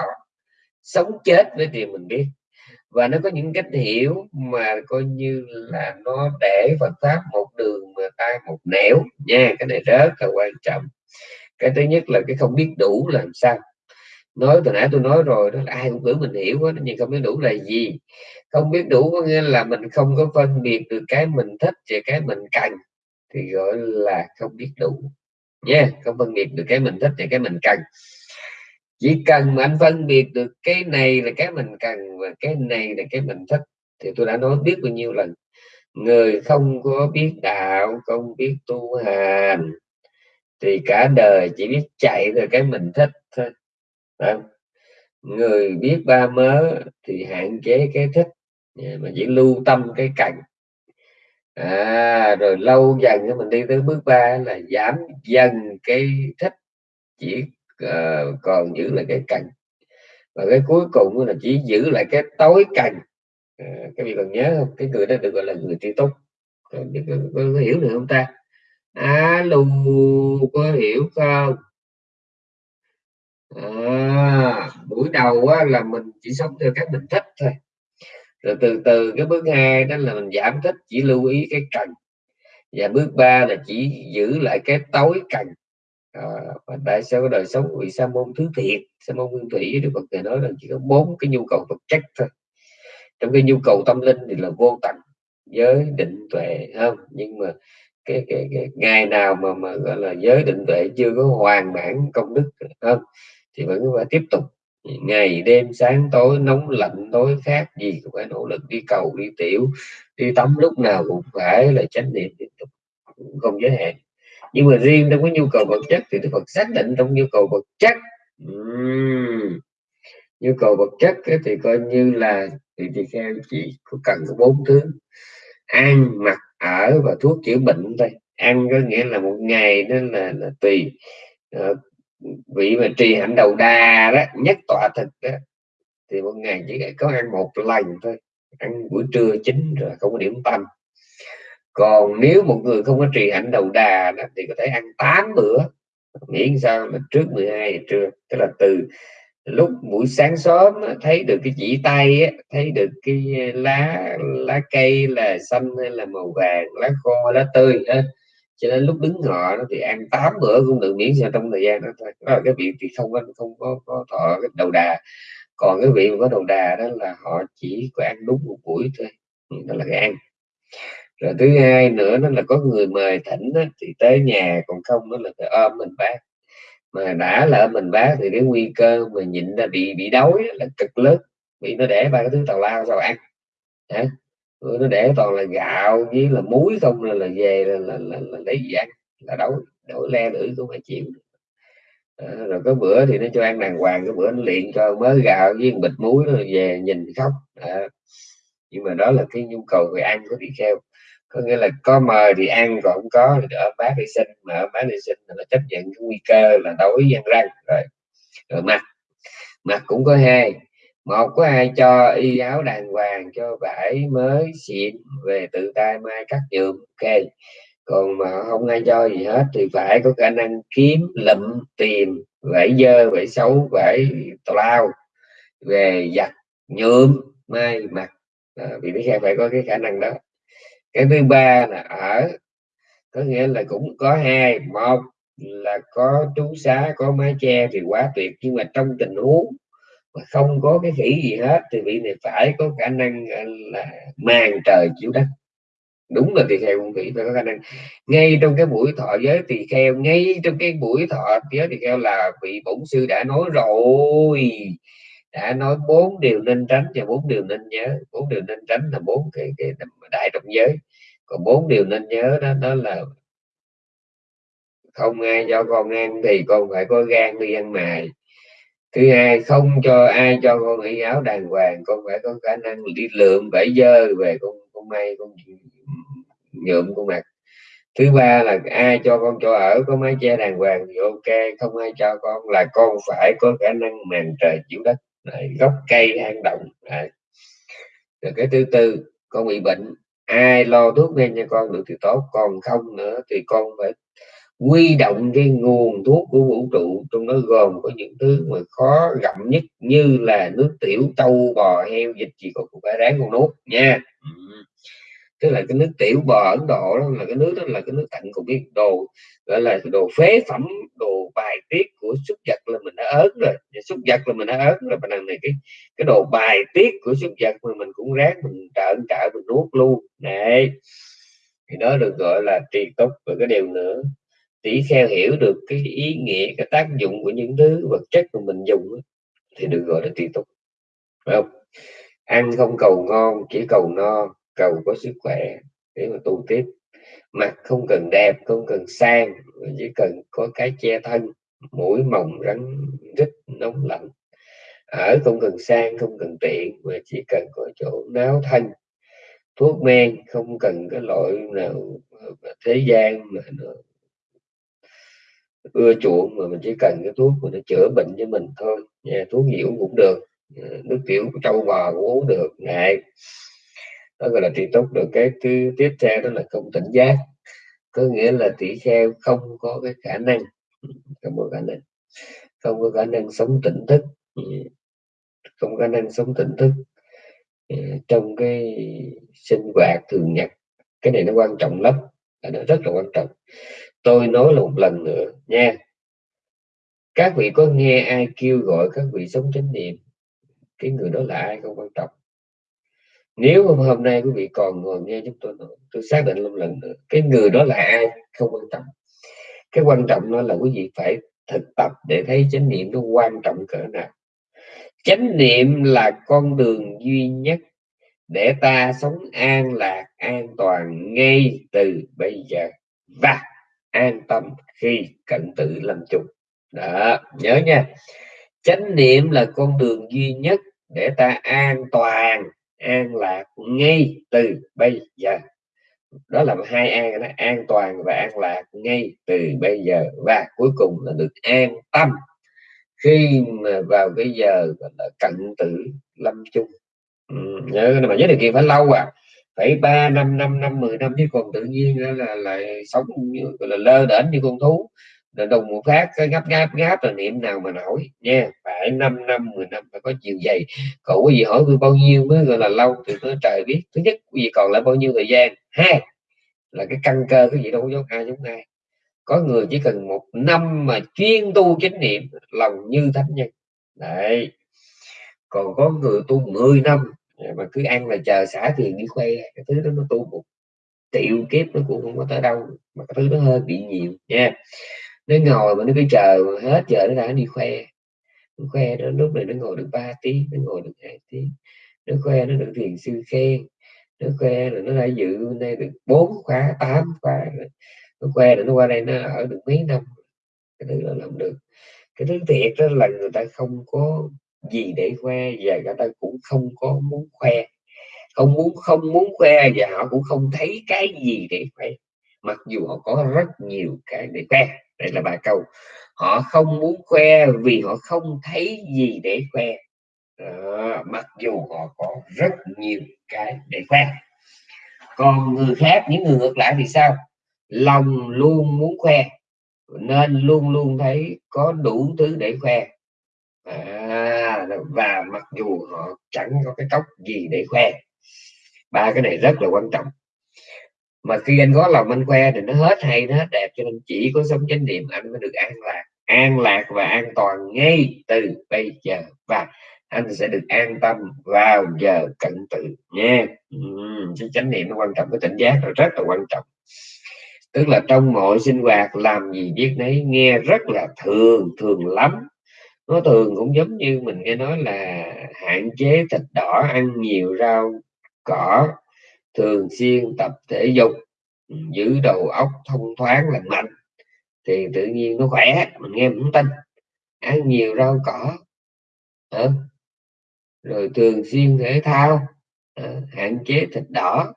sống chết với điều mình biết? Và nó có những cách hiểu mà coi như là nó để Phật pháp một đường mà ta một nẻo. Nha, cái này rất là quan trọng. Cái thứ nhất là cái không biết đủ làm sao? Nói từ nãy tôi nói rồi đó là ai cũng tưởng mình hiểu hết nhưng không biết đủ là gì. Không biết đủ có nghĩa là mình không có phân biệt được cái mình thích và cái mình cần thì gọi là không biết đủ. Nha yeah, không phân biệt được cái mình thích và cái mình cần. Chỉ cần mà anh phân biệt được cái này là cái mình cần và cái này là cái mình thích thì tôi đã nói biết bao nhiêu lần. Người không có biết đạo không biết tu hành thì cả đời chỉ biết chạy về cái mình thích thôi không? người biết ba mớ thì hạn chế cái thích mà chỉ lưu tâm cái cạnh à, rồi lâu dần mình đi tới bước ba là giảm dần cái thích chỉ uh, còn giữ lại cái cành và cái cuối cùng là chỉ giữ lại cái tối cành à, các vị còn nhớ không? Cái người đó được gọi là người tri túc. Có, có, có, hiểu được không ta? Alo có hiểu không? À, buổi đầu á, là mình chỉ sống theo cái mình thích thôi. Rồi từ từ cái bước hai đó là mình giảm thích chỉ lưu ý cái cần. Và bước ba là chỉ giữ lại cái tối cần. À, và tại sao cái đời sống bị sa môn thứ thiệt sa môn nguyên thủy đức phật thầy nói là chỉ có bốn cái nhu cầu vật chất thôi. Trong cái nhu cầu tâm linh thì là vô tận giới định tuệ không? Nhưng mà cái, cái, cái ngày nào mà mà gọi là giới định tuệ chưa có hoàn mãn công đức không? Thì vẫn phải tiếp tục. Ngày đêm sáng tối nóng lạnh tối khác gì cũng phải nỗ lực đi cầu đi tiểu đi tắm lúc nào cũng phải là chánh niệm tiếp tục không giới hạn. Nhưng mà riêng trong cái nhu cầu vật chất thì Đức Phật xác định trong nhu cầu vật chất uhm. nhu cầu vật chất ấy, thì coi như là thì thì theo chỉ có cần có bốn thứ ăn mặc ở và thuốc chữa bệnh thôi. Ăn có nghĩa là một ngày nên là, là tùy. Uh, vị mà trì hạnh đầu đà đó nhất tọa thực đó thì một ngày chỉ có ăn một lần thôi. Ăn buổi trưa chính rồi không có điểm tâm. Còn nếu một người không có trì hạnh đầu đà đó, thì có thể ăn 8 bữa. Miễn sao là trước 12 giờ trưa tức là từ lúc buổi sáng sớm thấy được cái chỉ tay thấy được cái ờ, lá lá cây là xanh hay là màu vàng lá khô lá tươi cho nên lúc đứng họ thì ăn tám bữa cũng được miễn sao trong thời gian đó thôi. Đó là cái vị thì không có không có, có thọ cái đầu đà. Còn cái vị mà có đầu đà đó là họ chỉ có ăn đúng một buổi thôi. Ừ, đó là cái ăn. Rồi thứ hai nữa đó là có người mời thỉnh đó, thì tới nhà còn không đó là phải ôm mình bác. Mà đã là ôm mình bác thì cái nguy cơ mà nhịn ra bị bị đói là cực lớn. Vì nó để ba cái thứ tào lao sao ăn. Hả? Ừ, nó để toàn là gạo với là muối không là, là về là, là, là, là lấy gì ăn là đói đói le lưỡi cũng phải chịu. À, rồi có bữa thì nó cho ăn đàng hoàng cái bữa nó luyện cho mớ gạo với bịch muối rồi về nhìn khóc. À, nhưng mà đó là cái nhu cầu về ăn của tỳ kheo. Có nghĩa là có mời thì ăn còn không có thì ở bác đi sinh. Mà ở bác đi sinh là chấp nhận cái nguy cơ là đói gian răng rồi rồi mặt mặt cũng có hai một có ai cho y áo đàng hoàng cho vải mới xịn về tự tay mai cắt nhuộm ok. Còn mà không ai cho gì hết thì phải có khả năng kiếm lụm tìm vải dơ vải xấu vải tào lao về giặt nhuộm mai mặt à, vì lý phải có cái khả năng đó. Cái thứ ba là ở có nghĩa là cũng có hai. Một là có trú xá có mái che thì quá tuyệt nhưng mà trong tình huống mà không có cái khỉ gì hết thì vị này phải có khả năng là màn trời chiếu đất đúng là tỳ kheo cũng vị phải có khả năng. Ngay trong cái buổi thọ giới tỳ kheo ngay trong cái buổi thọ giới tỳ kheo là vị bổn sư đã nói rồi. Đã nói bốn điều nên tránh và bốn điều nên nhớ. Bốn điều nên tránh là bốn cái, cái đại trọng giới. Còn bốn điều nên nhớ đó đó là không ai cho con ăn thì con phải có gan đi ăn mài thứ hai không cho ai cho con y áo đàng hoàng con phải có khả năng đi lượm vải dơ về con con may con nhuộm con mặc thứ ba là ai cho con cho ở có mái che đàng hoàng thì ok không ai cho con là con phải có khả năng màn trời chịu đất Đấy, gốc cây hang động Đấy. rồi cái thứ tư con bị bệnh ai lo thuốc men cho con được thì tốt còn không nữa thì con phải quy động cái nguồn thuốc của vũ trụ trong đó gồm có những thứ mà khó gặm nhất như là nước tiểu trâu bò heo dịch gì cũng phải ráng con nuốt nha. Tức là cái nước tiểu bò Ấn Độ đó là cái nước đó là cái nước tận cùng cái đồ gọi là đồ phế phẩm đồ bài tiết của súc vật là mình đã ớn rồi. Súc vật là mình đã ớn rồi mà này cái cái đồ bài tiết của súc vật mà mình cũng ráng mình trợn trợ mình nuốt luôn. Này thì đó được gọi là trì túc và cái điều nữa tỷ kheo hiểu được cái ý nghĩa, cái tác dụng của những thứ vật chất mà mình dùng thì được gọi là tùy túc phải không? Ăn không cầu ngon, chỉ cầu no, cầu có sức khỏe để mà tu tiếp. Mặt không cần đẹp, không cần sang chỉ cần có cái che thân, mũi mỏng rắn rít, nóng lạnh. Ở không cần sang, không cần tiện, mà chỉ cần có chỗ náo thân. Thuốc men không cần cái loại nào thế gian mà nó ưa chuộng mà mình chỉ cần cái thuốc mà nó chữa bệnh cho mình thôi. Nha thuốc nhiễu cũng được. Dạ, nước tiểu của trâu bò cũng uống được. Này đó gọi là trị tốt được. Cái thứ tiếp theo đó là không tỉnh giác. Có nghĩa là tỷ kheo không có cái khả năng. Không có khả năng. Không có khả năng sống tỉnh thức. Không có khả năng sống tỉnh thức. Trong cái sinh hoạt thường nhật. Cái này nó quan trọng lắm. Nó rất là quan trọng tôi nói là một lần nữa nha. Các vị có nghe ai kêu gọi các vị sống chánh niệm? Cái người đó là ai không quan trọng. Nếu hôm nay quý vị còn ngồi nghe chúng tôi nói, tôi xác định một lần nữa cái người đó là ai không quan trọng. Cái quan trọng đó là quý vị phải thực tập để thấy chánh niệm nó quan trọng cỡ nào. Chánh niệm là con đường duy nhất để ta sống an lạc an toàn ngay từ bây giờ. Và an tâm khi cận tử lâm chung. Đó nhớ nha. Chánh niệm là con đường duy nhất để ta an toàn an lạc ngay từ bây giờ. Đó là hai an đó an toàn và an lạc ngay từ bây giờ. Và cuối cùng là được an tâm khi mà vào cái giờ là cận tử lâm chung. Ừ, nhớ mà nhớ điều kiện phải lâu à phải ba năm năm năm mười năm chứ còn tự nhiên là, là, là sống như là lơ đễnh như con thú. Là đồng một phát cái gấp gáp gáp là niệm nào mà nổi nha. Phải 5 năm 10 năm phải có chiều dày. Cậu có gì hỏi tôi bao nhiêu mới gọi là lâu thì tôi trời biết thứ nhất quý gì còn lại bao nhiêu thời gian? Hai là cái căn cơ cái gì đâu có giống ai giống ai. Có người chỉ cần một năm mà chuyên tu chánh niệm lòng như thánh nhân. Đấy. Còn có người tu 10 năm Dạ, mà cứ ăn là chờ xả tiền đi khoe, cái thứ đó nó tu một triệu kiếp nó cũng không có tới đâu, mà cái thứ nó hơi bị nhiều, nha. Nó ngồi mà nó cứ chờ hết giờ nó đã đi khoe. Nó khoe đó, lúc này nó ngồi được 3 tiếng, nó ngồi được hai tiếng. Nó khoe nó được thiền sư khen, nó khoe là nó đã dự nay được bốn khóa, tám khóa nó khoe là nó qua đây nó ở được mấy năm, cái thứ đó làm được. Cái thứ thiệt đó là người ta không có gì để khoe và người ta cũng không có muốn khoe. Không muốn không muốn khoe và họ cũng không thấy cái gì để khoe. Mặc dù họ có rất nhiều cái để khoe. Đây là ba câu. Họ không muốn khoe vì họ không thấy gì để khoe. À, mặc dù họ có rất nhiều cái để khoe. Còn người khác những người ngược lại thì sao? Lòng luôn muốn khoe. Nên luôn luôn thấy có đủ thứ để khoe à, và mặc dù họ chẳng có cái cốc gì để khoe ba cái này rất là quan trọng. Mà khi anh có lòng anh khoe thì nó hết hay nó hết đẹp cho nên chỉ có sống chánh niệm anh mới được an lạc. An lạc và an toàn ngay từ bây giờ và anh sẽ được an tâm vào giờ cận tử nha. Uhm, chánh niệm nó quan trọng cái tỉnh giác là rất là quan trọng. Tức là trong mọi sinh hoạt làm gì biết nấy nghe rất là thường thường lắm nó thường cũng giống như mình nghe nói là hạn chế thịt đỏ ăn nhiều rau cỏ thường xuyên tập thể dục ừ, giữ đầu óc thông thoáng lành mạnh thì tự nhiên nó khỏe mình nghe cũng tin. Ăn nhiều rau cỏ à, rồi thường xuyên thể thao à, hạn chế thịt đỏ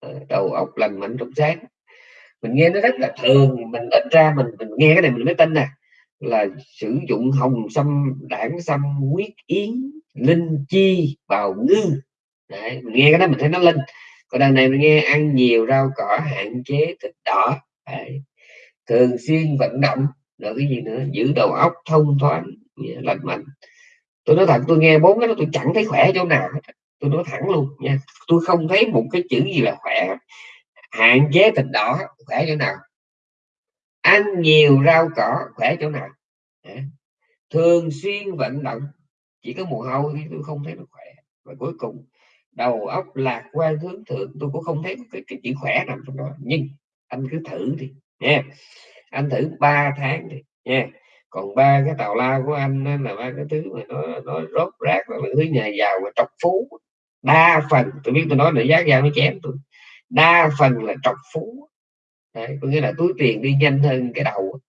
à, đầu óc lành mạnh trong sáng. Mình nghe nó rất là thường mình ít ra mình mình nghe cái này mình mới tin nè là sử dụng hồng sâm đảng sâm huyết yến linh chi bào ngư. Đấy, mình nghe cái đó mình thấy nó linh. Còn đằng này mình nghe ăn nhiều rau cỏ hạn chế thịt đỏ. Đấy. thường xuyên vận động rồi cái gì nữa giữ đầu óc thông thoáng lành mạnh. Tôi nói thật tôi nghe bốn cái đó tôi chẳng thấy khỏe chỗ nào tôi nói thẳng luôn nha tôi không thấy một cái chữ gì là khỏe. Hạn chế thịt đỏ khỏe chỗ nào ăn nhiều rau cỏ khỏe chỗ nào. Thường xuyên vận động chỉ có mùa hôi thì tôi không thấy nó khỏe. Và cuối cùng đầu óc lạc quan hướng thượng tôi cũng không thấy cái, cái chữ khỏe nằm trong đó. Nhưng anh cứ thử đi nha. Anh thử 3 tháng đi nha. Còn ba cái tàu lao của anh là ba cái thứ mà nó nó rốt rác là thứ nhà giàu và trọc phú. Đa phần tôi biết tôi nói là giá dao nó chém tôi. Đa phần là trọc phú. Đấy, có nghĩa là túi tiền đi nhanh hơn cái đầu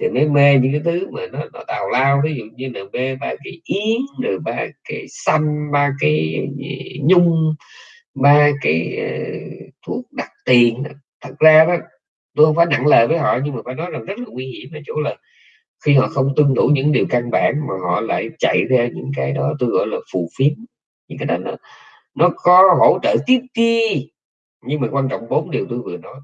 thì mới mê những cái thứ mà nó, nó tào lao ví dụ như là mê ba cái yến rồi ba cái xanh ba cái nhung ba cái uh, thuốc đặt tiền thật ra đó tôi không phải nặng lời với họ nhưng mà phải nói rằng rất là nguy hiểm ở chỗ là khi họ không tuân thủ những điều căn bản mà họ lại chạy ra những cái đó tôi gọi là phù phiếm. Những cái đó nó nó có hỗ trợ tiếp ti nhưng mà quan trọng bốn điều tôi vừa nói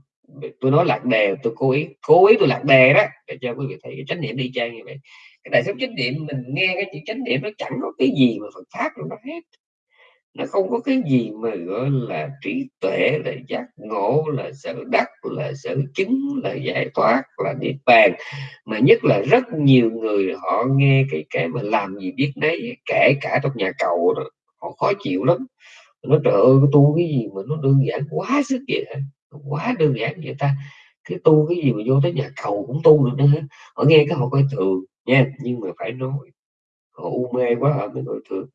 tôi nói lạc đề tôi cố ý cố ý tôi lạc đề đó để cho quý vị thấy cái chánh niệm đi trang như vậy. Cái đại sống chánh niệm mình nghe cái chữ chánh niệm nó chẳng có cái gì mà Phật pháp nó hết. Nó không có cái gì mà gọi là trí tuệ là giác ngộ là sở đắc là sở chứng là giải thoát là niết bàn. Mà nhất là rất nhiều người họ nghe cái cái mà làm gì biết đấy, kể cả trong nhà cầu đó họ khó chịu lắm. Nó trời ơi tu cái gì mà nó đơn giản quá sức vậy hả? Quá đơn giản vậy ta. Cái tu cái gì mà vô tới nhà cầu cũng tu được nữa. Họ nghe cái họ coi thường nha, nhưng mà phải nói, họ u mê quá họ mới coi thường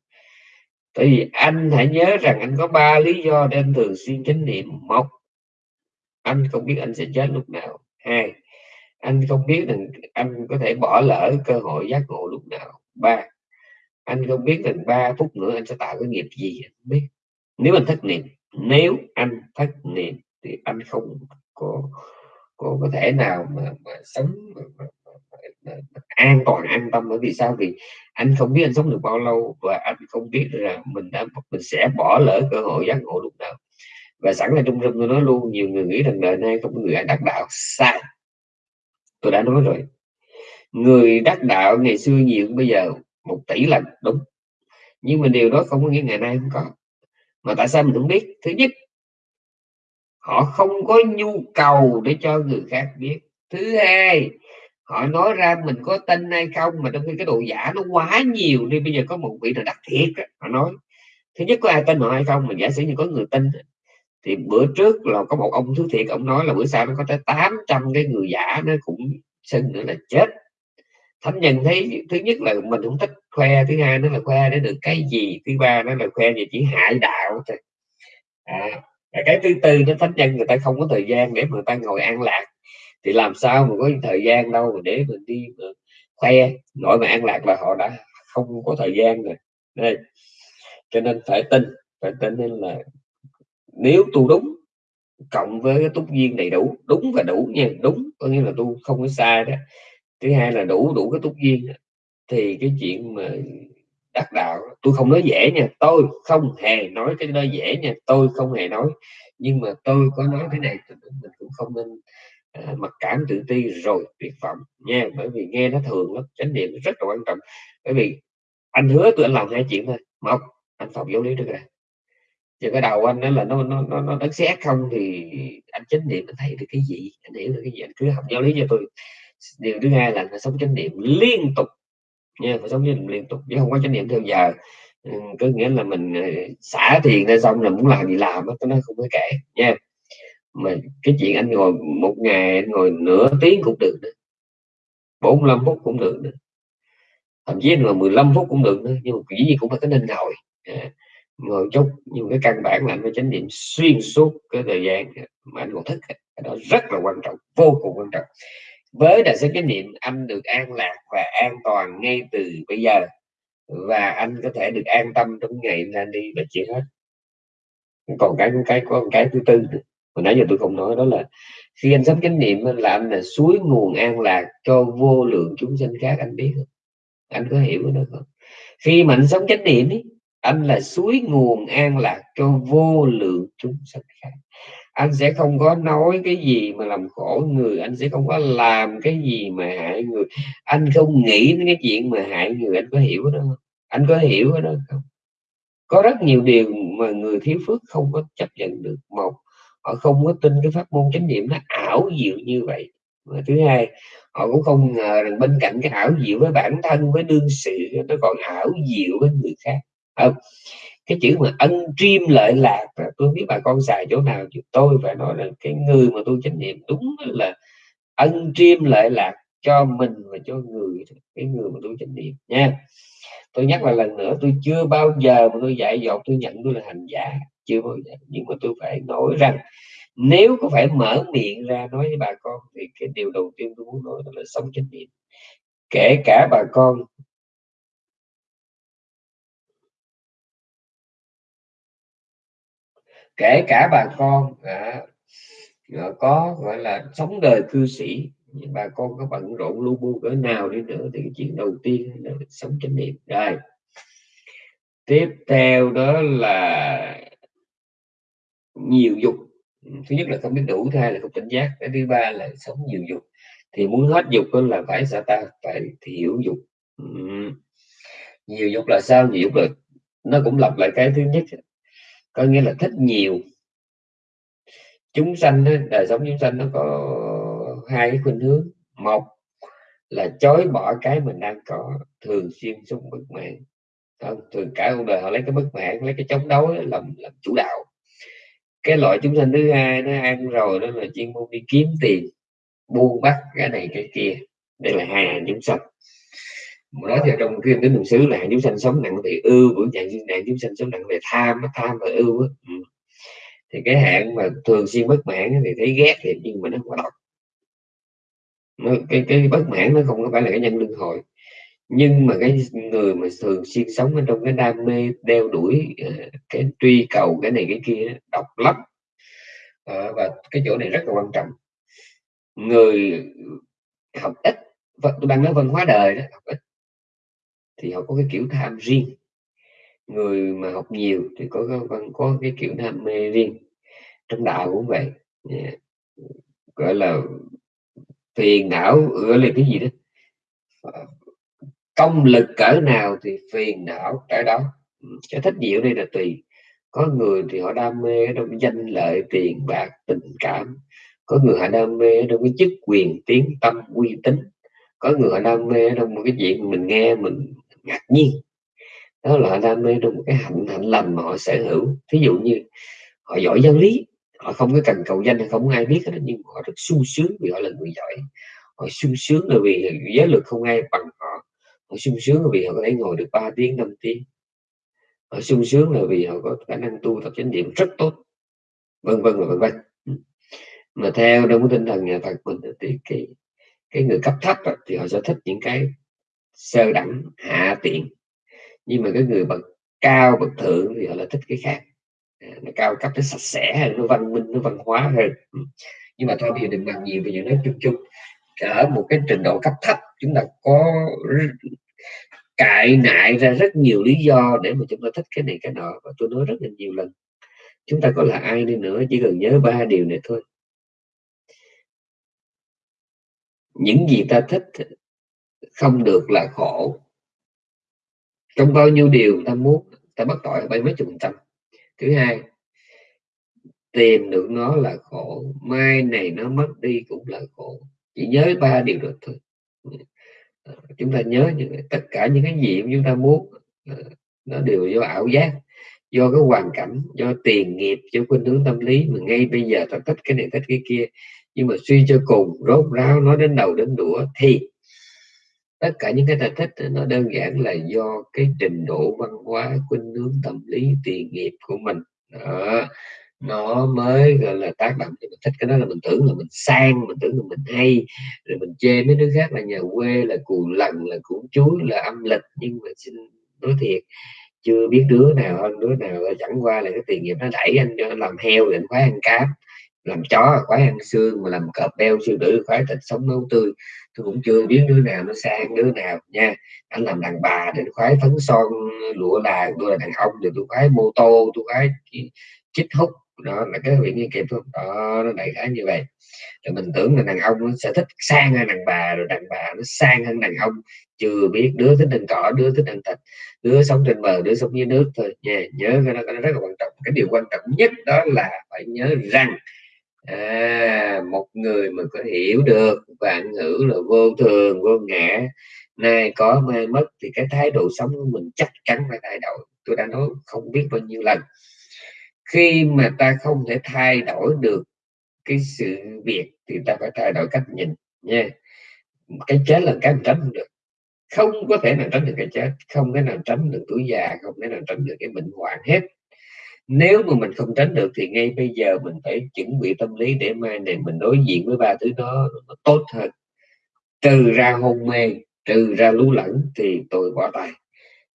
tại vì anh hãy nhớ rằng anh có ba lý do để anh thường xuyên chánh niệm. Một, anh không biết anh sẽ chết lúc nào. Hai, anh không biết rằng anh có thể bỏ lỡ cơ hội giác ngộ lúc nào. Ba, anh không biết rằng ba phút nữa anh sẽ tạo cái nghiệp gì, anh biết. Nếu anh thất niệm, nếu anh thất niệm thì anh không có có, có thể nào mà, mà sống mà, mà, mà, mà, an toàn an tâm. Bởi vì sao? Vì anh không biết anh sống được bao lâu và anh không biết là mình đã mình sẽ bỏ lỡ cơ hội giác ngộ lúc nào. Và sẵn là trung tâm tôi nói luôn nhiều người nghĩ rằng đời nay không có người ai đắc đạo. Sai. Tôi đã nói rồi. Người đắc đạo ngày xưa nhiều bây giờ một tỷ lần đúng. Nhưng mà điều đó không có nghĩa ngày nay không có. Mà tại sao mình không biết? Thứ nhất họ không có nhu cầu để cho người khác biết. Thứ hai họ nói ra mình có tin hay không mà trong khi cái độ giả nó quá nhiều đi bây giờ có một vị là đặc thiệt họ nói. Thứ nhất có ai tin họ hay không mình giả sử như có người tin thì bữa trước là có một ông thứ thiệt ông nói là bữa sau nó có tới 800 cái người giả nó cũng xin nữa là chết. Thánh nhân thấy thứ nhất là mình không thích khoe thứ hai nó là khoe để được cái gì thứ ba nó là khoe về chỉ hại đạo thôi. À, cái thứ tư nó thánh nhân người ta không có thời gian để mà người ta ngồi an lạc. Thì làm sao mà có thời gian đâu mà để mình đi mà khoe nội mà an lạc là họ đã không có thời gian rồi. Đây. Cho nên phải tin phải tin nên là nếu tu đúng, cộng với cái túc duyên đầy đủ, đúng và đủ nha, đúng, có nghĩa là tu không có sai đó. Thứ hai là đủ đủ cái túc duyên thì cái chuyện mà đắc đạo. Tôi không nói dễ nha. Tôi không hề nói cái nơi dễ nha. Tôi không hề nói. Nhưng mà tôi có nói cái này mình cũng không nên à, mặc cảm tự ti rồi tuyệt vọng nha. Bởi vì nghe nó thường lắm. Chánh niệm rất là quan trọng. Bởi vì anh hứa tụi anh làm hai chuyện thôi. Một anh phòng giáo lý trước rồi chứ cái đầu anh đó là nó nó nó nó đánh xét không thì anh chánh niệm anh thấy được cái gì? Anh hiểu được cái gì? Anh cứ học giáo lý cho tôi. Điều thứ hai là phải sống chánh niệm liên tục nha phải sống chánh liên tục chứ không có chánh niệm theo giờ. Ừ, có nghĩa là mình ờ, xả tiền ra xong là muốn làm gì làm đó nó không có kể nha. Mà cái chuyện anh ngồi một ngày anh ngồi nửa tiếng cũng được nữa 45 phút cũng được nữa. Thậm chí là 15 phút cũng được nữa nhưng mà dĩ nhiên cũng phải có nên ngồi à, ngồi chút. Nhưng cái căn bản là anh phải chánh niệm xuyên suốt cái thời gian mà anh còn thức cái đó rất là quan trọng vô cùng quan trọng với đại sống chánh niệm anh được an lạc và an toàn ngay từ bây giờ. Và anh có thể được an tâm trong ngày ra đi và chỉ hết. Còn cái cái có cái thứ tư hồi nãy giờ tôi không nói đó là khi anh sống chánh niệm là anh là suối nguồn an lạc cho vô lượng chúng sinh khác anh biết không? Anh có hiểu đó không? Khi mà anh sống chánh niệm ấy, anh là suối nguồn an lạc cho vô lượng chúng sinh khác anh sẽ không có nói cái gì mà làm khổ người, anh sẽ không có làm cái gì mà hại người. Anh không nghĩ đến cái chuyện mà hại người, anh có hiểu đó không? Anh có hiểu đó không? Có rất nhiều điều mà người thiếu phước không có chấp nhận được. Một, họ không có tin cái pháp môn chánh niệm nó ảo diệu như vậy. Và thứ hai, họ cũng không ngờ rằng bên cạnh cái ảo diệu với bản thân, với đương sự, nó còn ảo diệu với người khác. Không? Cái chữ mà ân triêm lợi lạc à, tôi biết bà con xài chỗ nào, chứ tôi phải nói là cái người mà tôi chánh niệm đúng là ân triêm lợi lạc cho mình và cho người cái người mà tôi chánh niệm nha. Tôi nhắc lại lần nữa, tôi chưa bao giờ mà tôi dạy dột, tôi nhận tôi là hành giả, chưa bao giờ. Nhưng mà tôi phải nói rằng nếu có phải mở miệng ra nói với bà con thì cái điều đầu tiên tôi muốn nói đó là sống chánh niệm kể cả bà con kể cả bà con à, à, có gọi là sống đời cư sĩ bà con có bận rộn lu bu cỡ nào đi nữa thì cái chuyện đầu tiên là sống chánh niệm rồi tiếp theo đó là nhiều dục. Thứ nhất là không biết đủ thứ hai là không tỉnh giác cái thứ ba là sống nhiều dục. Thì muốn hết dục đó là phải sao ta? Phải thiểu dục. Nhiều dục là sao? Nhiều dục là nó cũng lặp lại cái thứ nhất có nghĩa là thích nhiều. Chúng sanh đời sống chúng sanh nó có hai cái khuynh hướng. Một là chối bỏ cái mình đang có, thường xuyên sống bất mãn. Không? thường cả cuộc đời họ lấy cái bất mãn, lấy cái chống đối làm làm chủ đạo. Cái loại chúng sanh thứ hai nó ăn rồi đó là chuyên môn đi kiếm tiền, buôn bắt cái này cái kia. Đây là hai hàng chúng sanh nói theo trong kinh đến đường xứ là hàng chúng sanh sống nặng về ưu của dạng nạn chúng sanh sống nặng về tham tham và ưu ừ. thì cái hạn mà thường xuyên bất mãn thì thấy ghét thì nhưng mà nó quá độc. Nó, cái cái bất mãn nó không có phải là cái nhân luân hồi. Nhưng mà cái người mà thường xuyên sống ở trong cái đam mê đeo đuổi ờ, cái truy cầu cái này cái kia độc lắm. À, và cái chỗ này rất là quan trọng. Người học ít tôi đang nói văn hóa đời đó học ít thì họ có cái kiểu tham riêng. Người mà học nhiều thì có có, có cái kiểu đam mê riêng. Trong đạo cũng vậy. Yeah. gọi là phiền não gọi là cái gì đó. Ờ, công lực cỡ nào thì phiền não cái đó. Ừ, cái thích diệu đây là tùy. Có người thì họ đam mê trong danh lợi tiền bạc tình cảm. Có người họ đam mê trong cái chức quyền tiếng tâm uy tín. Có người họ đam mê trong một cái chuyện mình nghe mình ngạc nhiên. Đó là đam mê trong một cái hạnh hạnh lành mà họ sở hữu. Thí dụ như họ giỏi giáo lý, họ không có cần cầu danh hay không ai biết hết nhưng họ rất sung sướng vì họ là người giỏi. Họ sung sướng là vì giới lực không ai bằng họ. Họ sung sướng là vì họ có thể ngồi được 3 tiếng 5 tiếng. Họ sung sướng là vì họ có khả năng tu tập chánh niệm rất tốt. Vân vân và vân vân. Mà theo trong cái tinh thần nhà Phật mình thì cái cái người cấp thấp thì họ sẽ thích những cái sơ đẳng hạ tiện. Nhưng mà cái người bậc cao, bậc thượng thì họ là thích cái khác. À, nó cao cấp, nó sạch sẽ hơn nó văn minh, nó văn hóa hơn. Ừ. Nhưng mà thôi, bây giờ đừng bàn nhiều về những nói chung chung. Ở một cái trình độ cấp thấp, chúng ta có cại nại ra rất nhiều lý do để mà chúng ta thích cái này, cái nọ. Và tôi nói rất là nhiều lần, chúng ta có là ai đi nữa, chỉ cần nhớ ba điều này thôi. Những gì ta thích không được là khổ. Trong bao nhiêu điều ta muốn, ta bắt tội bay mấy chục phần trăm. Thứ hai, tìm được nó là khổ. Mai này nó mất đi cũng là khổ. Chỉ nhớ ba điều được thôi. Chúng ta nhớ những tất cả những cái gì chúng ta muốn ờ, nó đều do ảo giác, do cái hoàn cảnh, do tiền nghiệp, do khuynh hướng tâm lý mà ngay bây giờ ta thích cái này, thích cái kia. Nhưng mà suy cho cùng, rốt ráo nói đến đầu đến đũa thì tất cả những cái ta thích nó đơn giản là do cái trình độ văn hóa, khuynh hướng tâm lý, tiền nghiệp của mình. Đó, nó mới, gọi là, tác động cho mình. Thích cái đó là mình tưởng là mình sang, mình tưởng là mình hay, rồi mình chê mấy đứa khác là nhà quê, là cù lần là củ chuối, là âm lịch. Nhưng mà xin nói thiệt, chưa biết đứa nào hơn đứa nào, chẳng qua là cái tiền nghiệp nó đẩy anh cho anh làm heo để anh khoái ăn cám làm chó khoái ăn xương mà làm cọp beo sư tử khoái thịt sống nấu tươi. Tôi cũng chưa biết đứa nào nó sang đứa nào nha. Anh làm đàn bà để khoái phấn son lụa là tôi là đàn ông thì tôi khoái mô tô tôi khoái chích hút. Đó là cái việc như kịp không? Đó nó đại khái như vậy. Rồi mình tưởng là đàn ông nó sẽ thích sang hơn đàn bà rồi đàn bà nó sang hơn đàn ông. Chưa biết đứa thích ăn cỏ đứa thích ăn thịt. Đứa sống trên bờ đứa sống dưới nước thôi. Nha nhớ cái đó, cái đó rất là quan trọng. Cái điều quan trọng nhất đó là phải nhớ rằng à, một người mà có hiểu được vạn ngữ là vô thường vô ngã nay có mai mất thì cái thái độ sống của mình chắc chắn phải thay đổi. Tôi đã nói không biết bao nhiêu lần. Khi mà ta không thể thay đổi được cái sự việc thì ta phải thay đổi cách nhìn nha. Cái chết là cái mình tránh không được. Không có thể nào tránh được cái chết không thể nào tránh được tuổi già không thể nào tránh được cái bệnh hoạn hết nếu mà mình không tránh được thì ngay bây giờ mình phải chuẩn bị tâm lý để mai này mình đối diện với ba thứ đó nó tốt hơn. Trừ ra hôn mê, trừ ra lú lẫn thì tôi bỏ tay.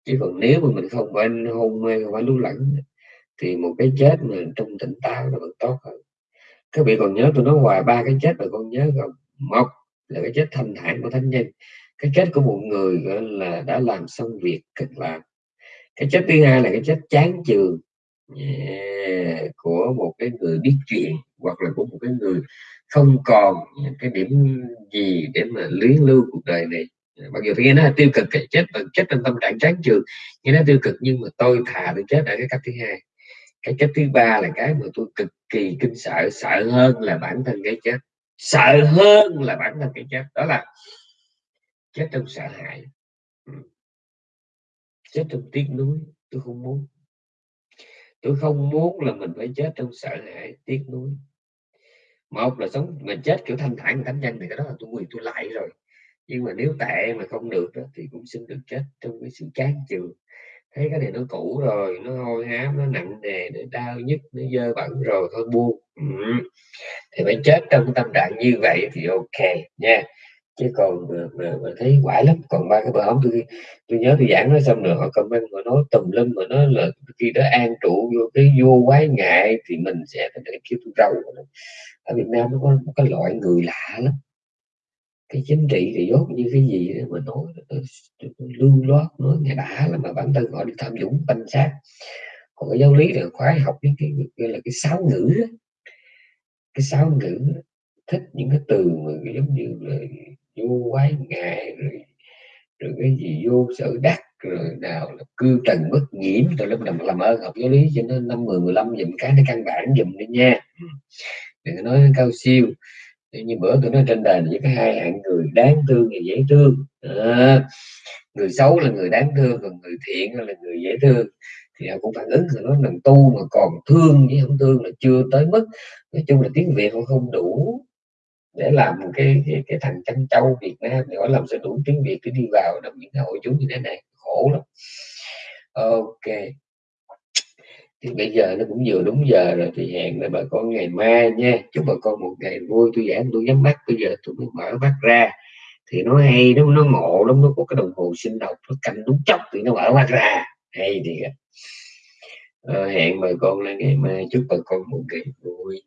Chứ còn nếu mà mình không phải hôn mê, không phải lú lẫn thì một cái chết mà trong tỉnh táo là vẫn tốt hơn. Các vị còn nhớ tôi nói hoài ba cái chết mà con nhớ không? Một là cái chết thanh thản của thánh nhân. Cái chết của một người gọi là đã làm xong việc cực làm cái chết thứ hai là cái chết chán chường yeah, của một cái người biết chuyện hoặc là của một cái người không còn cái điểm gì để mà luyến lưu cuộc đời này. Mặc dù nghe nó là tiêu cực cái chết bằng chết trong tâm trạng chán trường nghe nó tiêu cực nhưng mà tôi thà tôi chết ở cái cách thứ hai. Cái cách thứ ba là cái mà tôi cực kỳ kinh sợ sợ hơn là bản thân cái chết. Sợ hơn là bản thân cái chết. Đó là chết trong sợ hãi. Ừ. Chết trong tiếc nuối tôi không muốn tôi không muốn là mình phải chết trong sợ hãi tiếc nuối. Một là sống mà chết kiểu thanh thản thánh nhân thì cái đó là tôi quyền tôi lại rồi. Nhưng mà nếu tệ mà không được đó, thì cũng xin được chết trong cái sự chán chường. Thấy cái này nó cũ rồi nó hôi hám nó nặng nề nó đau nhức nó dơ bẩn rồi thôi buông. Ừ. thì phải chết trong tâm trạng như vậy thì ok nha chứ còn mà, mà, mà thấy quải lắm còn ba cái bờ hóng tôi tôi nhớ tôi giảng nó xong rồi họ comment mà nói tùm lum mà nó là khi đó an trụ vô cái vô quái ngại thì mình sẽ phải để kêu tôi râu ở Việt Nam nó có một cái loại người lạ lắm cái chính trị thì dốt như cái gì đó mà nói ờ, lưu loát nói nghe đã là mà bản thân họ đi tham dũng banh sát còn cái giáo lý là khoái học những cái gọi là cái sáo ngữ đó. cái sáo ngữ đó. thích những cái từ mà giống như là vô quái ngại rồi rồi cái gì vô sở đắc rồi nào là cư trần bất nhiễm. Rồi lúc nào làm ơn học giáo lý cho nó năm mười mười lăm dùm cái nó căn bản dùm đi nha. Đừng nói cao siêu. Như bữa tôi nói trên đền với cái hai hạng người đáng thương và dễ thương. À, người xấu là người đáng thương còn người thiện là người dễ thương. Thì họ cũng phản ứng rồi nói lần tu mà còn thương với không thương là chưa tới mức. Nói chung là tiếng việt họ không đủ để làm cái cái, cái thằng chăn trâu Việt Nam thì họ làm sao đủ tiếng Việt để đi vào trong những hội chúng như thế này. Khổ lắm. Ok. Thì bây giờ nó cũng vừa đúng giờ rồi thì hẹn là bà con ngày mai nha. Chúc bà con một ngày vui tôi giảng tôi nhắm mắt bây giờ tôi mới mở mắt ra. Thì nó hay nó nó ngộ lắm nó có cái đồng hồ sinh học nó canh đúng chốc thì nó mở mắt ra. Hay thì à, ờ, hẹn bà con là ngày mai. Chúc bà con một ngày vui.